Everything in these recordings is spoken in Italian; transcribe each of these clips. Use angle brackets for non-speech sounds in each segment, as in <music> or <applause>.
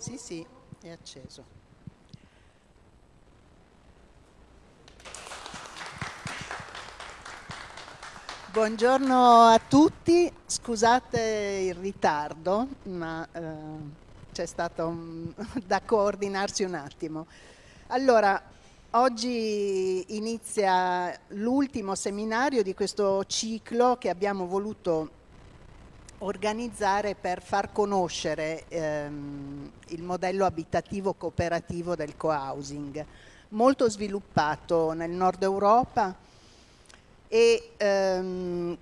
Sì, sì, è acceso. Buongiorno a tutti, scusate il ritardo, ma eh, c'è stato un, <laughs> da coordinarsi un attimo. Allora, oggi inizia l'ultimo seminario di questo ciclo che abbiamo voluto organizzare per far conoscere ehm, il modello abitativo cooperativo del co-housing, molto sviluppato nel nord Europa e ehm,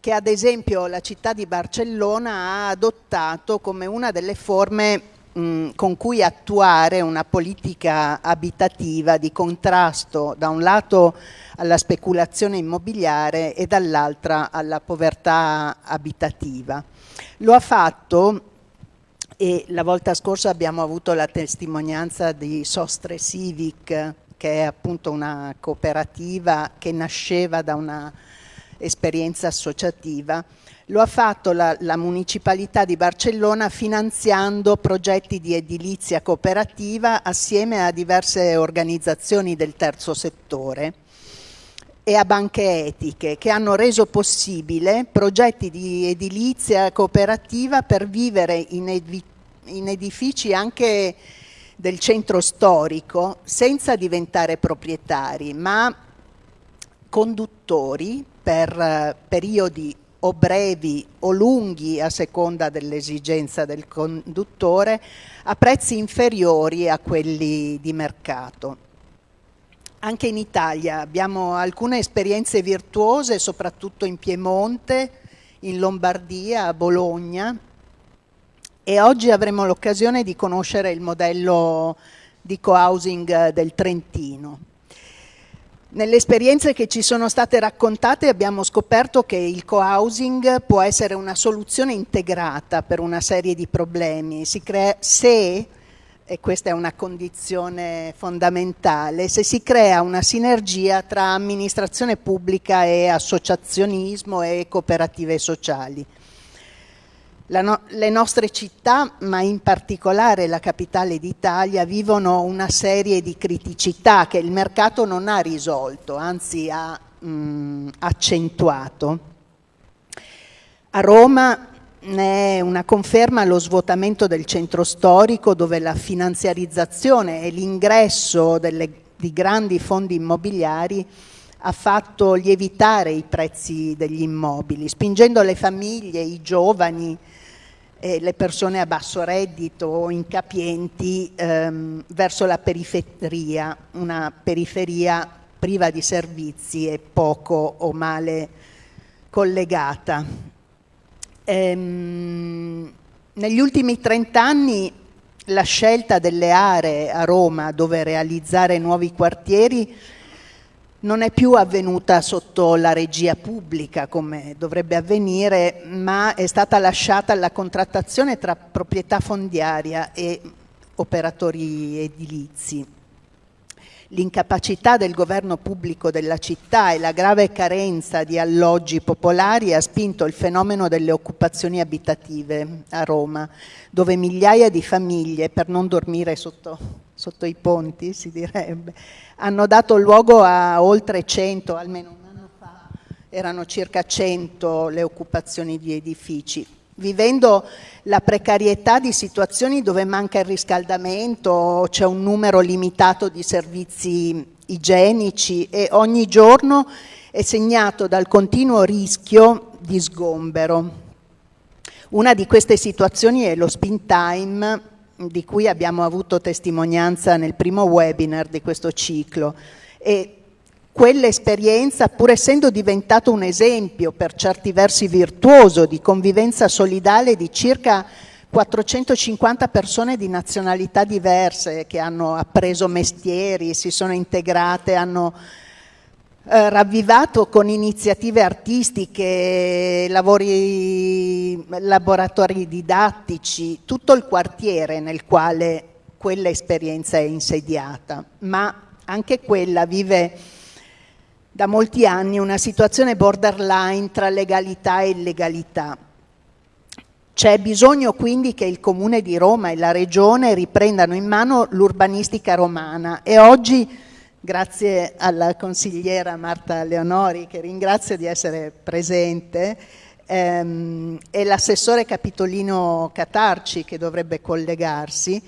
che ad esempio la città di Barcellona ha adottato come una delle forme mh, con cui attuare una politica abitativa di contrasto da un lato alla speculazione immobiliare e dall'altra alla povertà abitativa. Lo ha fatto e la volta scorsa abbiamo avuto la testimonianza di Sostre Civic, che è appunto una cooperativa che nasceva da una esperienza associativa. Lo ha fatto la, la Municipalità di Barcellona finanziando progetti di edilizia cooperativa assieme a diverse organizzazioni del terzo settore e a banche etiche che hanno reso possibile progetti di edilizia cooperativa per vivere in, ed in edifici anche del centro storico senza diventare proprietari, ma conduttori per eh, periodi o brevi o lunghi a seconda dell'esigenza del conduttore a prezzi inferiori a quelli di mercato. Anche in Italia abbiamo alcune esperienze virtuose, soprattutto in Piemonte, in Lombardia, a Bologna e oggi avremo l'occasione di conoscere il modello di co-housing del Trentino. Nelle esperienze che ci sono state raccontate abbiamo scoperto che il co-housing può essere una soluzione integrata per una serie di problemi. Si crea, se e questa è una condizione fondamentale, se si crea una sinergia tra amministrazione pubblica e associazionismo e cooperative sociali. No le nostre città, ma in particolare la capitale d'Italia, vivono una serie di criticità che il mercato non ha risolto, anzi ha mh, accentuato. A Roma ne è una conferma lo svuotamento del centro storico dove la finanziarizzazione e l'ingresso di grandi fondi immobiliari ha fatto lievitare i prezzi degli immobili, spingendo le famiglie, i giovani e le persone a basso reddito o incapienti ehm, verso la periferia, una periferia priva di servizi e poco o male collegata. Ehm, negli ultimi 30 anni la scelta delle aree a Roma dove realizzare nuovi quartieri non è più avvenuta sotto la regia pubblica come dovrebbe avvenire, ma è stata lasciata alla contrattazione tra proprietà fondiaria e operatori edilizi. L'incapacità del governo pubblico della città e la grave carenza di alloggi popolari ha spinto il fenomeno delle occupazioni abitative a Roma, dove migliaia di famiglie, per non dormire sotto, sotto i ponti, si direbbe, hanno dato luogo a oltre 100, almeno un anno fa erano circa 100 le occupazioni di edifici vivendo la precarietà di situazioni dove manca il riscaldamento, c'è un numero limitato di servizi igienici e ogni giorno è segnato dal continuo rischio di sgombero. Una di queste situazioni è lo spin time di cui abbiamo avuto testimonianza nel primo webinar di questo ciclo. E quell'esperienza, pur essendo diventato un esempio per certi versi virtuoso di convivenza solidale di circa 450 persone di nazionalità diverse che hanno appreso mestieri, si sono integrate, hanno eh, ravvivato con iniziative artistiche, lavori, laboratori didattici, tutto il quartiere nel quale quella esperienza è insediata, ma anche quella vive da molti anni una situazione borderline tra legalità e illegalità. C'è bisogno quindi che il Comune di Roma e la Regione riprendano in mano l'urbanistica romana e oggi, grazie alla consigliera Marta Leonori, che ringrazio di essere presente, ehm, e l'assessore Capitolino Catarci che dovrebbe collegarsi,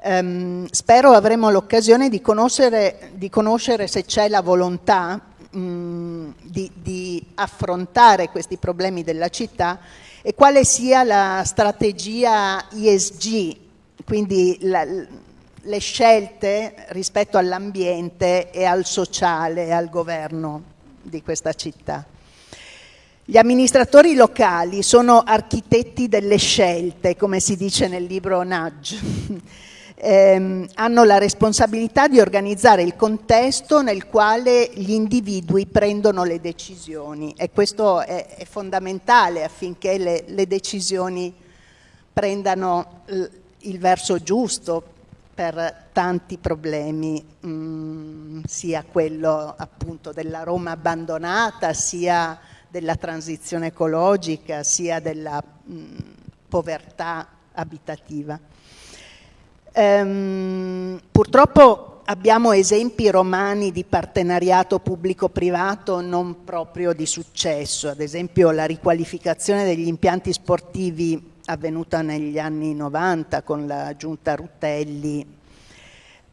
ehm, spero avremo l'occasione di conoscere, di conoscere se c'è la volontà di, di affrontare questi problemi della città e quale sia la strategia ESG, quindi la, le scelte rispetto all'ambiente e al sociale e al governo di questa città. Gli amministratori locali sono architetti delle scelte, come si dice nel libro Nudge. <laughs> eh, hanno la responsabilità di organizzare il contesto nel quale gli individui prendono le decisioni e questo è, è fondamentale affinché le, le decisioni prendano il verso giusto per tanti problemi, mh, mm, sia quello appunto della Roma abbandonata, sia della transizione ecologica sia della mh, povertà abitativa. Ehm, purtroppo abbiamo esempi romani di partenariato pubblico-privato non proprio di successo, ad esempio la riqualificazione degli impianti sportivi avvenuta negli anni 90 con la giunta Rutelli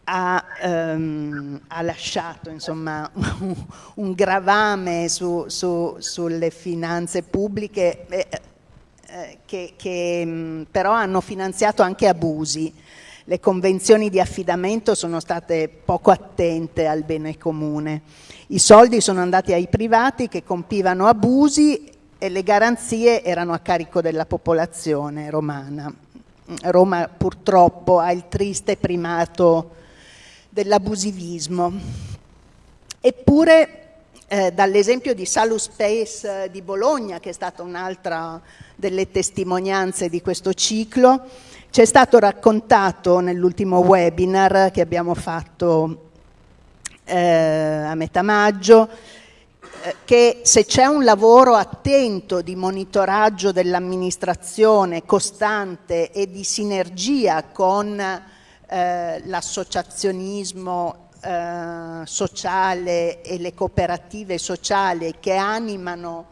ha, ehm, ha lasciato insomma, <laughs> un, gravame su, su, sulle finanze pubbliche eh, eh, che, che mh, però hanno finanziato anche abusi. Le convenzioni di affidamento sono state poco attente al bene comune. I soldi sono andati ai privati che compivano abusi e le garanzie erano a carico della popolazione romana. Roma purtroppo ha il triste primato dell'abusivismo. Eppure eh, dall'esempio di Salus Space eh, di Bologna, che è stata un'altra delle testimonianze di questo ciclo, ci è stato raccontato nell'ultimo webinar che abbiamo fatto eh, a metà maggio, che se c'è un lavoro attento di monitoraggio dell'amministrazione costante e di sinergia con eh, l'associazionismo eh, sociale e le cooperative sociali che animano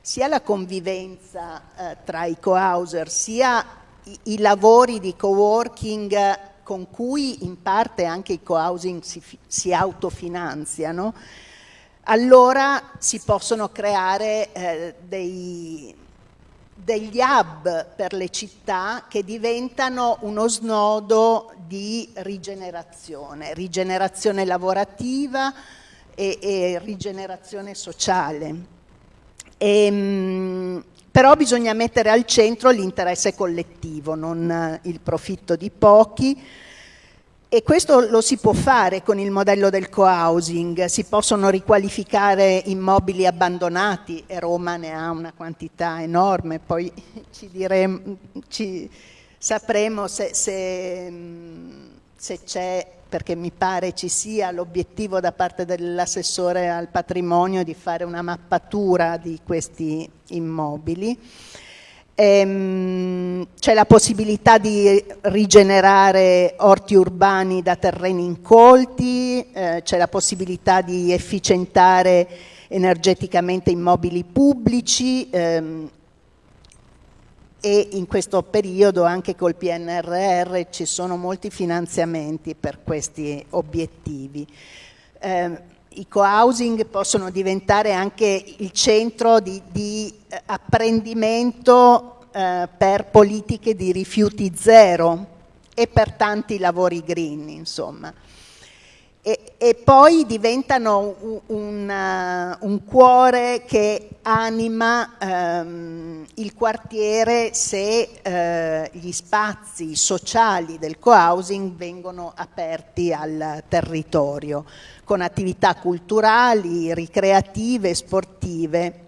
sia la convivenza eh, tra i co-houser sia i, i, lavori di co-working con cui in parte anche i co-housing si, si, autofinanziano, allora si possono creare eh, dei, degli hub per le città che diventano uno snodo di rigenerazione, rigenerazione lavorativa e, e rigenerazione sociale. E, ehm, però bisogna mettere al centro l'interesse collettivo, non il profitto di pochi, e questo lo si può fare con il modello del co-housing, si possono riqualificare immobili abbandonati e Roma ne ha una quantità enorme, poi ci, diremo, ci sapremo se, se, se c'è, perché mi pare ci sia l'obiettivo da parte dell'assessore al patrimonio di fare una mappatura di questi immobili. Ehm, c'è la possibilità di rigenerare orti urbani da terreni incolti, eh, c'è la possibilità di efficientare energeticamente immobili pubblici ehm, e in questo periodo anche col PNRR ci sono molti finanziamenti per questi obiettivi. Eh, i co-housing possono diventare anche il centro di, di eh, apprendimento eh, per politiche di rifiuti zero e per tanti lavori green, insomma e, e poi diventano un, un, uh, un, cuore che anima um, il quartiere se uh, gli spazi sociali del co-housing vengono aperti al territorio con attività culturali, ricreative, sportive.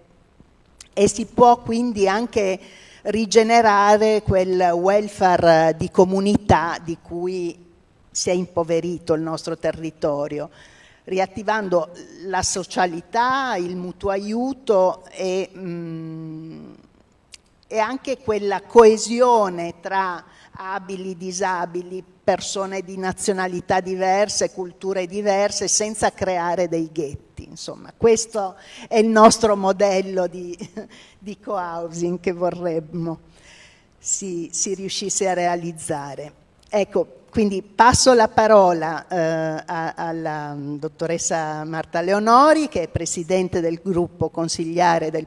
E si può quindi anche rigenerare quel welfare di comunità di cui si è impoverito il nostro territorio, riattivando la socialità, il mutuo aiuto e, mh, mm, e anche quella coesione tra abili, disabili, persone di nazionalità diverse, culture diverse, senza creare dei ghetti. Insomma, questo è il nostro modello di, <laughs> di co-housing che vorremmo si, si, riuscisse a realizzare. Ecco, quindi passo la parola eh, alla dottoressa Marta Leonori, che è presidente del gruppo consigliare del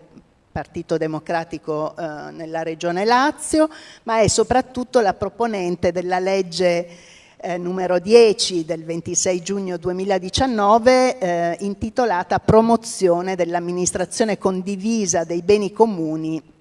Partito Democratico eh, nella Regione Lazio, ma è soprattutto la proponente della legge eh, numero 10 del 26 giugno 2019 eh, intitolata Promozione dell'amministrazione condivisa dei beni comuni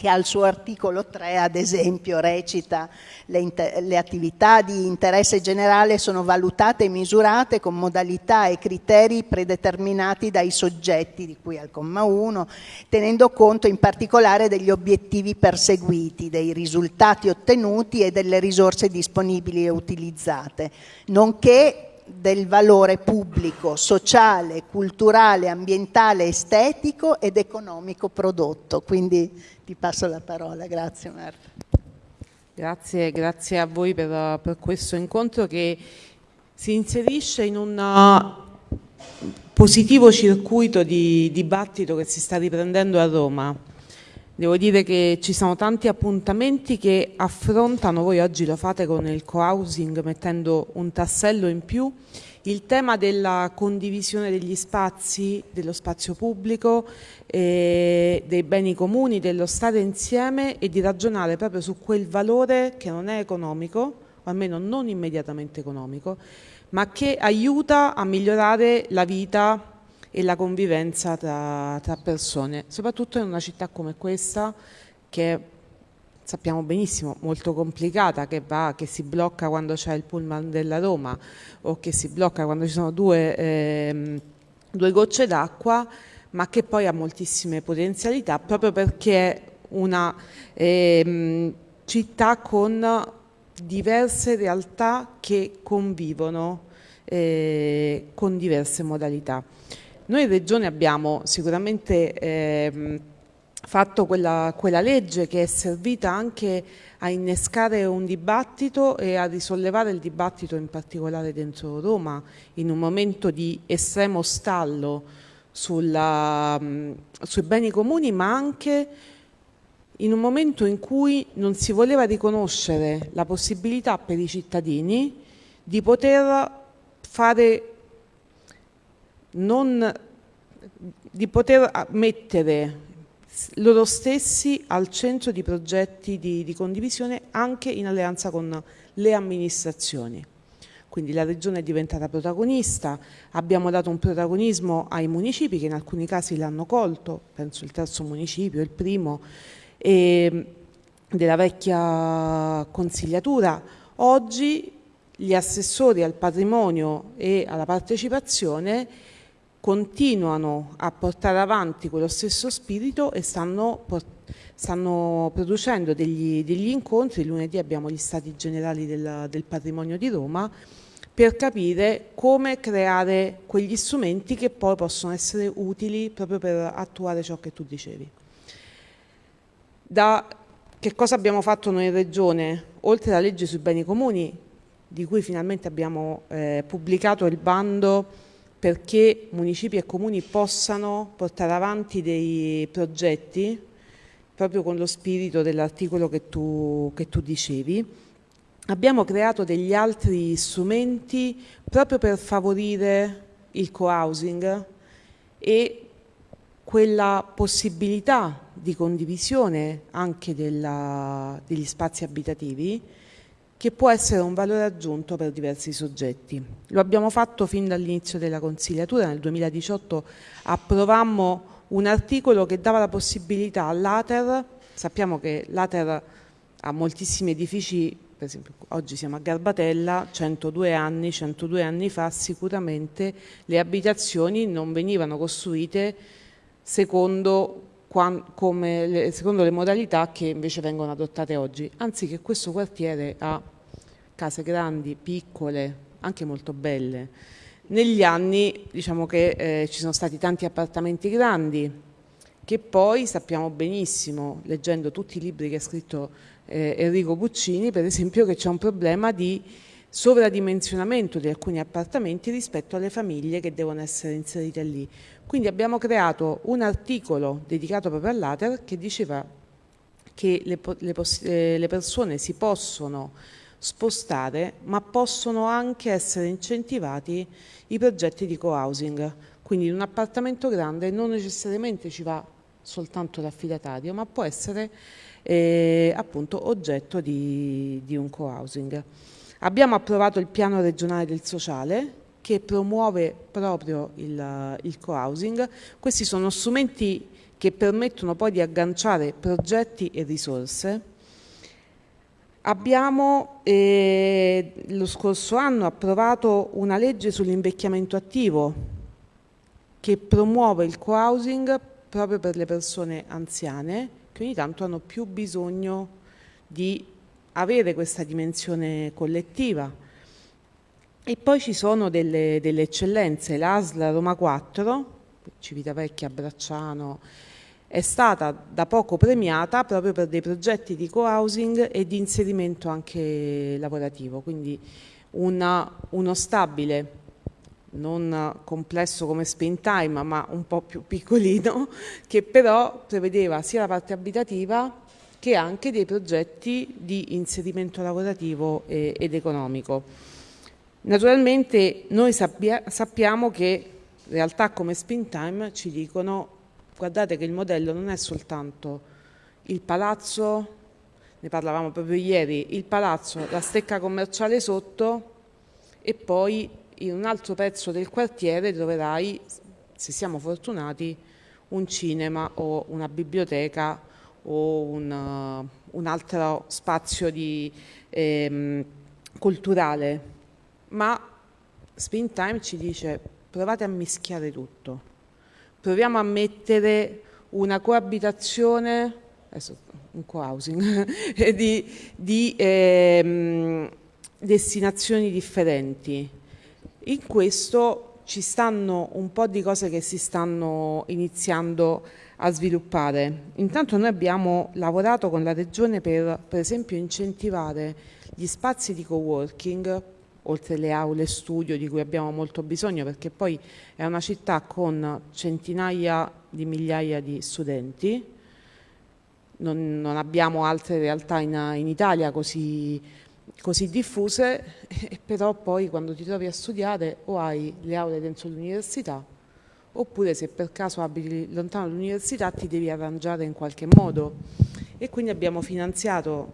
che al suo articolo 3 ad esempio recita le, le, attività di interesse generale sono valutate e misurate con modalità e criteri predeterminati dai soggetti di cui al comma 1 tenendo conto in particolare degli obiettivi perseguiti, dei risultati ottenuti e delle risorse disponibili e utilizzate nonché del valore pubblico, sociale, culturale, ambientale, estetico ed economico prodotto. Quindi ti passo la parola. Grazie Marta. Grazie, grazie a voi per, per questo incontro che si inserisce in un uh, positivo circuito di dibattito che si sta riprendendo a Roma. Devo dire che ci sono tanti appuntamenti che affrontano, voi oggi lo fate con il co-housing mettendo un tassello in più, il tema della condivisione degli spazi, dello spazio pubblico, eh, dei beni comuni, dello stare insieme e di ragionare proprio su quel valore che non è economico, o almeno non immediatamente economico, ma che aiuta a migliorare la vita e la convivenza tra, tra persone, soprattutto in una città come questa che sappiamo benissimo, molto complicata, che, va, che si blocca quando c'è il pullman della Roma o che si blocca quando ci sono due, ehm, due gocce d'acqua, ma che poi ha moltissime potenzialità proprio perché è una ehm, città con diverse realtà che convivono eh, con diverse modalità. Noi Regione abbiamo sicuramente ehm, fatto quella, quella, legge che è servita anche a innescare un dibattito e a risollevare il dibattito in particolare dentro Roma in un momento di estremo stallo sulla, sui beni comuni ma anche in un momento in cui non si voleva riconoscere la possibilità per i cittadini di poter fare non, di poter mettere loro stessi al centro di progetti di, di condivisione anche in alleanza con le amministrazioni. Quindi la Regione è diventata protagonista, abbiamo dato un protagonismo ai municipi che in alcuni casi l'hanno colto, penso il terzo municipio, il primo, della vecchia consigliatura. Oggi gli assessori al patrimonio e alla partecipazione continuano a portare avanti quello stesso spirito e stanno, stanno producendo degli, degli, incontri, lunedì abbiamo gli stati generali del, del patrimonio di Roma, per capire come creare quegli strumenti che poi possono essere utili proprio per attuare ciò che tu dicevi. Da che cosa abbiamo fatto noi in Regione? Oltre alla legge sui beni comuni, di cui finalmente abbiamo eh, pubblicato il bando perché municipi e comuni possano portare avanti dei progetti proprio con lo spirito dell'articolo che che tu dicevi. Abbiamo creato degli altri strumenti proprio per favorire il co-housing e quella possibilità di condivisione anche della, degli spazi abitativi che può essere un valore aggiunto per diversi soggetti. Lo abbiamo fatto fin dall'inizio della consigliatura, nel 2018 approvammo un articolo che dava la possibilità all'Ater, sappiamo che l'Ater ha moltissimi edifici, per esempio oggi siamo a Garbatella, 102 anni, 102 anni fa sicuramente le abitazioni non venivano costruite secondo secondo le modalità che invece vengono adottate oggi, anzi che questo quartiere ha case grandi, piccole, anche molto belle. Negli anni diciamo che eh, ci sono stati tanti appartamenti grandi che poi sappiamo benissimo, leggendo tutti i libri che ha scritto eh, Enrico Puccini, per esempio che c'è un problema di sovradimensionamento di alcuni appartamenti rispetto alle famiglie che devono essere inserite lì. Quindi abbiamo creato un articolo dedicato proprio all'ATER che diceva che le, le, eh, le persone si possono spostare ma possono anche essere incentivati i progetti di co-housing. Quindi in un appartamento grande non necessariamente ci va soltanto l'affidatario ma può essere eh, appunto oggetto di, di un co-housing. Abbiamo approvato il piano regionale del sociale che promuove proprio il, il co-housing. Questi sono strumenti che permettono poi di agganciare progetti e risorse. Abbiamo eh, lo scorso anno approvato una legge sull'invecchiamento attivo che promuove il co-housing proprio per le persone anziane che ogni tanto hanno più bisogno di avere questa dimensione collettiva. E poi ci sono delle, delle eccellenze, l'ASL Roma 4, Civitavecchia, Bracciano, è stata da poco premiata proprio per dei progetti di co-housing e di inserimento anche lavorativo, quindi una, uno stabile, non complesso come spin time ma un po' più piccolino, <laughs> che però prevedeva sia la parte abitativa che anche dei progetti di inserimento lavorativo e, ed economico. Naturalmente noi sappia, sappiamo che realtà come Spin ci dicono guardate che il modello non è soltanto il palazzo, ne parlavamo proprio ieri, il palazzo, la stecca commerciale sotto e poi in un altro pezzo del quartiere troverai, se siamo fortunati, un cinema o una biblioteca o un, uh, un altro spazio di, ehm, culturale, ma Spin Time ci dice provate a mischiare tutto, proviamo a mettere una coabitazione, adesso un co-housing, <laughs> di, di ehm, destinazioni differenti. In questo ci stanno un po' di cose che si stanno iniziando a a sviluppare. Intanto noi abbiamo lavorato con la Regione per, per esempio, incentivare gli spazi di co-working, oltre alle aule studio di cui abbiamo molto bisogno, perché poi è una città con centinaia di migliaia di studenti, non, non abbiamo altre realtà in, in Italia così, così diffuse, <laughs> però poi quando ti trovi a studiare o hai le aule dentro l'università oppure se per caso abiti lontano dall'università ti devi arrangiare in qualche modo. E quindi abbiamo finanziato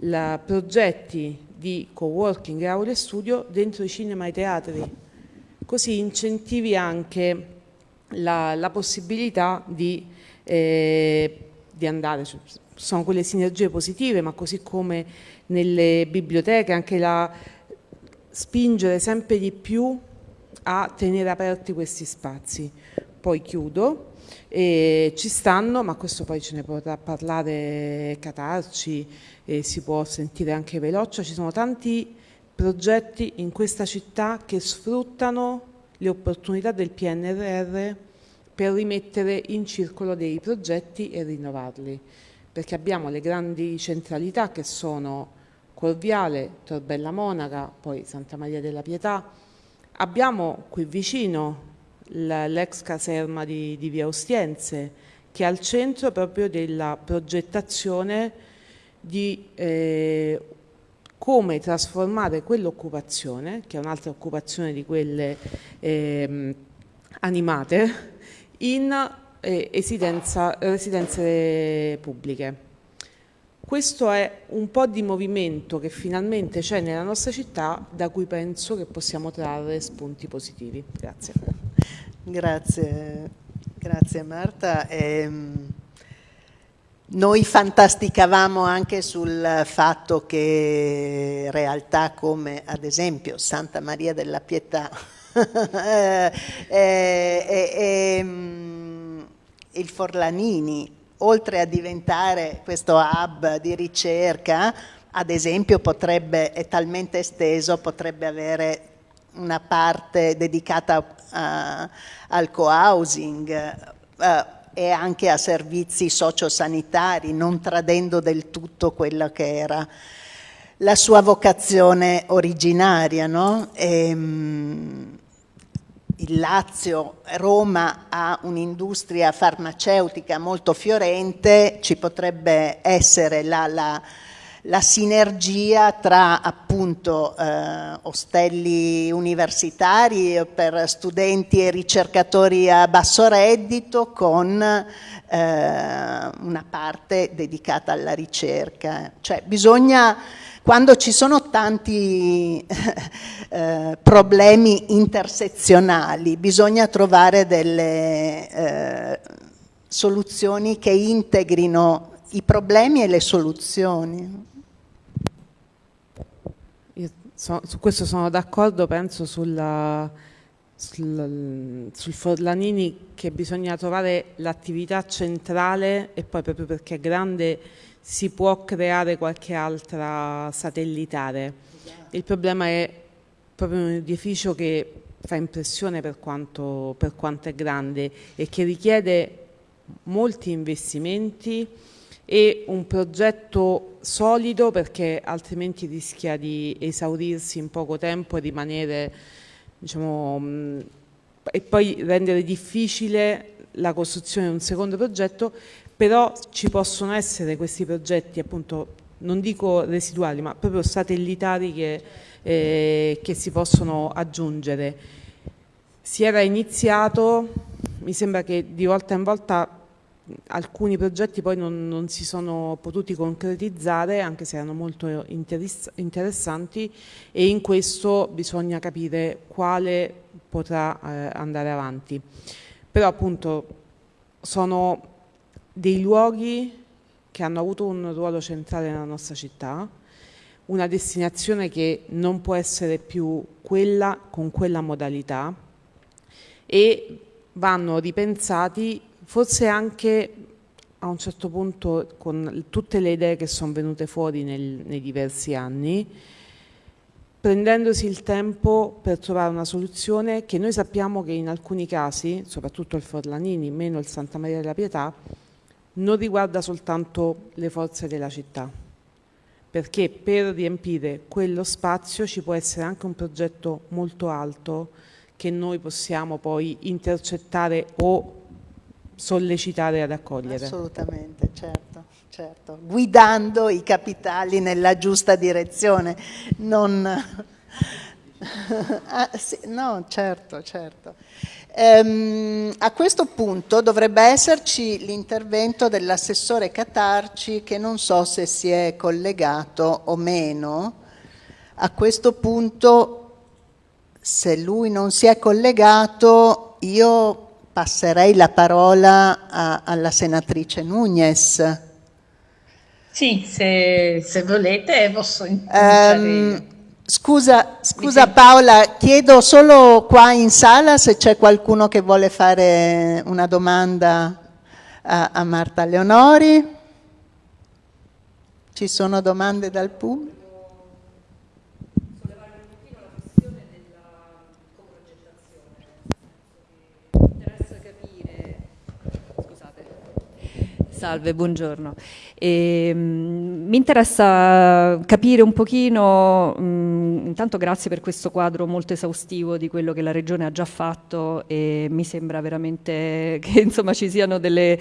la, progetti di co-working e aule studio dentro i cinema e i teatri così incentivi anche la, la possibilità di, eh, di andare su, sono quelle sinergie positive ma così come nelle biblioteche anche la spingere sempre di più a tenere aperti questi spazi. Poi chiudo, e ci stanno, ma questo poi ce ne potrà parlare Catarci, e si può sentire anche Veloccia, ci sono tanti progetti in questa città che sfruttano le opportunità del PNRR per rimettere in circolo dei progetti e rinnovarli, perché abbiamo le grandi centralità che sono Corviale, Torbella Monaca, poi Santa Maria della Pietà, Abbiamo qui vicino l'ex caserma di, di, Via Ostiense, che è al centro proprio della progettazione di eh, come trasformare quell'occupazione, che è un'altra occupazione di quelle eh, animate, in eh, residenze pubbliche. Questo è un po' di movimento che finalmente c'è nella nostra città da cui penso che possiamo trarre spunti positivi. Grazie. Grazie, grazie Marta. Ehm, noi fantasticavamo anche sul fatto che realtà come ad esempio Santa Maria della Pietà e, e, e, il Forlanini oltre a diventare questo hub di ricerca, ad esempio potrebbe, è talmente esteso, potrebbe avere una parte dedicata uh, al co-housing, uh, e anche a servizi sociosanitari, non tradendo del tutto quella che era la sua vocazione originaria. No? E, um, il Lazio, Roma ha un'industria farmaceutica molto fiorente, ci potrebbe essere la, la, la sinergia tra appunto eh, ostelli universitari per studenti e ricercatori a basso reddito con eh, una parte dedicata alla ricerca. Cioè bisogna quando ci sono tanti eh, problemi intersezionali bisogna trovare delle eh, soluzioni che integrino i problemi e le soluzioni. Io so, su questo sono d'accordo, penso sulla, sul, sul Forlanini che bisogna trovare l'attività centrale e poi proprio perché è grande si può creare qualche altra satellitare. Il problema è proprio un edificio che fa impressione per quanto, per quanto è grande e che richiede molti investimenti e un progetto solido perché altrimenti rischia di esaurirsi in poco tempo e rimanere diciamo, e poi rendere difficile la costruzione di un secondo progetto però ci possono essere questi progetti appunto non dico residuali ma proprio satellitari che, eh, che si possono aggiungere. Si era iniziato mi sembra che di volta in volta alcuni progetti poi non, non, si sono potuti concretizzare anche se erano molto interessanti e in questo bisogna capire quale potrà eh, andare avanti. Però appunto sono dei luoghi che hanno avuto un ruolo centrale nella nostra città, una destinazione che non può essere più quella con quella modalità e vanno ripensati forse anche a un certo punto con tutte le idee che sono venute fuori nel, nei diversi anni, prendendosi il tempo per trovare una soluzione che noi sappiamo che in alcuni casi, soprattutto il Forlanini, meno il Santa Maria della Pietà, non riguarda soltanto le forze della città, perché per riempire quello spazio ci può essere anche un progetto molto alto che noi possiamo poi intercettare o sollecitare ad accogliere. Assolutamente, certo, certo. Guidando i capitali nella giusta direzione, non... <laughs> ah, sì, no, certo, certo. Ehm, a questo punto dovrebbe esserci l'intervento dell'assessore Catarci che non so se si è collegato o meno. A questo punto, se lui non si è collegato, io passerei la parola a, alla senatrice Nunez. Sì, se, se volete posso iniziare. Um, Scusa, scusa Paola, chiedo solo qua in sala se c'è qualcuno che vuole fare una domanda a, a Marta Leonori. Ci sono domande dal pubblico? Salve, buongiorno. E, um, mi interessa capire un pochino, um, intanto grazie per questo quadro molto esaustivo di quello che la Regione ha già fatto e mi sembra veramente <laughs> che insomma, ci siano delle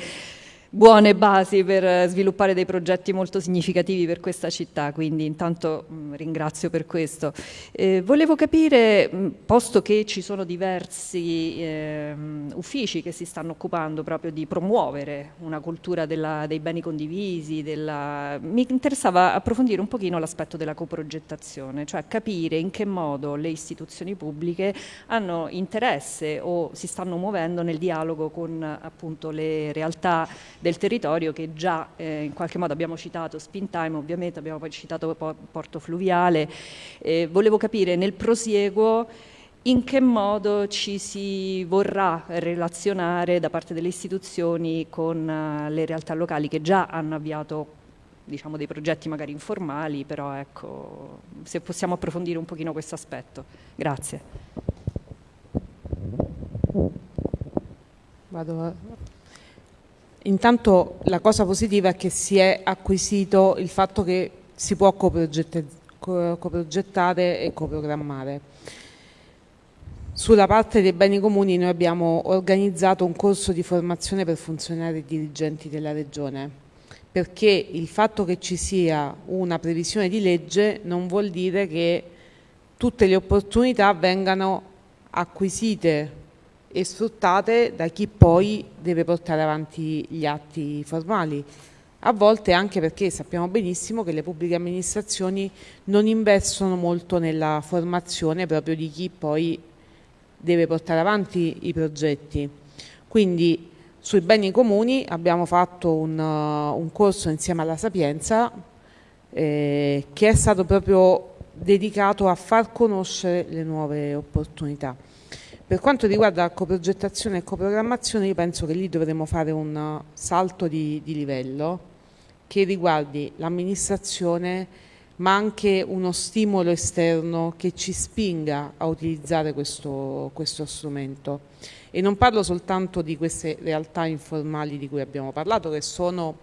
buone basi per sviluppare dei progetti molto significativi per questa città, quindi intanto mm, ringrazio per questo. Eh, volevo capire, mh, mm, posto che ci sono diversi eh, uffici che si stanno occupando proprio di promuovere una cultura della, dei beni condivisi, della... mi interessava approfondire un pochino l'aspetto della coprogettazione, cioè capire in che modo le istituzioni pubbliche hanno interesse o si stanno muovendo nel dialogo con appunto le realtà del territorio che già eh, in qualche modo abbiamo citato Spintime, ovviamente abbiamo poi citato Porto Fluviale. Eh, volevo capire nel prosieguo in che modo ci si vorrà relazionare da parte delle istituzioni con uh, le realtà locali che già hanno avviato diciamo, dei progetti magari informali, però ecco, se possiamo approfondire un pochino questo aspetto. Grazie. Vado a... intanto la cosa positiva è che si è acquisito il fatto che si può coprogettare e coprogrammare. Sulla parte dei beni comuni noi abbiamo organizzato un corso di formazione per funzionari e dirigenti della Regione, perché il fatto che ci sia una previsione di legge non vuol dire che tutte le opportunità vengano acquisite e sfruttate da chi poi deve portare avanti gli atti formali. A volte anche perché sappiamo benissimo che le pubbliche amministrazioni non investono molto nella formazione proprio di chi poi deve portare avanti i progetti. Quindi sui beni comuni abbiamo fatto un, uh, un corso insieme alla Sapienza eh, che è stato proprio dedicato a far conoscere le nuove opportunità. Per quanto riguarda la coprogettazione e coprogrammazione, io penso che lì dovremmo fare un salto di, di livello che riguardi l'amministrazione ma anche uno stimolo esterno che ci spinga a utilizzare questo, questo strumento. E non parlo soltanto di queste realtà informali di cui abbiamo parlato, che sono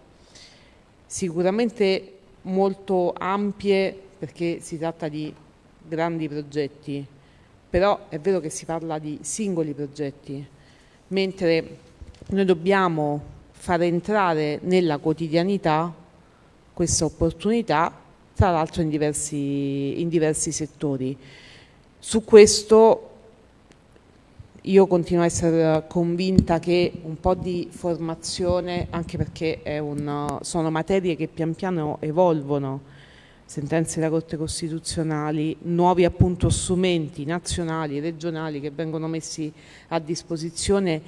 sicuramente molto ampie perché si tratta di grandi progetti, però è vero che si parla di singoli progetti, mentre noi dobbiamo far entrare nella quotidianità questa opportunità, tra l'altro in in diversi settori. Su questo io continuo a essere convinta che un po' di formazione, anche perché un, sono materie che pian piano evolvono, sentenze della Corte Costituzionali, nuovi appunto strumenti nazionali, regionali che vengono messi a disposizione,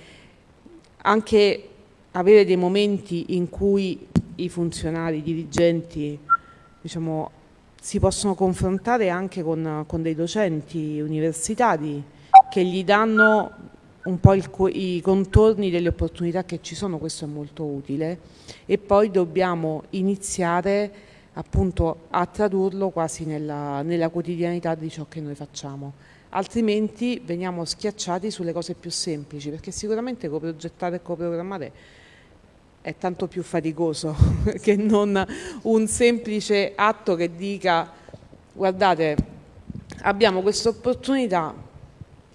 anche avere dei momenti in cui i funzionari, i dirigenti diciamo, si possono confrontare anche con, con, dei docenti universitari che gli danno un po' il, i contorni delle opportunità che ci sono, questo è molto utile e poi dobbiamo iniziare appunto a tradurlo quasi nella, nella quotidianità di ciò che noi facciamo. Altrimenti veniamo schiacciati sulle cose più semplici perché sicuramente coprogettare e coprogrammare è tanto più faticoso <laughs> che non un semplice atto che dica guardate abbiamo questa opportunità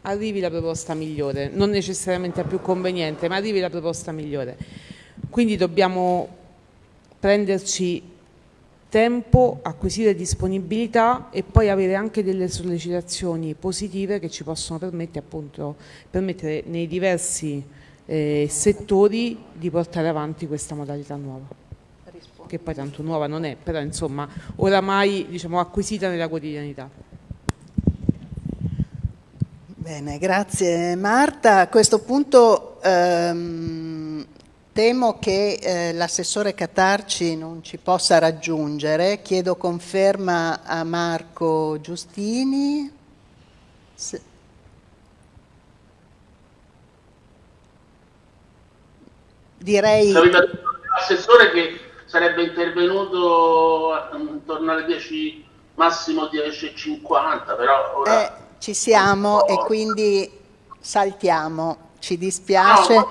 arrivi la proposta migliore. Non necessariamente la più conveniente ma arrivi la proposta migliore. Quindi dobbiamo prenderci tempo, acquisire disponibilità e poi avere anche delle sollecitazioni positive che ci possono permettere, appunto, permettere nei diversi eh, settori di portare avanti questa modalità nuova che poi tanto nuova non è, però insomma oramai diciamo, acquisita nella quotidianità. Bene, grazie Marta. A questo punto ehm, Temo che eh, l'assessore Catarci non ci possa raggiungere, chiedo conferma a Marco Giustini. Se... Direi... L'assessore che sarebbe intervenuto intorno alle 10, massimo 10.50, però ora... Eh, ci siamo e quindi saltiamo, ci dispiace. No,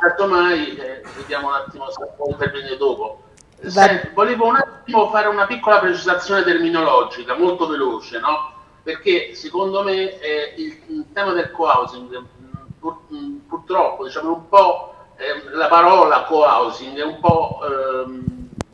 certo mai, eh, vediamo un attimo se può intervenire dopo. Senti, volevo un attimo fare una piccola precisazione terminologica, molto veloce, no? Perché secondo me eh, il, il, tema del co-housing, pur, purtroppo, diciamo un po' eh, la parola co-housing è un po' ehm,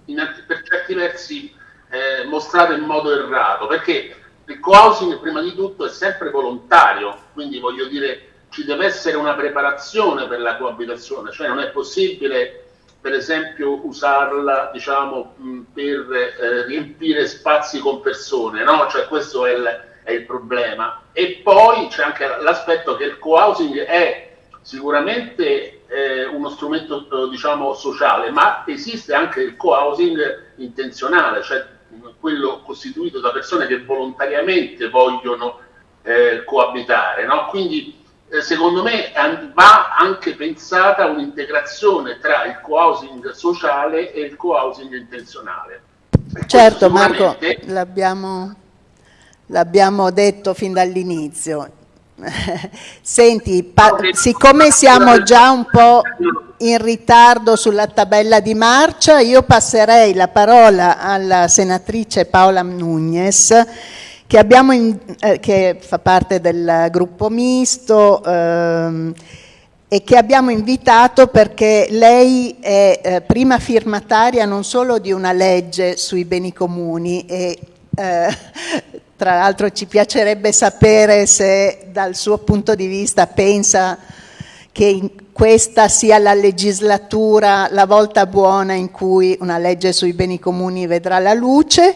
in, per certi versi eh, mostrata in modo errato, perché il co-housing prima di tutto è sempre volontario, quindi voglio dire ci deve essere una preparazione per la coabitazione, cioè non è possibile per esempio usarla diciamo, per eh, riempire spazi con persone, no? cioè questo è il, è il problema. E poi c'è anche l'aspetto che il co-housing è sicuramente eh, uno strumento diciamo, sociale, ma esiste anche il co-housing intenzionale, cioè quello costituito da persone che volontariamente vogliono eh, coabitare. No? Quindi eh, secondo me va anche pensata un'integrazione tra il co-housing sociale e il co-housing intenzionale. Certo Marco, l'abbiamo, l'abbiamo detto fin dall'inizio, <laughs> Senti, siccome siamo già un po' in ritardo sulla tabella di marcia, io passerei la parola alla senatrice Paola Nunez, che, in, eh, che fa parte del gruppo misto ehm, e che abbiamo invitato perché lei è eh, prima firmataria non solo di una legge sui beni comuni e eh, tra l'altro ci piacerebbe sapere se dal suo punto di vista pensa che questa sia la legislatura, la volta buona in cui una legge sui beni comuni vedrà la luce,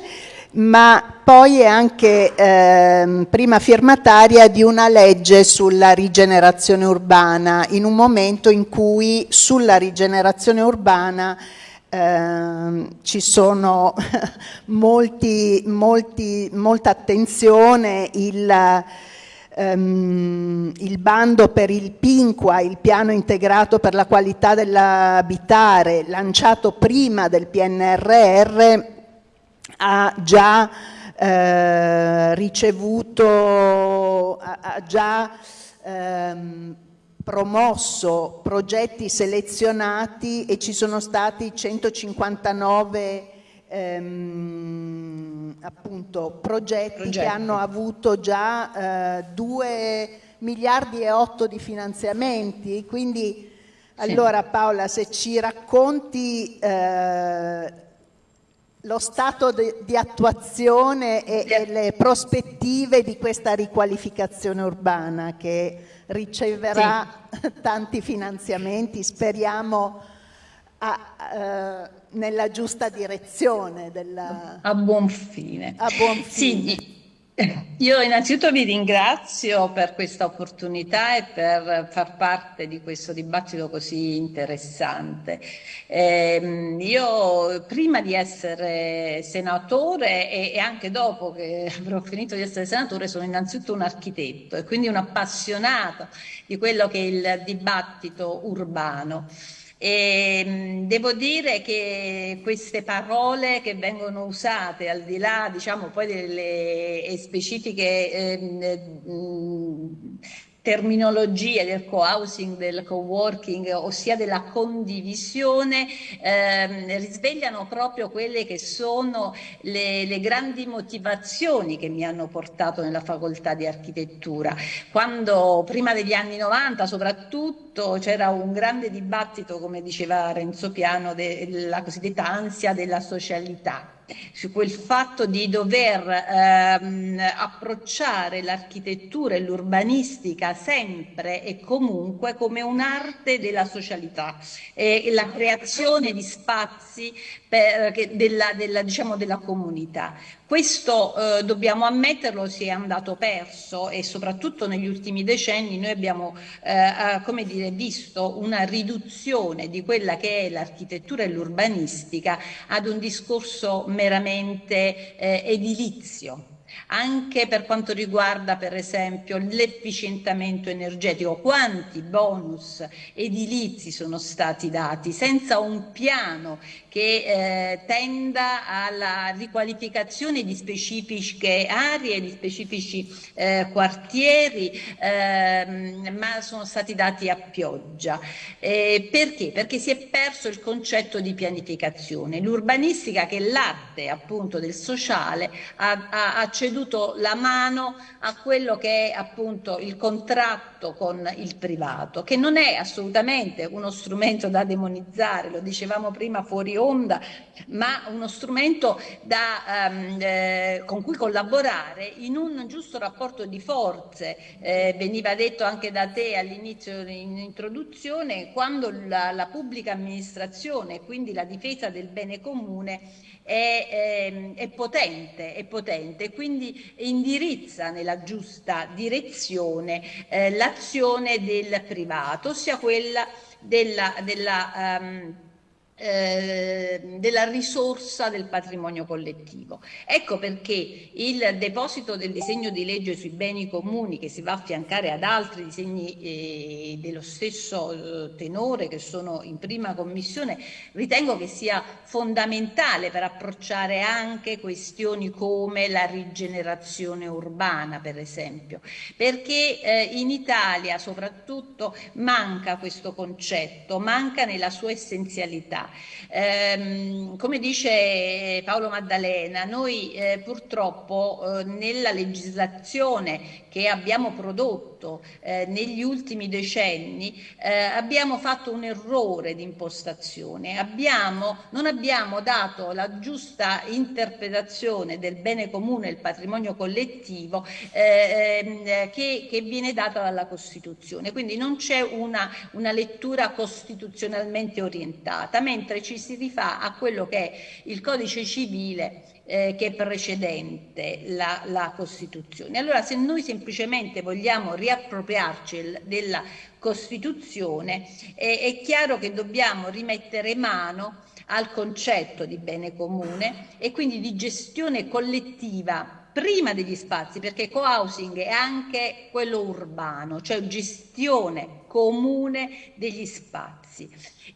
ma poi è anche eh, prima firmataria di una legge sulla rigenerazione urbana, in un momento in cui sulla rigenerazione urbana eh, ci sono <laughs> molti, molti, molta attenzione, il, ehm, il, bando per il PINQUA, il piano integrato per la qualità dell'abitare, lanciato prima del PNRR, ha già eh, ricevuto, ha, già ehm, promosso progetti selezionati e ci sono stati 159 ehm, appunto, progetti, progetti, che hanno avuto già eh, 2 miliardi e 8 di finanziamenti. Quindi sì. allora Paola se ci racconti eh, lo stato di, di attuazione e, e, le prospettive di questa riqualificazione urbana che riceverà sì. <laughs> tanti finanziamenti, speriamo a, uh, nella giusta direzione. Della... A buon fine. A buon fine. Sì, io innanzitutto vi ringrazio per questa opportunità e per far parte di questo dibattito così interessante. Eh, io prima di essere senatore e, e, anche dopo che <laughs> avrò finito di essere senatore sono innanzitutto un architetto e quindi un appassionato di quello che è il dibattito urbano. E ehm, devo dire che queste parole che vengono usate al di là diciamo poi delle specifiche eh, terminologie del co-housing, del co-working, ossia della condivisione, ehm, risvegliano proprio quelle che sono le, le, grandi motivazioni che mi hanno portato nella facoltà di architettura. Quando prima degli anni 90 soprattutto c'era un grande dibattito, come diceva Renzo Piano, della cosiddetta ansia della socialità su quel fatto di dover ehm, approcciare l'architettura e l'urbanistica sempre e comunque come un'arte della socialità e la creazione di spazi per, della, della, diciamo, della comunità. Questo eh, dobbiamo ammetterlo si è andato perso e soprattutto negli ultimi decenni noi abbiamo eh, come dire, visto una riduzione di quella che è l'architettura e l'urbanistica ad un discorso meramente eh, edilizio anche per quanto riguarda per esempio l'efficientamento energetico, quanti bonus edilizi sono stati dati senza un piano che eh, tenda alla riqualificazione di specifiche aree, di specifici eh, quartieri, ehm, ma sono stati dati a pioggia. Eh, perché? Perché si è perso il concetto di pianificazione. L'urbanistica, che è l'arte appunto del sociale, ha, ha, ha ceduto la mano a quello che è appunto il contratto con il privato, che non è assolutamente uno strumento da demonizzare, lo dicevamo prima fuori onda, ma uno strumento da, um, eh, con cui collaborare in un giusto rapporto di forze. Eh, veniva detto anche da te all'inizio in introduzione, quando la, la pubblica amministrazione, quindi la difesa del bene comune, è, è, ehm, è, potente, è potente, quindi indirizza nella giusta direzione eh, l'azione del privato, ossia quella della, della um, eh, della risorsa del patrimonio collettivo. Ecco perché il deposito del disegno di legge sui beni comuni che si va a affiancare ad altri disegni eh, dello stesso eh, tenore che sono in prima commissione ritengo che sia fondamentale per approcciare anche questioni come la rigenerazione urbana per esempio perché eh, in Italia soprattutto manca questo concetto, manca nella sua essenzialità Ehm, come dice Paolo Maddalena, noi eh, purtroppo eh, nella legislazione che abbiamo prodotto eh, negli ultimi decenni eh, abbiamo fatto un errore di impostazione, abbiamo, non abbiamo dato la giusta interpretazione del bene comune e il patrimonio collettivo eh, ehm, che, che, viene data dalla Costituzione, quindi non c'è una, una lettura costituzionalmente orientata, mentre ci si rifà a quello che è il codice civile eh, che è precedente la, la, Costituzione. Allora se noi semplicemente vogliamo riappropriarci della Costituzione eh, è chiaro che dobbiamo rimettere mano al concetto di bene comune e quindi di gestione collettiva prima degli spazi, perché co-housing è anche quello urbano, cioè gestione comune degli spazi.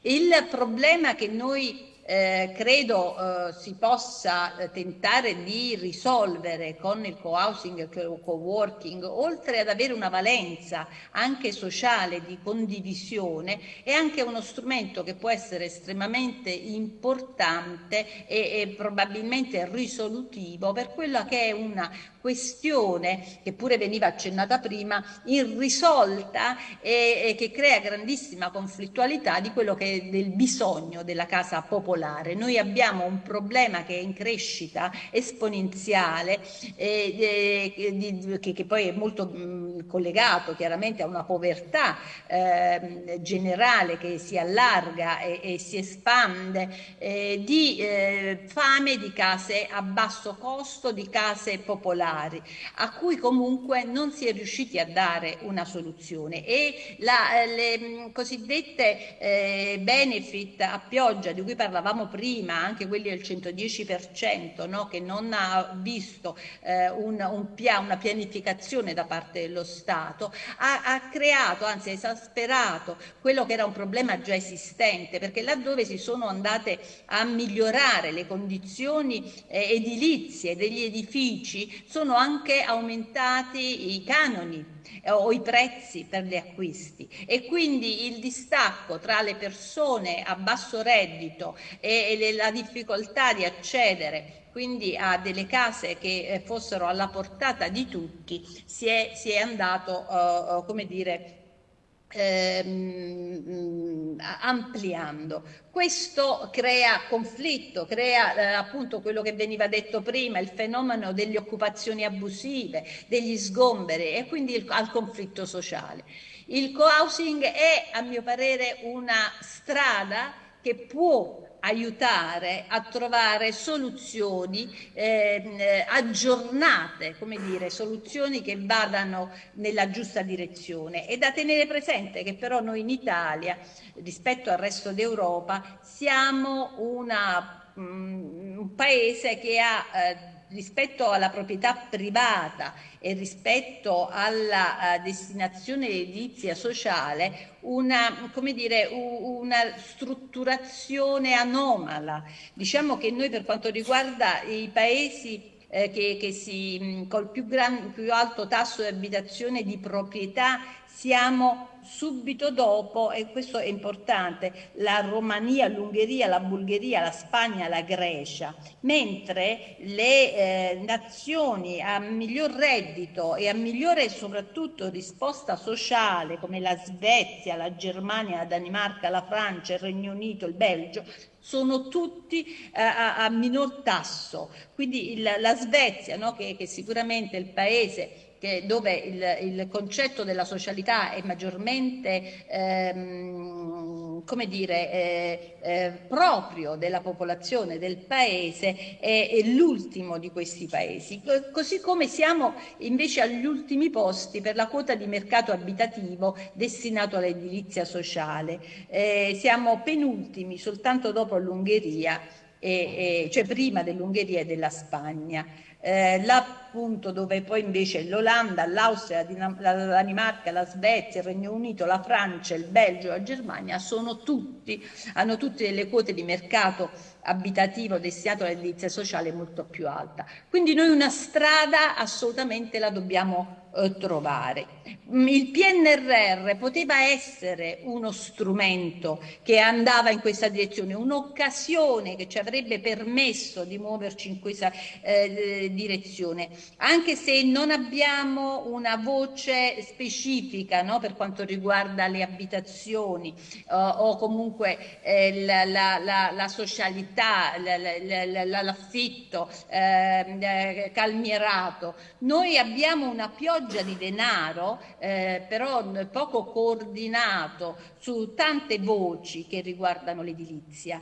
Il problema che noi eh, credo eh, si possa eh, tentare di risolvere con il co-housing e il co-working, oltre ad avere una valenza anche sociale di condivisione, è anche uno strumento che può essere estremamente importante e, e probabilmente risolutivo per quella che è una questione che pure veniva accennata prima, irrisolta e, e che crea grandissima conflittualità di quello che è del bisogno della casa popolare. Noi abbiamo un problema che è in crescita esponenziale eh, eh, di, che, che, poi è molto mh, collegato chiaramente a una povertà eh, generale che si allarga e, e si espande, eh, di eh, fame di case a basso costo, di case popolari a cui comunque non si è riusciti a dare una soluzione. E la, le mh, cosiddette eh, benefit a pioggia di cui parlavamo prima, anche quelli del 110%, no? che non ha visto eh, un, un pia, una pianificazione da parte dello Stato, ha, ha creato, anzi ha esasperato quello che era un problema già esistente, perché laddove si sono andate a migliorare le condizioni eh, edilizie degli edifici, sono anche aumentati i canoni eh, o i prezzi per gli acquisti e quindi il distacco tra le persone a basso reddito e, e la difficoltà di accedere quindi a delle case che eh, fossero alla portata di tutti si è, si è andato uh, come dire ehm, ampliando. Questo crea conflitto, crea eh, appunto quello che veniva detto prima, il fenomeno delle occupazioni abusive, degli sgomberi e quindi il, al conflitto sociale. Il co-housing è a mio parere una strada che può aiutare a trovare soluzioni eh, aggiornate, come dire, soluzioni che vadano nella giusta direzione. E da tenere presente che però noi in Italia, rispetto al resto d'Europa, siamo una, um, un paese che ha eh, rispetto alla proprietà privata e rispetto alla uh, destinazione edilizia sociale una, come dire, una strutturazione anomala. Diciamo che noi per quanto riguarda i paesi eh, che, che si, col più, gran, più alto tasso di abitazione di proprietà siamo subito dopo, e questo è importante, la Romania, l'Ungheria, la Bulgaria, la Spagna, la Grecia, mentre le eh, nazioni a miglior reddito e a migliore soprattutto risposta sociale come la Svezia, la Germania, la Danimarca, la Francia, il Regno Unito, il Belgio, sono tutti eh, a, a, minor tasso. Quindi il, la Svezia, no, che, che sicuramente è il paese che, dove il, il, concetto della socialità è maggiormente ehm, come dire, eh, eh, proprio della popolazione del paese è, è l'ultimo di questi paesi, così come siamo invece agli ultimi posti per la quota di mercato abitativo destinato all'edilizia sociale. Eh, siamo penultimi soltanto dopo l'Ungheria, cioè prima dell'Ungheria e della Spagna eh, l'appunto dove poi invece l'Olanda, l'Austria, la Danimarca, la Svezia, il Regno Unito, la Francia, il Belgio, la Germania sono tutti, hanno tutte delle quote di mercato abitativo destinato all'edilizia sociale molto più alta. Quindi noi una strada assolutamente la dobbiamo eh, trovare. Mm, il PNRR poteva essere uno strumento che andava in questa direzione, un'occasione che ci avrebbe permesso di muoverci in questa eh, direzione, anche se non abbiamo una voce specifica no, per quanto riguarda le abitazioni uh, o comunque eh, la, la, la, la, socialità, l'affitto eh, calmierato. Noi abbiamo una pioggia pioggia di denaro, eh, però poco coordinato su tante voci che riguardano l'edilizia.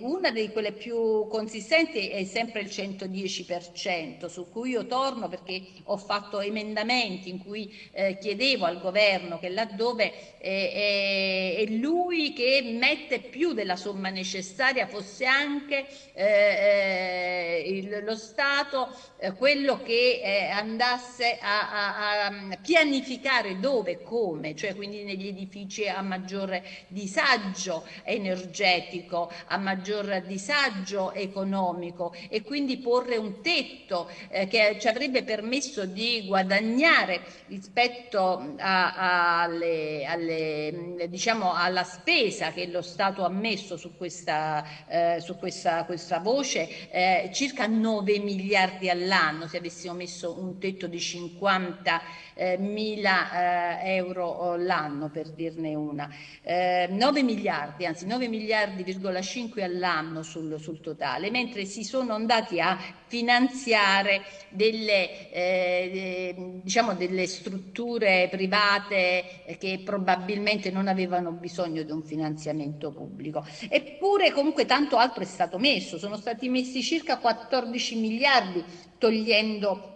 una di quelle più consistenti è sempre il 110%, su cui io torno perché ho fatto emendamenti in cui eh, chiedevo al governo che laddove eh, è lui che mette più della somma necessaria fosse anche eh, eh il, lo Stato eh, quello che eh, andasse a, a, a, pianificare dove e come, cioè quindi negli edifici a maggior disagio energetico, a maggior disagio economico e quindi porre un tetto eh, che ci avrebbe permesso di guadagnare rispetto alle, alle, diciamo, alla spesa che lo Stato ha messo su questa, eh, su questa, questa voce, eh, circa 9 miliardi all'anno se avessimo messo un tetto di 50 eh, mila eh, euro l'anno per dirne una, eh, 9 miliardi, anzi 9 miliardi,5 all'anno sul, sul, totale, mentre si sono andati a finanziare delle, eh, diciamo delle strutture private che probabilmente non avevano bisogno di un finanziamento pubblico. Eppure comunque tanto altro è stato messo, sono stati messi circa 14 miliardi togliendo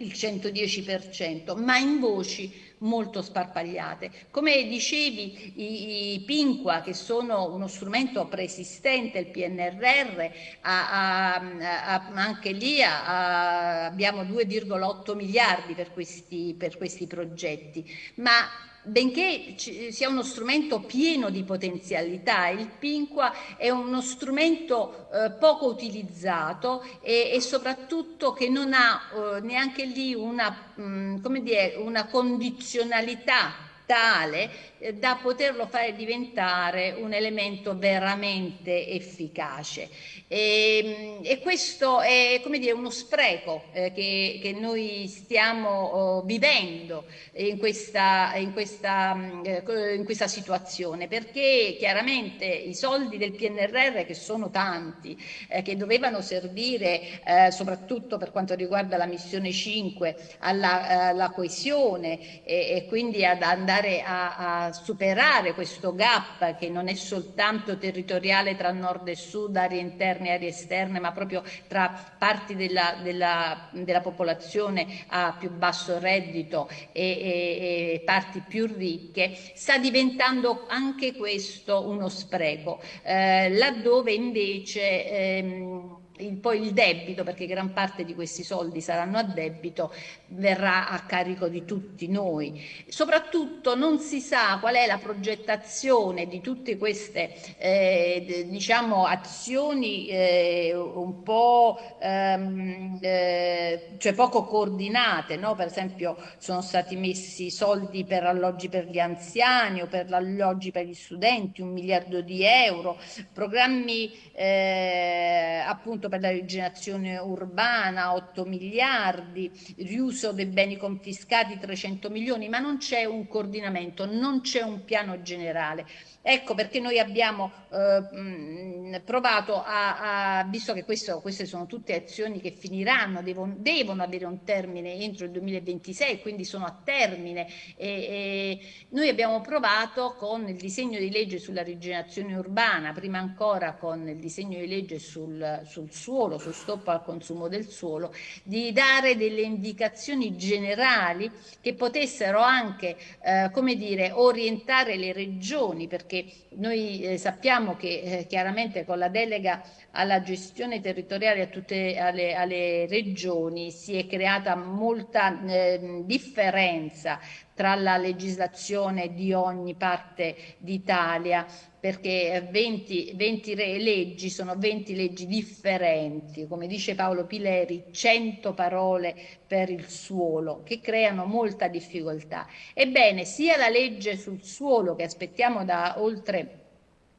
il 110%, ma in voci molto sparpagliate. Come dicevi, i, i Pinqua, che sono uno strumento preesistente, il PNRR, a, a, a, anche lì abbiamo 2,8 miliardi per questi, per questi progetti, ma benché sia uno strumento pieno di potenzialità, il Pinqua è uno strumento eh, poco utilizzato e, e, soprattutto che non ha eh, neanche lì una, mh, mm, dire, una condizionalità tale da poterlo fare diventare un elemento veramente efficace. E, ehm, e questo è come dire, uno spreco eh, che, che, noi stiamo oh, vivendo in questa, in, questa, mm, eh, in questa, situazione, perché chiaramente i soldi del PNRR, che sono tanti, eh, che dovevano servire eh, soprattutto per quanto riguarda la missione 5 alla, alla coesione e, e, quindi ad andare a, a superare questo gap che non è soltanto territoriale tra nord e sud, aree interne e aree esterne, ma proprio tra parti della, della, della popolazione a più basso reddito e, e, e, parti più ricche, sta diventando anche questo uno spreco, eh, laddove invece ehm, il, poi il debito, perché gran parte di questi soldi saranno a debito, verrà a carico di tutti noi. Soprattutto non si sa qual è la progettazione di tutte queste eh, diciamo, azioni eh, un po' ehm, eh, cioè poco coordinate, no? per esempio sono stati messi soldi per alloggi per gli anziani o per alloggi per gli studenti, un miliardo di euro, programmi eh, appunto per la rigenerazione urbana 8 miliardi, riuso dei beni confiscati 300 milioni, ma non c'è un coordinamento, non c'è un piano generale. Ecco perché noi abbiamo eh, provato a, a, visto che questo, queste sono tutte azioni che finiranno, devono, devono, avere un termine entro il 2026, quindi sono a termine, e, e noi abbiamo provato con il disegno di legge sulla rigenerazione urbana, prima ancora con il disegno di legge sul, sul suolo, sul stop al consumo del suolo, di dare delle indicazioni generali che potessero anche, eh, come dire, orientare le regioni, perché noi eh, sappiamo che eh, chiaramente con la delega alla gestione territoriale a tutte alle, alle regioni si è creata molta eh, differenza tra la legislazione di ogni parte d'Italia perché 20, 20 leggi sono 20 leggi differenti, come dice Paolo Pileri, 100 parole per il suolo, che creano molta difficoltà. Ebbene, sia la legge sul suolo che aspettiamo da oltre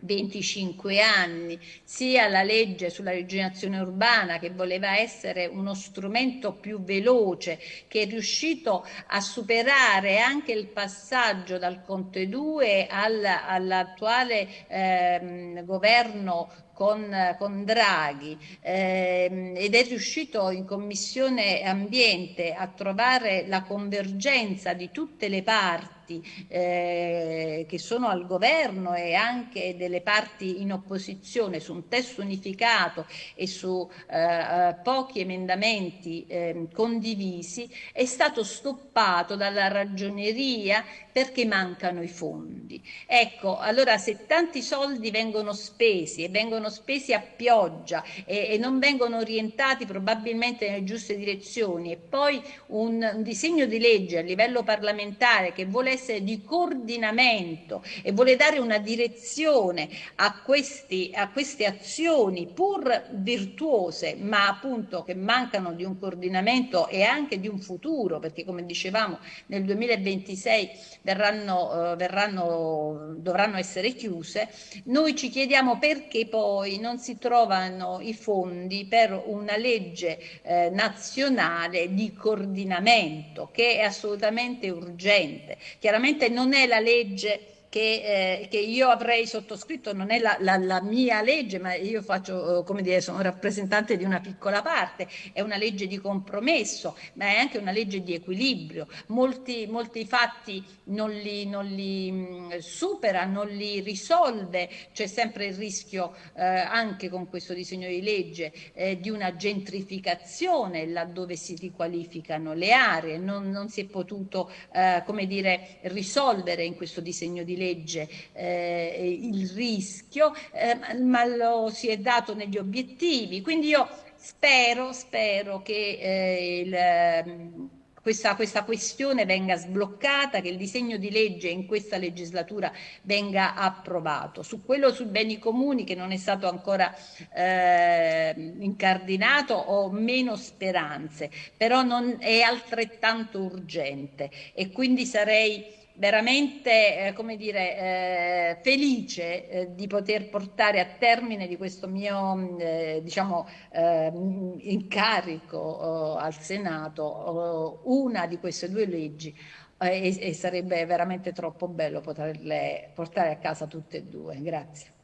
25 anni, sia la legge sulla rigenerazione urbana che voleva essere uno strumento più veloce, che è riuscito a superare anche il passaggio dal Conte 2 all'attuale ehm, governo con, con Draghi. Ehm, ed è riuscito in Commissione Ambiente a trovare la convergenza di tutte le parti eh, che sono al governo e anche delle parti in opposizione su un testo unificato e su eh, eh pochi emendamenti eh, condivisi è stato stoppato dalla ragioneria perché mancano i fondi. Ecco, allora se tanti soldi vengono spesi e vengono spesi a pioggia e, e non vengono orientati probabilmente nelle giuste direzioni e poi un, un disegno di legge a livello parlamentare che vuole essere di coordinamento e vuole dare una direzione a, questi, a queste azioni pur virtuose ma appunto che mancano di un coordinamento e anche di un futuro perché come dicevamo nel 2026 verranno, eh, verranno, dovranno essere chiuse, noi ci chiediamo perché poi non si trovano i fondi per una legge eh, nazionale di coordinamento che è assolutamente urgente. Chiaramente non è la legge che, eh, che, io avrei sottoscritto, non è la, la, la, mia legge, ma io faccio, eh, come dire, sono rappresentante di una piccola parte, è una legge di compromesso, ma è anche una legge di equilibrio. Molti, molti fatti non li, non li mm, supera, non li risolve, c'è sempre il rischio eh, anche con questo disegno di legge eh, di una gentrificazione laddove si riqualificano le aree, non, non si è potuto, eh, come dire, risolvere in questo disegno di legge legge eh, il rischio, eh, ma lo si è dato negli obiettivi. Quindi io spero, spero che eh, il, ehm, questa, questa, questione venga sbloccata, che il disegno di legge in questa legislatura venga approvato. Su quello sui beni comuni che non è stato ancora eh, incardinato ho meno speranze, però non è altrettanto urgente e quindi sarei veramente eh, come dire, eh, felice eh, di poter portare a termine di questo mio mm, eh, diciamo, eh, incarico oh, al Senato oh, una di queste due leggi e, e, sarebbe veramente troppo bello poterle portare a casa tutte e due. Grazie.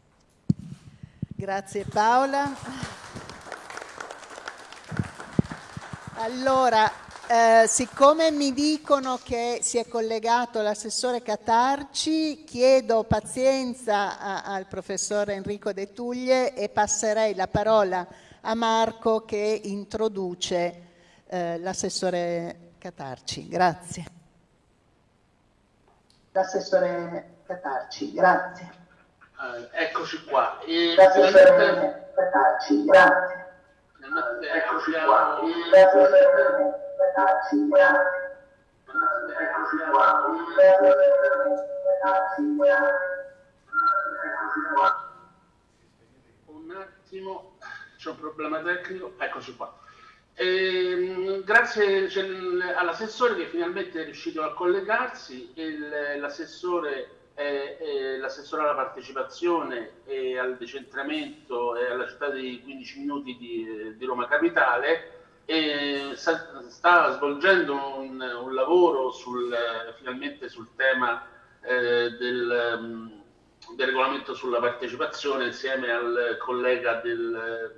Grazie Paola. Allora, eh, siccome mi dicono che si è collegato l'assessore Catarci, chiedo pazienza a, al professor Enrico De Tuglie e passerei la parola a Marco che introduce eh, l'assessore Catarci. Grazie. L'assessore Catarci, grazie. Eh, eccoci qua. E l'assessore Catarci, grazie. Eccoci qua un attimo, c'è un problema tecnico, eccoci qua. E, grazie all'assessore che finalmente è riuscito a collegarsi, l'assessore è, è l'assessore alla partecipazione e al decentramento e alla città dei 15 minuti di, di Roma Capitale sta, sta svolgendo un, un lavoro sul, finalmente sul tema eh, del, mm, del, regolamento sulla partecipazione insieme al collega del,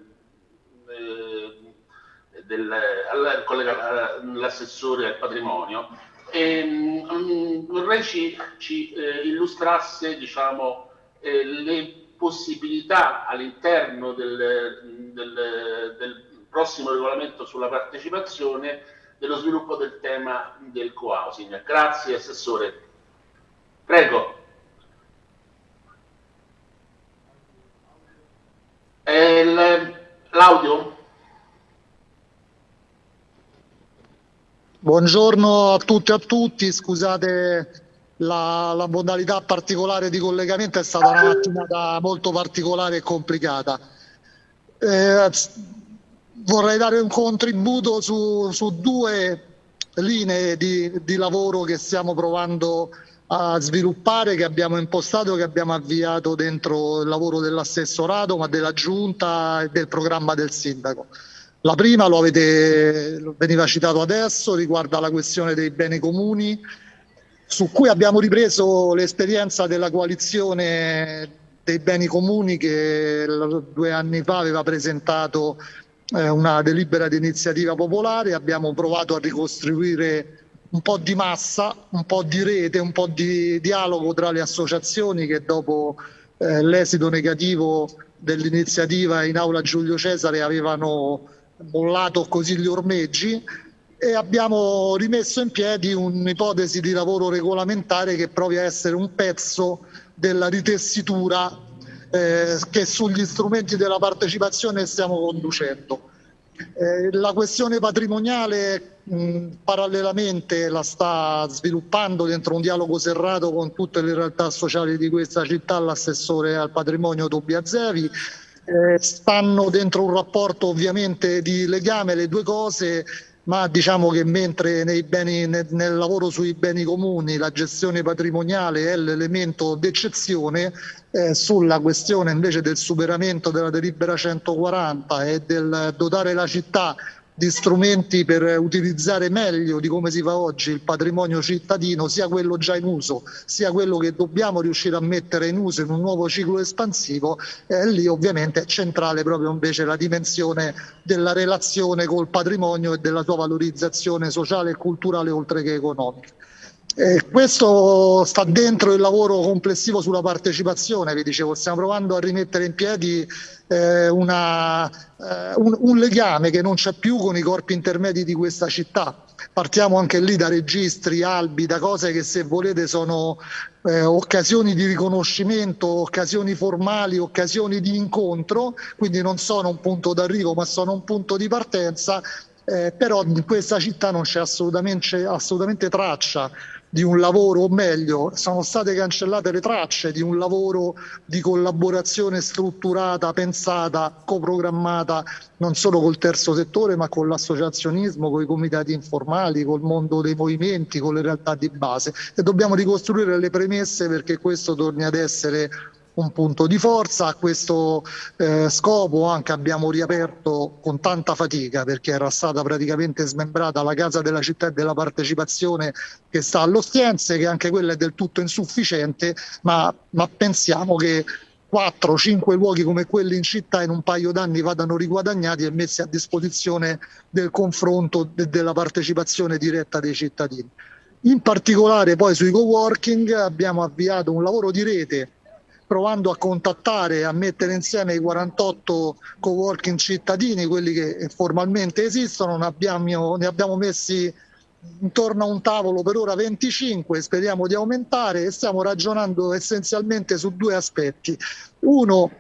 eh, del all'assessore al patrimonio. E, um, vorrei ci, ci eh, illustrasse diciamo, eh, le possibilità all'interno del, del, del prossimo regolamento sulla partecipazione dello sviluppo del tema del co-housing. Grazie Assessore. Prego. L'audio? Buongiorno a tutti e a tutti, scusate la, la, modalità particolare di collegamento è stata una mattinata molto particolare e complicata. Eh, vorrei dare un contributo su, su due linee di, di, lavoro che stiamo provando a sviluppare, che abbiamo impostato, che abbiamo avviato dentro il lavoro dell'assessorato, ma della giunta e del programma del sindaco. La prima, lo avete, veniva citato adesso, riguarda la questione dei beni comuni, su cui abbiamo ripreso l'esperienza della coalizione dei beni comuni che due anni fa aveva presentato eh, una delibera di iniziativa popolare, abbiamo provato a ricostruire un po' di massa, un po' di rete, un po' di dialogo tra le associazioni che dopo eh, l'esito negativo dell'iniziativa in aula Giulio Cesare avevano bollato così gli ormeggi e abbiamo rimesso in piedi un'ipotesi di lavoro regolamentare che provi a essere un pezzo della ritessitura eh, che sugli strumenti della partecipazione stiamo conducendo. Eh, la questione patrimoniale mh, parallelamente la sta sviluppando dentro un dialogo serrato con tutte le realtà sociali di questa città l'assessore al patrimonio Tobia Zevi. Eh, stanno dentro un rapporto ovviamente di legame le due cose ma diciamo che mentre beni, nel, nel, lavoro sui beni comuni la gestione patrimoniale è l'elemento d'eccezione, eh, sulla questione invece del superamento della delibera 140 e del dotare la città di strumenti per utilizzare meglio di come si fa oggi il patrimonio cittadino, sia quello già in uso, sia quello che dobbiamo riuscire a mettere in uso in un nuovo ciclo espansivo, eh, lì ovviamente è centrale proprio invece la dimensione della relazione col patrimonio e della sua valorizzazione sociale e culturale oltre che economica. Eh, questo sta dentro il lavoro complessivo sulla partecipazione, vi dicevo, stiamo provando a rimettere in piedi eh, una, eh, un, un, legame che non c'è più con i corpi intermedi di questa città. Partiamo anche lì da registri, albi, da cose che se volete sono eh, occasioni di riconoscimento, occasioni formali, occasioni di incontro, quindi non sono un punto d'arrivo ma sono un punto di partenza, eh, però in questa città non c'è assolutamente, assolutamente traccia di un lavoro, o meglio, sono state cancellate le tracce di un lavoro di collaborazione strutturata, pensata, coprogrammata non solo col terzo settore ma con l'associazionismo, con i comitati informali, col mondo dei movimenti, con le realtà di base. E dobbiamo ricostruire le premesse perché questo torni ad essere un punto di forza. A questo eh, scopo anche abbiamo riaperto con tanta fatica perché era stata praticamente smembrata la Casa della Città e della Partecipazione che sta all'Ostiense, che anche quella è del tutto insufficiente, ma, ma pensiamo che 4-5 luoghi come quelli in città in un paio d'anni vadano riguadagnati e messi a disposizione del confronto e della partecipazione diretta dei cittadini. In particolare poi sui co-working abbiamo avviato un lavoro di rete provando a contattare a mettere insieme i 48 co-working cittadini, quelli che formalmente esistono, ne abbiamo, ne abbiamo messi intorno a un tavolo per ora 25, speriamo di aumentare e stiamo ragionando essenzialmente su due aspetti. Uno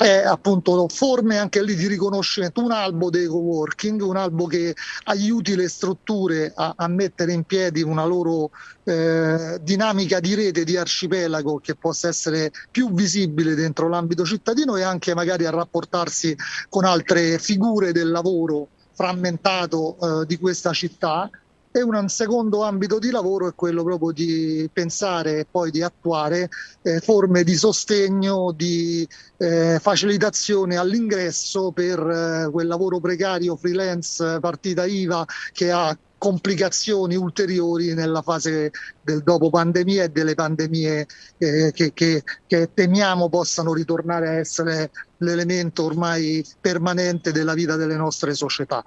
è appunto forme anche lì di riconoscimento, un albo dei co-working, un albo che aiuti le strutture a, a mettere in piedi una loro eh, dinamica di rete, di arcipelago che possa essere più visibile dentro l'ambito cittadino e anche magari a rapportarsi con altre figure del lavoro frammentato eh, di questa città e un secondo ambito di lavoro è quello proprio di pensare e poi di attuare eh, forme di sostegno, di eh, facilitazione all'ingresso per eh, quel lavoro precario, freelance, partita IVA che ha complicazioni ulteriori nella fase del dopo pandemia e delle pandemie eh, che, che, che temiamo possano ritornare a essere l'elemento ormai permanente della vita delle nostre società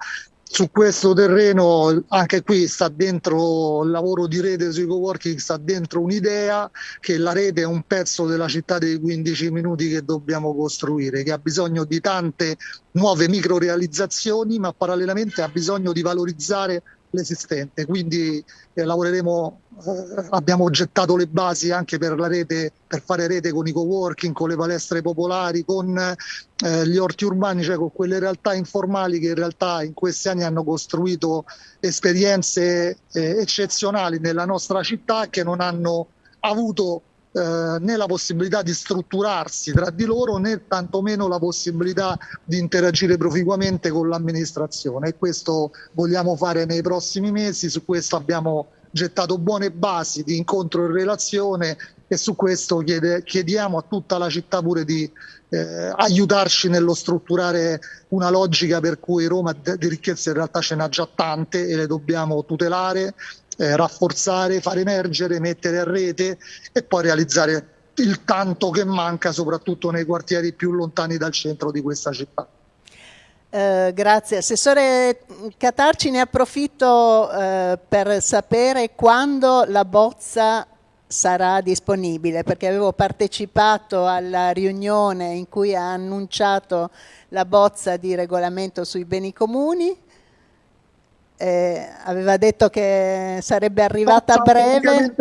su questo terreno anche qui sta dentro il lavoro di rete sui coworking sta dentro un'idea che la rete è un pezzo della città dei 15 minuti che dobbiamo costruire che ha bisogno di tante nuove micro realizzazioni ma parallelamente ha bisogno di valorizzare l'esistente, quindi eh, lavoreremo, eh, abbiamo gettato le basi anche per la rete, per fare rete con i co-working, con le palestre popolari, con eh, gli orti urbani, cioè con quelle realtà informali che in realtà in questi anni hanno costruito esperienze eh, eccezionali nella nostra città che non hanno avuto eh, né la possibilità di strutturarsi tra di loro né tantomeno la possibilità di interagire proficuamente con l'amministrazione. E questo vogliamo fare nei prossimi mesi, su questo abbiamo gettato buone basi di incontro e relazione e su questo chiede, chiediamo a tutta la città pure di eh, aiutarci nello strutturare una logica per cui Roma di ricchezze in realtà ce n'ha già tante e le dobbiamo tutelare eh, rafforzare, far emergere, mettere a rete e poi realizzare il tanto che manca soprattutto nei quartieri più lontani dal centro di questa città. Eh, grazie. Assessore Catarci, ne approfitto eh, per sapere quando la bozza sarà disponibile, perché avevo partecipato alla riunione in cui ha annunciato la bozza di regolamento sui beni comuni eh, aveva detto che sarebbe arrivata a breve.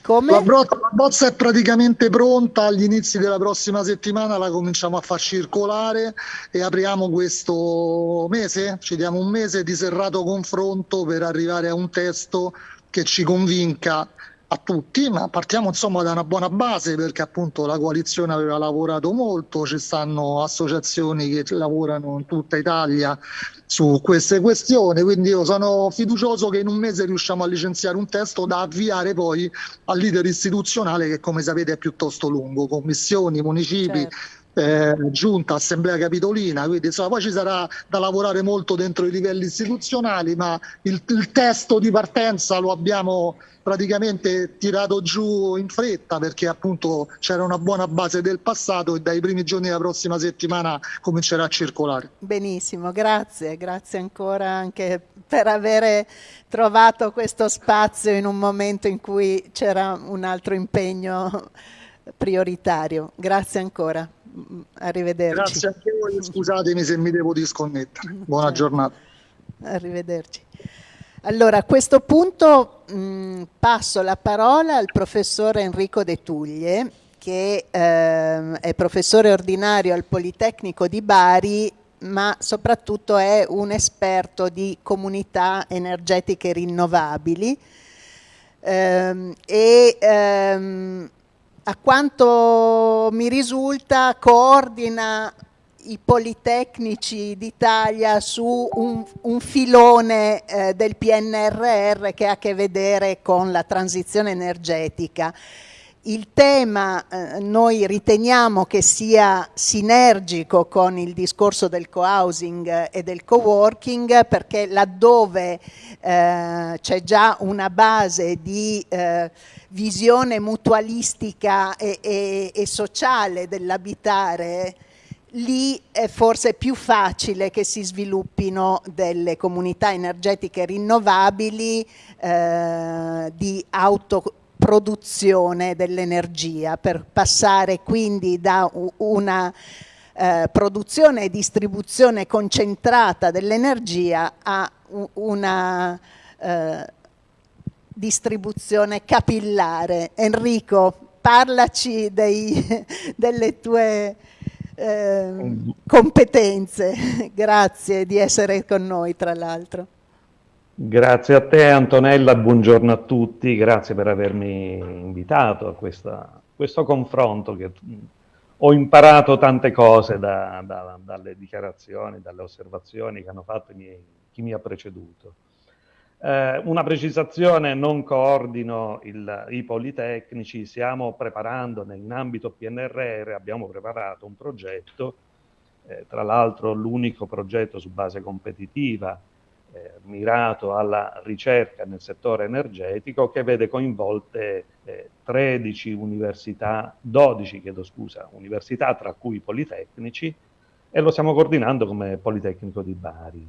Come? La, la bozza è praticamente pronta, agli inizi della prossima settimana la cominciamo a far circolare e apriamo questo mese, ci diamo un mese di serrato confronto per arrivare a un testo che ci convinca a tutti, ma partiamo insomma da una buona base perché appunto la coalizione aveva lavorato molto, ci stanno associazioni che lavorano in tutta Italia su queste questioni, quindi io sono fiducioso che in un mese riusciamo a licenziare un testo da avviare poi al leader istituzionale che come sapete è piuttosto lungo, commissioni, municipi, certo. Eh, giunta, assemblea capitolina, quindi insomma poi ci sarà da lavorare molto dentro i livelli istituzionali, ma il, il testo di partenza lo abbiamo praticamente tirato giù in fretta perché appunto c'era una buona base del passato e dai primi giorni della prossima settimana comincerà a circolare. Benissimo, grazie, grazie ancora anche per avere trovato questo spazio in un momento in cui c'era un altro impegno prioritario. Grazie ancora, arrivederci. Grazie anche voi, <laughs> scusatemi se mi devo disconnettere. Buona giornata. Arrivederci. Allora, a questo punto mh, passo la parola al professore Enrico De Tuglie, che eh, è professore ordinario al Politecnico di Bari, ma soprattutto è un esperto di comunità energetiche rinnovabili ehm, e ehm, a quanto mi risulta coordina i Politecnici d'Italia su un, un filone eh, del PNRR che ha a che vedere con la transizione energetica. Il tema eh, noi riteniamo che sia sinergico con il discorso del co-housing e del co-working perché laddove eh, c'è già una base di eh, visione mutualistica e, e, e sociale dell'abitare lì è forse più facile che si sviluppino delle comunità energetiche rinnovabili eh, di autoproduzione dell'energia per passare quindi da una eh, produzione e distribuzione concentrata dell'energia a una eh, distribuzione capillare. Enrico, parlaci dei, <laughs> delle tue eh, competenze. <laughs> Grazie di essere con noi, tra l'altro. Grazie a te Antonella, buongiorno a tutti, grazie per avermi invitato a questa, questo confronto che ho imparato tante cose da, da, dalle dichiarazioni, dalle osservazioni che hanno fatto miei, chi mi ha preceduto. Eh, una precisazione, non coordino il, i politecnici, stiamo preparando in ambito PNRR, abbiamo preparato un progetto, eh, tra l'altro l'unico progetto su base competitiva eh, mirato alla ricerca nel settore energetico che vede coinvolte 13 eh, università, 12 chiedo scusa, università tra cui politecnici e lo stiamo coordinando come Politecnico di Bari.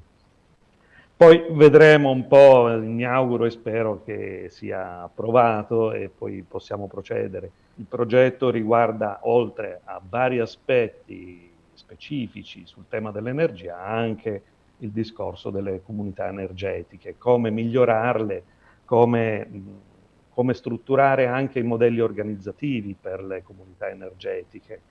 Poi vedremo un po', mi auguro e spero che sia approvato e poi possiamo procedere. Il progetto riguarda, oltre a vari aspetti specifici sul tema dell'energia, anche il discorso delle comunità energetiche, come migliorarle, come, come strutturare anche i modelli organizzativi per le comunità energetiche.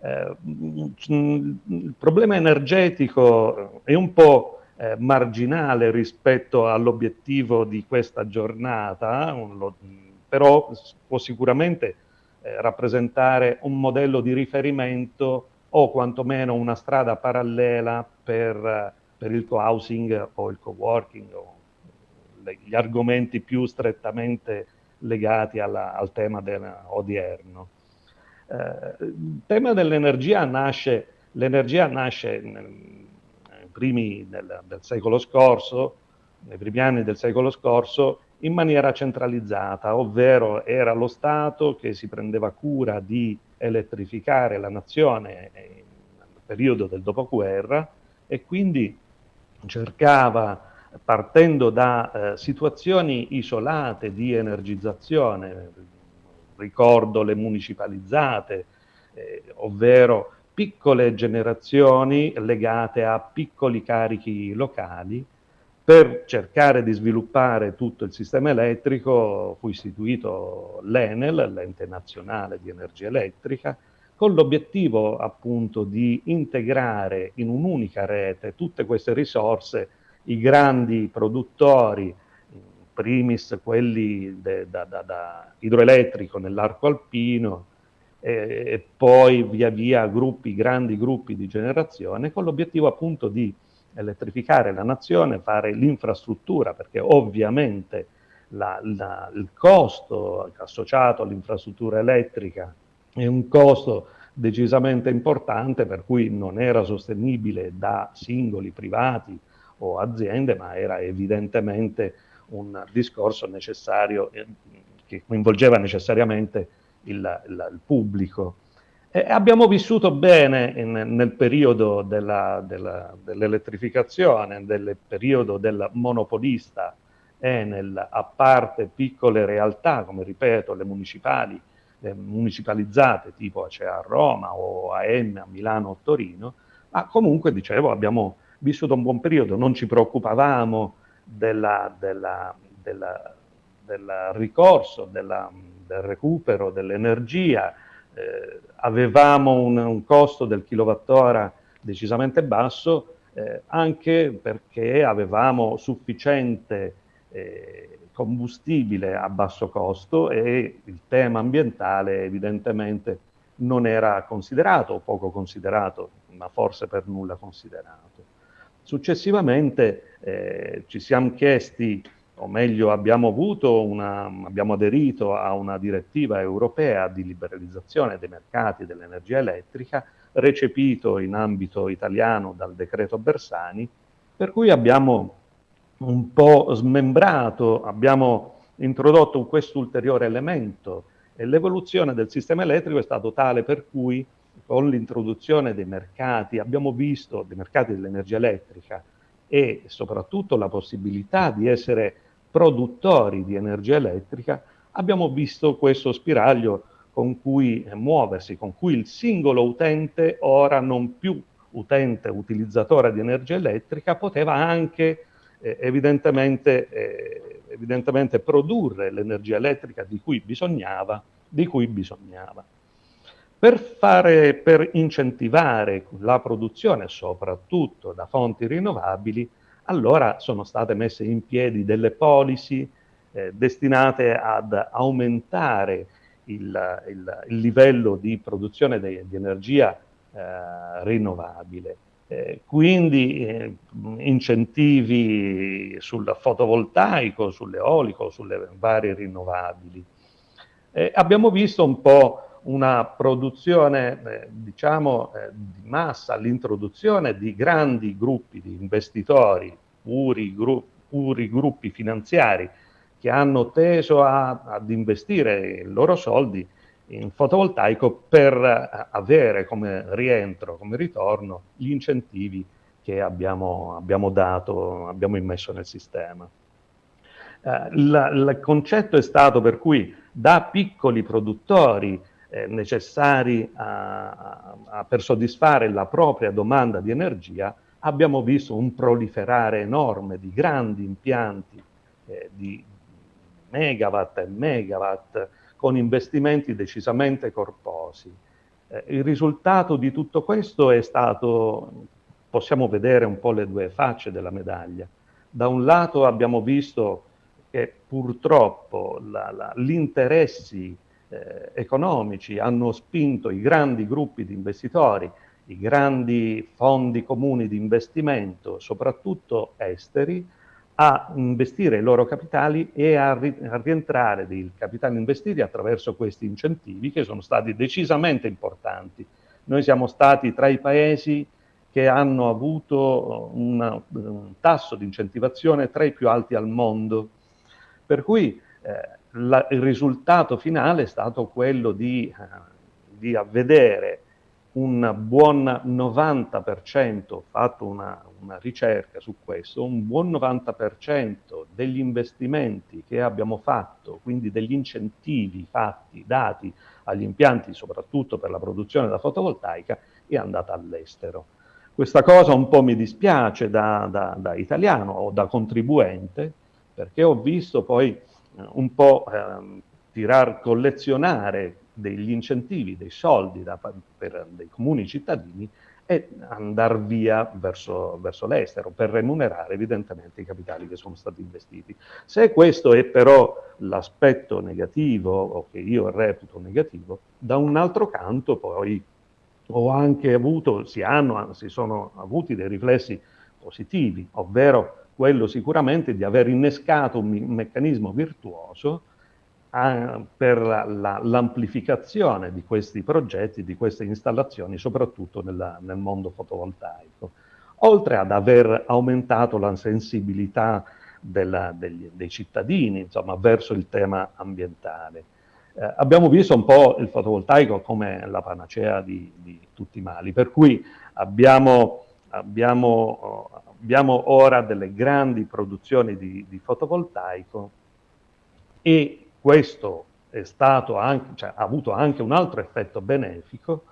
Eh, il problema energetico è un po' eh, marginale rispetto all'obiettivo di questa giornata, lo, però può sicuramente eh, rappresentare un modello di riferimento o quantomeno una strada parallela per, per il co-housing o il co-working o le, gli argomenti più strettamente legati alla, al tema odierno. Eh, il tema dell'energia nasce, l'energia nasce nel, primi del, del secolo scorso, nei primi anni del secolo scorso, in maniera centralizzata, ovvero era lo Stato che si prendeva cura di elettrificare la nazione nel periodo del dopoguerra e quindi cercava, partendo da eh, situazioni isolate di energizzazione, ricordo le municipalizzate, eh, ovvero piccole generazioni legate a piccoli carichi locali. Per cercare di sviluppare tutto il sistema elettrico fu istituito l'Enel, l'ente nazionale di energia elettrica, con l'obiettivo appunto di integrare in un'unica rete tutte queste risorse, i grandi produttori, primis quelli de, da, da, da idroelettrico nell'arco alpino, e poi via via gruppi, grandi gruppi di generazione, con l'obiettivo appunto di elettrificare la nazione, fare l'infrastruttura, perché ovviamente la, la, il costo associato all'infrastruttura elettrica è un costo decisamente importante, per cui non era sostenibile da singoli privati o aziende, ma era evidentemente un discorso necessario eh, che coinvolgeva necessariamente il, il, il pubblico. E abbiamo vissuto bene in, nel periodo dell'elettrificazione, dell nel periodo del monopolista Enel, a parte piccole realtà, come ripeto, le municipali, le municipalizzate tipo Acea a Roma o AM a Milano o Torino, ma comunque, dicevo, abbiamo vissuto un buon periodo, non ci preoccupavamo della, della, della, del ricorso, del recupero dell'energia, eh, avevamo un, un, costo del kilowattora decisamente basso, eh, anche perché avevamo sufficiente eh, combustibile a basso costo e il tema ambientale evidentemente non era considerato o poco considerato, ma forse per nulla considerato. Successivamente eh, ci siamo chiesti o meglio abbiamo, una, abbiamo aderito a una direttiva europea di liberalizzazione dei mercati dell'energia elettrica, recepito in ambito italiano dal decreto Bersani, per cui abbiamo un po' smembrato, abbiamo introdotto questo ulteriore elemento e l'evoluzione del sistema elettrico è stato tale per cui con l'introduzione dei mercati, abbiamo visto, dei mercati dell'energia elettrica e soprattutto la possibilità di essere produttori di energia elettrica, abbiamo visto questo spiraglio con cui muoversi, con cui il singolo utente, ora non più utente utilizzatore di energia elettrica, poteva anche eh, evidentemente, eh, evidentemente, produrre l'energia elettrica di cui bisognava, di cui bisognava. Per, fare, per incentivare la produzione, soprattutto da fonti rinnovabili, allora sono state messe in piedi delle policy eh, destinate ad aumentare il, il, il livello di produzione de, di energia eh, rinnovabile. Eh, quindi eh, incentivi sul fotovoltaico, sull'eolico, sulle varie rinnovabili. Eh, abbiamo visto un po' una produzione, eh, diciamo, eh, di massa, l'introduzione di grandi gruppi di investitori, puri, gru puri gruppi finanziari, che hanno teso a, ad investire i loro soldi in fotovoltaico per eh, avere come rientro, come ritorno, gli incentivi che abbiamo, abbiamo dato, abbiamo immesso nel sistema. Eh, il concetto è stato per cui da piccoli produttori eh, necessari a, a, per soddisfare la propria domanda di energia abbiamo visto un proliferare enorme di grandi impianti eh, di megawatt e megawatt con investimenti decisamente corposi. Eh, il risultato di tutto questo è stato, possiamo vedere un po' le due facce della medaglia. Da un lato abbiamo visto che purtroppo gli interessi eh, economici hanno spinto i grandi gruppi di investitori, i grandi fondi comuni di investimento, soprattutto esteri, a investire i loro capitali e a, ri a rientrare dei capitali investiti attraverso questi incentivi che sono stati decisamente importanti. Noi siamo stati tra i paesi che hanno avuto una, un tasso di incentivazione tra i più alti al mondo. Per cui eh, la, il risultato finale è stato quello di, eh, di vedere un buon 90%, fatto una, una, ricerca su questo, un buon 90% degli investimenti che abbiamo fatto, quindi degli incentivi fatti, dati agli impianti, soprattutto per la produzione da fotovoltaica, è andata all'estero. Questa cosa un po' mi dispiace da, da, da, italiano o da contribuente, perché ho visto poi eh, un po' eh, tirar, collezionare degli incentivi, dei soldi da, per dei comuni cittadini e andare via verso, verso l'estero per remunerare evidentemente i capitali che sono stati investiti. Se questo è però l'aspetto negativo o che io reputo negativo, da un altro canto poi ho anche avuto, si, hanno, si sono avuti dei riflessi positivi, ovvero quello sicuramente di aver innescato un, meccanismo virtuoso per l'amplificazione la, di questi progetti, di queste installazioni, soprattutto nella, nel mondo fotovoltaico, oltre ad aver aumentato la sensibilità della, degli, dei cittadini insomma, verso il tema ambientale. Eh, abbiamo visto un po' il fotovoltaico come la panacea di, di tutti i mali, per cui abbiamo, abbiamo, abbiamo ora delle grandi produzioni di, di fotovoltaico e questo anche, cioè, ha avuto anche un altro effetto benefico,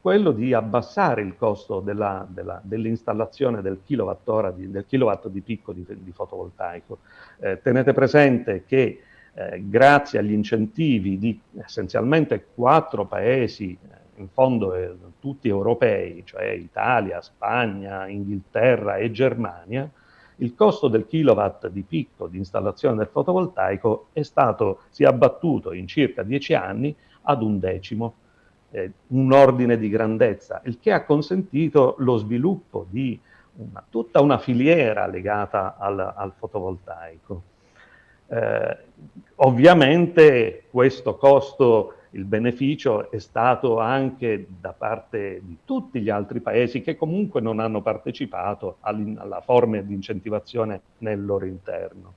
quello di abbassare il costo dell'installazione del, kilowattora di, del kilowatt di picco di, di fotovoltaico. Eh, tenete presente che eh, grazie agli incentivi di essenzialmente quattro paesi, eh, in fondo eh, tutti europei, cioè Italia, Spagna, Inghilterra e Germania, il costo del kilowatt di picco di installazione del fotovoltaico è stato, si è abbattuto in circa dieci anni ad un decimo, eh, un ordine di grandezza, il che ha consentito lo sviluppo di una, tutta una filiera legata al, al fotovoltaico. Eh, ovviamente questo costo il beneficio è stato anche da parte di tutti gli altri paesi che comunque non hanno partecipato alla forma di incentivazione nel loro interno.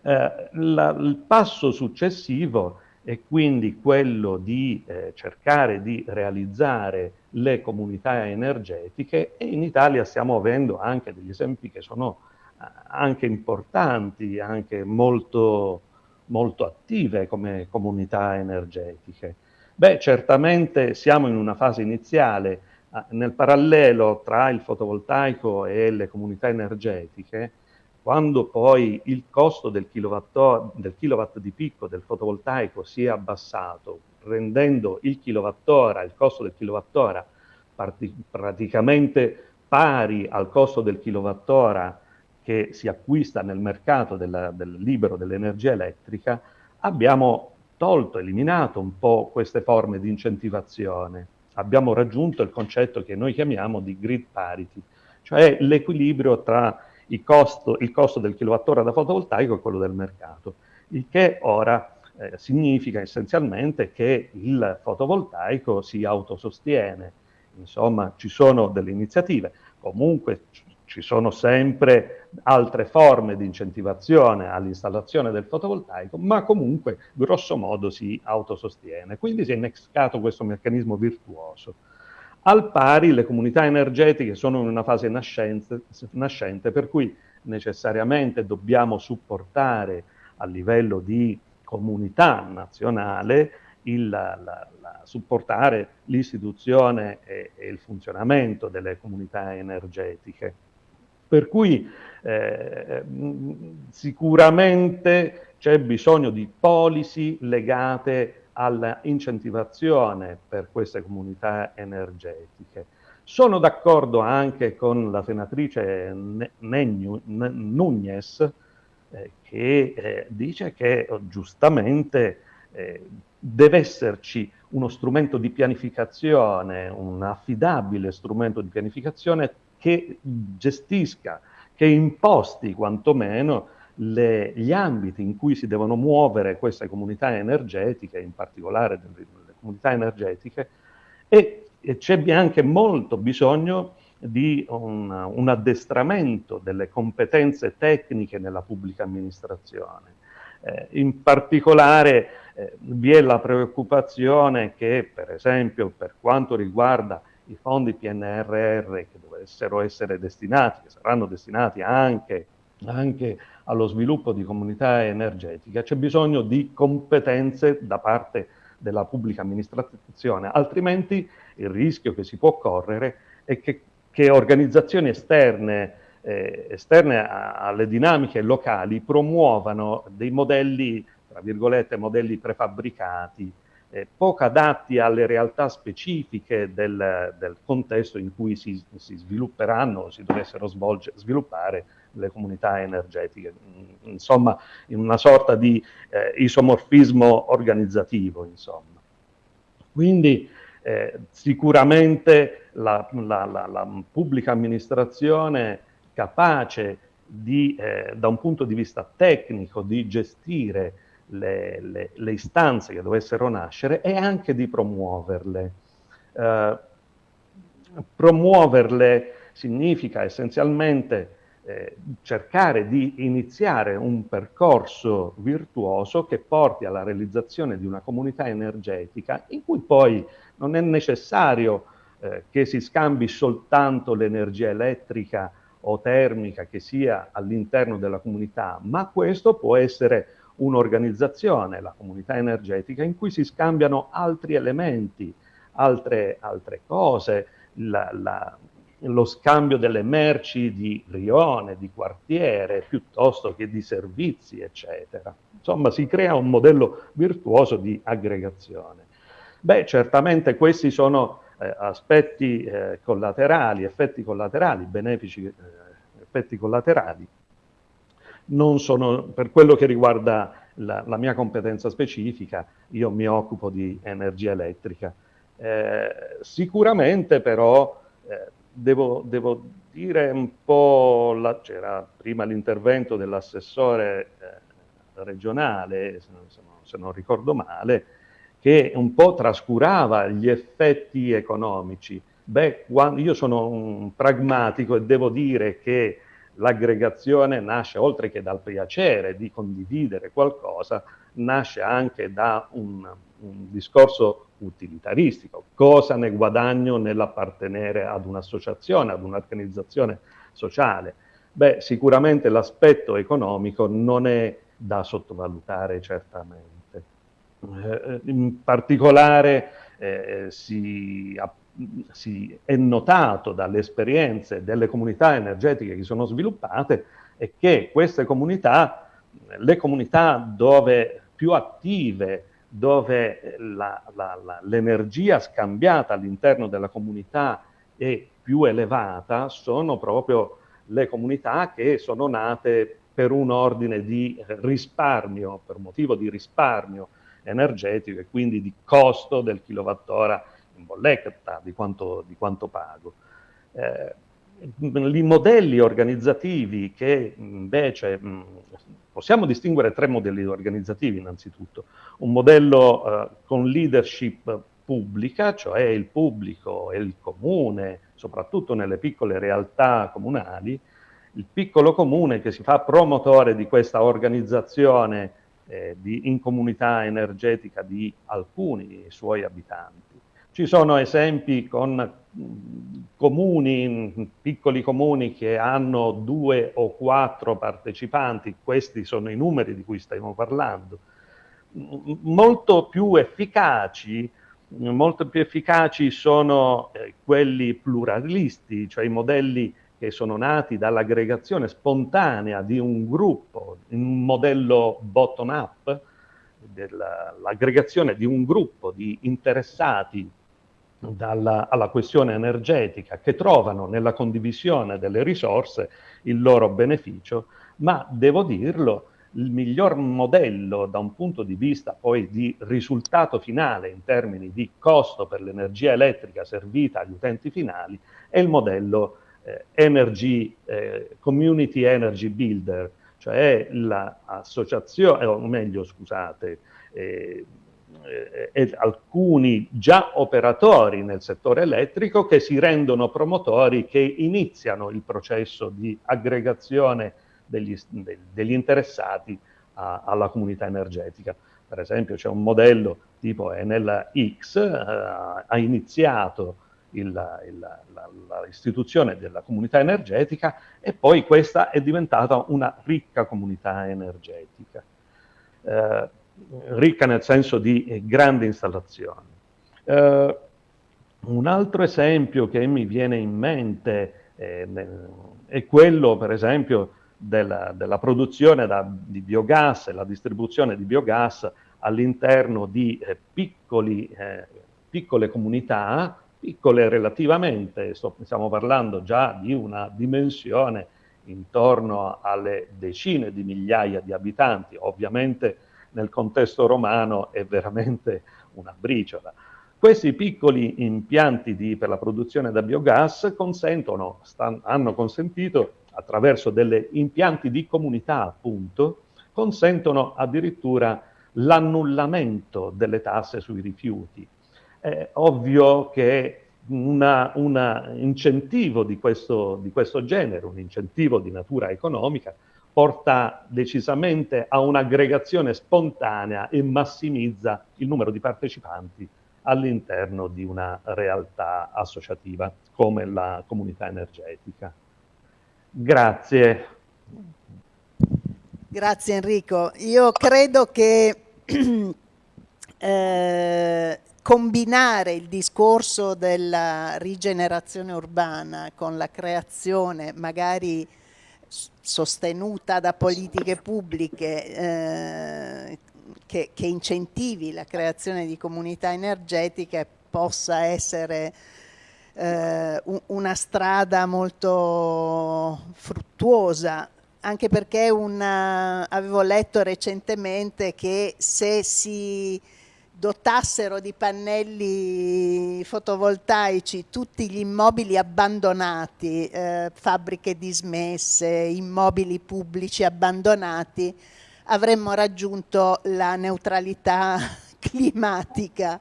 Eh, la, il passo successivo è quindi quello di eh, cercare di realizzare le comunità energetiche e in Italia stiamo avendo anche degli esempi che sono eh, anche importanti, anche molto molto attive come comunità energetiche. Beh, certamente siamo in una fase iniziale, nel parallelo tra il fotovoltaico e le comunità energetiche, quando poi il costo del kilowatt, del kilowatt di picco del fotovoltaico si è abbassato, rendendo il kilowattora, il costo del kilowattora praticamente pari al costo del kilowattora che si acquista nel mercato della, del libero dell'energia elettrica, abbiamo tolto, eliminato un po' queste forme di incentivazione. abbiamo raggiunto il concetto che noi chiamiamo di grid parity, cioè l'equilibrio tra costo, il costo del kilowattora da fotovoltaico e quello del mercato, il che ora eh, significa essenzialmente che il fotovoltaico si autosostiene, insomma ci sono delle iniziative, comunque ci sono sempre altre forme di incentivazione all'installazione del fotovoltaico, ma comunque grosso modo si autosostiene. Quindi si è innescato questo meccanismo virtuoso. Al pari le comunità energetiche sono in una fase nascente, nascente per cui necessariamente dobbiamo supportare a livello di comunità nazionale il, la, la, supportare l'istituzione e, e il funzionamento delle comunità energetiche. Per cui eh, sicuramente c'è bisogno di policy legate all'incentivazione per queste comunità energetiche. Sono d'accordo anche con la senatrice Nunez eh, che eh, dice che giustamente eh, deve esserci uno strumento di pianificazione, un affidabile strumento di pianificazione che gestisca, che imposti quantomeno le, gli ambiti in cui si devono muovere queste comunità energetiche, in particolare le, comunità energetiche, e, e c'è anche molto bisogno di un, un, addestramento delle competenze tecniche nella pubblica amministrazione. Eh, in particolare eh, vi è la preoccupazione che, per esempio, per quanto riguarda i fondi PNRR che dovessero essere destinati, che saranno destinati anche, anche allo sviluppo di comunità energetiche, c'è bisogno di competenze da parte della pubblica amministrazione, altrimenti il rischio che si può correre è che, che organizzazioni esterne, eh, esterne a, alle dinamiche locali promuovano dei modelli, tra virgolette, modelli prefabbricati, eh, poco adatti alle realtà specifiche del, del contesto in cui si, si svilupperanno o si dovessero svolgere, sviluppare le comunità energetiche, insomma in una sorta di eh, isomorfismo organizzativo. Insomma. Quindi eh, sicuramente la, la, la, la, pubblica amministrazione capace di, eh, da un punto di vista tecnico di gestire le, le, le, istanze che dovessero nascere e anche di promuoverle. Eh, promuoverle significa essenzialmente eh, cercare di iniziare un percorso virtuoso che porti alla realizzazione di una comunità energetica in cui poi non è necessario eh, che si scambi soltanto l'energia elettrica o termica che sia all'interno della comunità, ma questo può essere un'organizzazione, la comunità energetica, in cui si scambiano altri elementi, altre, altre cose, la, la, lo scambio delle merci di rione, di quartiere, piuttosto che di servizi, eccetera. Insomma, si crea un modello virtuoso di aggregazione. Beh, certamente questi sono eh, aspetti eh, collaterali, effetti collaterali, benefici eh, effetti collaterali, sono, per quello che riguarda la, la, mia competenza specifica, io mi occupo di energia elettrica. Eh, sicuramente però eh, devo, devo, dire un po', c'era prima l'intervento dell'assessore eh, regionale, se non, se non ricordo male, che un po' trascurava gli effetti economici. Beh, io sono un pragmatico e devo dire che l'aggregazione nasce oltre che dal piacere di condividere qualcosa, nasce anche da un, un discorso utilitaristico. Cosa ne guadagno nell'appartenere ad un'associazione, ad un'organizzazione sociale? Beh, sicuramente l'aspetto economico non è da sottovalutare certamente. Eh, in particolare eh, si appunto si è notato dalle esperienze delle comunità energetiche che sono sviluppate è che queste comunità, le comunità dove più attive, dove l'energia scambiata all'interno della comunità è più elevata, sono proprio le comunità che sono nate per un ordine di risparmio, per motivo di risparmio energetico e quindi di costo del kilowattora in bolletta di quanto, di quanto pago. Eh, I modelli organizzativi che invece mh, possiamo distinguere tre modelli organizzativi innanzitutto. Un modello eh, con leadership pubblica, cioè il pubblico e il comune, soprattutto nelle piccole realtà comunali, il piccolo comune che si fa promotore di questa organizzazione eh, di, in comunità energetica di alcuni suoi abitanti. Ci sono esempi con comuni, piccoli comuni che hanno due o quattro partecipanti, questi sono i numeri di cui stiamo parlando, molto più efficaci molto più efficaci sono eh, quelli pluralisti, cioè i modelli che sono nati dall'aggregazione spontanea di un gruppo, un modello bottom-up, l'aggregazione di un gruppo di interessati dalla, alla questione energetica che trovano nella condivisione delle risorse il loro beneficio, ma devo dirlo, il miglior modello da un punto di vista poi di risultato finale in termini di costo per l'energia elettrica servita agli utenti finali è il modello eh, energy, eh, Community Energy Builder, cioè l'associazione, o meglio scusate, eh, eh, alcuni già operatori nel settore elettrico che si rendono promotori, che iniziano il processo di aggregazione degli, degli interessati a, alla comunità energetica. Per esempio c'è un modello tipo Enel X, eh, ha iniziato l'istituzione della comunità energetica e poi questa è diventata una ricca comunità energetica, eh, ricca nel senso di grandi installazioni. Eh, un altro esempio che mi viene in mente eh, è quello, per esempio, della, della produzione da, di biogas e la distribuzione di biogas all'interno di eh, piccoli, eh, piccole comunità, piccole relativamente, sto, stiamo parlando già di una dimensione intorno alle decine di migliaia di abitanti, ovviamente nel contesto romano è veramente una briciola. Questi piccoli impianti di, per la produzione da biogas consentono, stanno, hanno consentito attraverso degli impianti di comunità, appunto, consentono addirittura l'annullamento delle tasse sui rifiuti. È ovvio che un incentivo di questo, di questo genere, un incentivo di natura economica, porta decisamente a un'aggregazione spontanea e massimizza il numero di partecipanti all'interno di una realtà associativa come la comunità energetica. Grazie. Grazie Enrico. Io credo che <clears throat> eh, combinare il discorso della rigenerazione urbana con la creazione magari sostenuta da politiche pubbliche eh, che, che, incentivi la creazione di comunità energetiche possa essere eh, una strada molto fruttuosa, anche perché una, avevo letto recentemente che se si dotassero di pannelli fotovoltaici tutti gli immobili abbandonati, eh, fabbriche dismesse, immobili pubblici abbandonati, avremmo raggiunto la neutralità <laughs> climatica.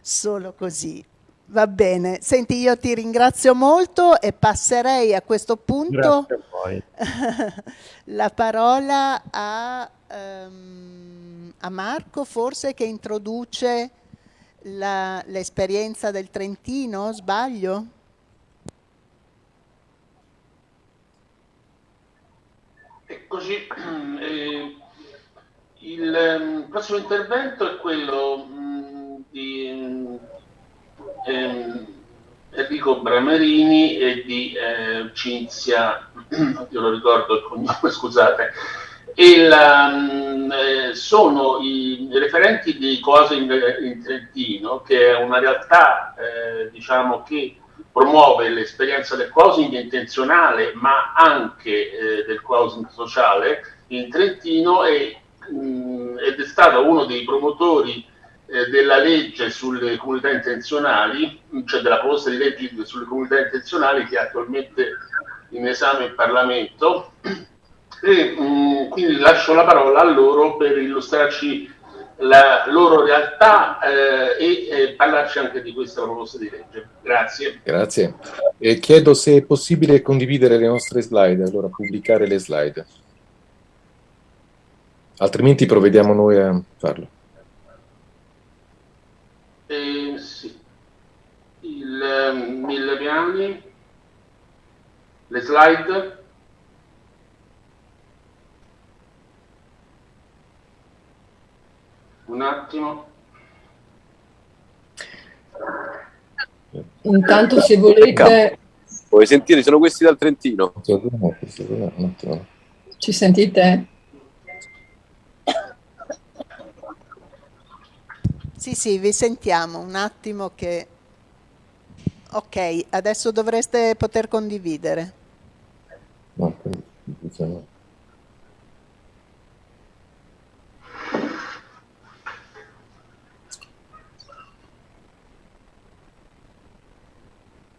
Solo così. Va bene, senti io ti ringrazio molto e passerei a questo punto a <laughs> la parola a, um, a, Marco forse che introduce l'esperienza del Trentino, sbaglio? E così <clears throat> eh, il um, prossimo intervento è quello um, di ehm, Enrico Bramerini e di eh, Cinzia, <clears throat> io lo ricordo il cognome, <laughs> scusate, e la, mm, eh, sono i referenti di Cose in, in, Trentino, che è una realtà eh, diciamo, che promuove l'esperienza del closing intenzionale, ma anche eh, del closing sociale in Trentino e, mh, mm, ed è stato uno dei promotori eh, della legge sulle comunità intenzionali, cioè della proposta di legge sulle comunità intenzionali che è attualmente in esame in Parlamento e mh, mm, quindi lascio la parola a loro per illustrarci la loro realtà eh, e eh, parlarci anche di questa proposta di legge. Grazie. Grazie. E chiedo se è possibile condividere le nostre slide, allora pubblicare le slide. Altrimenti provvediamo noi a farlo. Eh, sì. Il eh, mille piani, le slide. Un attimo. Intanto se volete... Vuoi sentire? Sono questi dal Trentino. Ci sentite? Sì, sì, vi sentiamo. Un attimo che... Ok, adesso dovreste poter condividere. No, diciamo...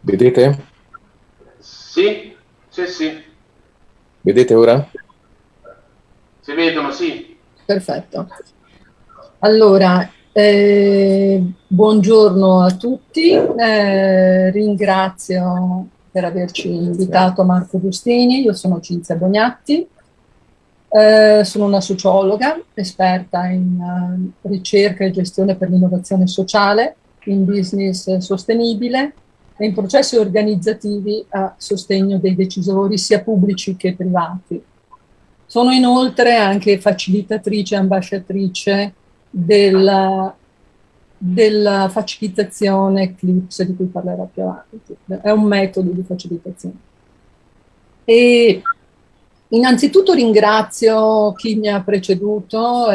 Vedete? Sì, sì, sì. Vedete ora? Si vedono, sì. Perfetto. Allora, eh, buongiorno a tutti, eh, ringrazio per averci invitato Marco Giustini, io sono Cinzia Bognatti, eh, sono una sociologa esperta in uh, ricerca e gestione per l'innovazione sociale, in business sostenibile e in processi organizzativi a sostegno dei decisori sia pubblici che privati. Sono inoltre anche facilitatrice e ambasciatrice della, della facilitazione Eclipse di cui parlerò più avanti. È un metodo di facilitazione. E innanzitutto ringrazio chi mi ha preceduto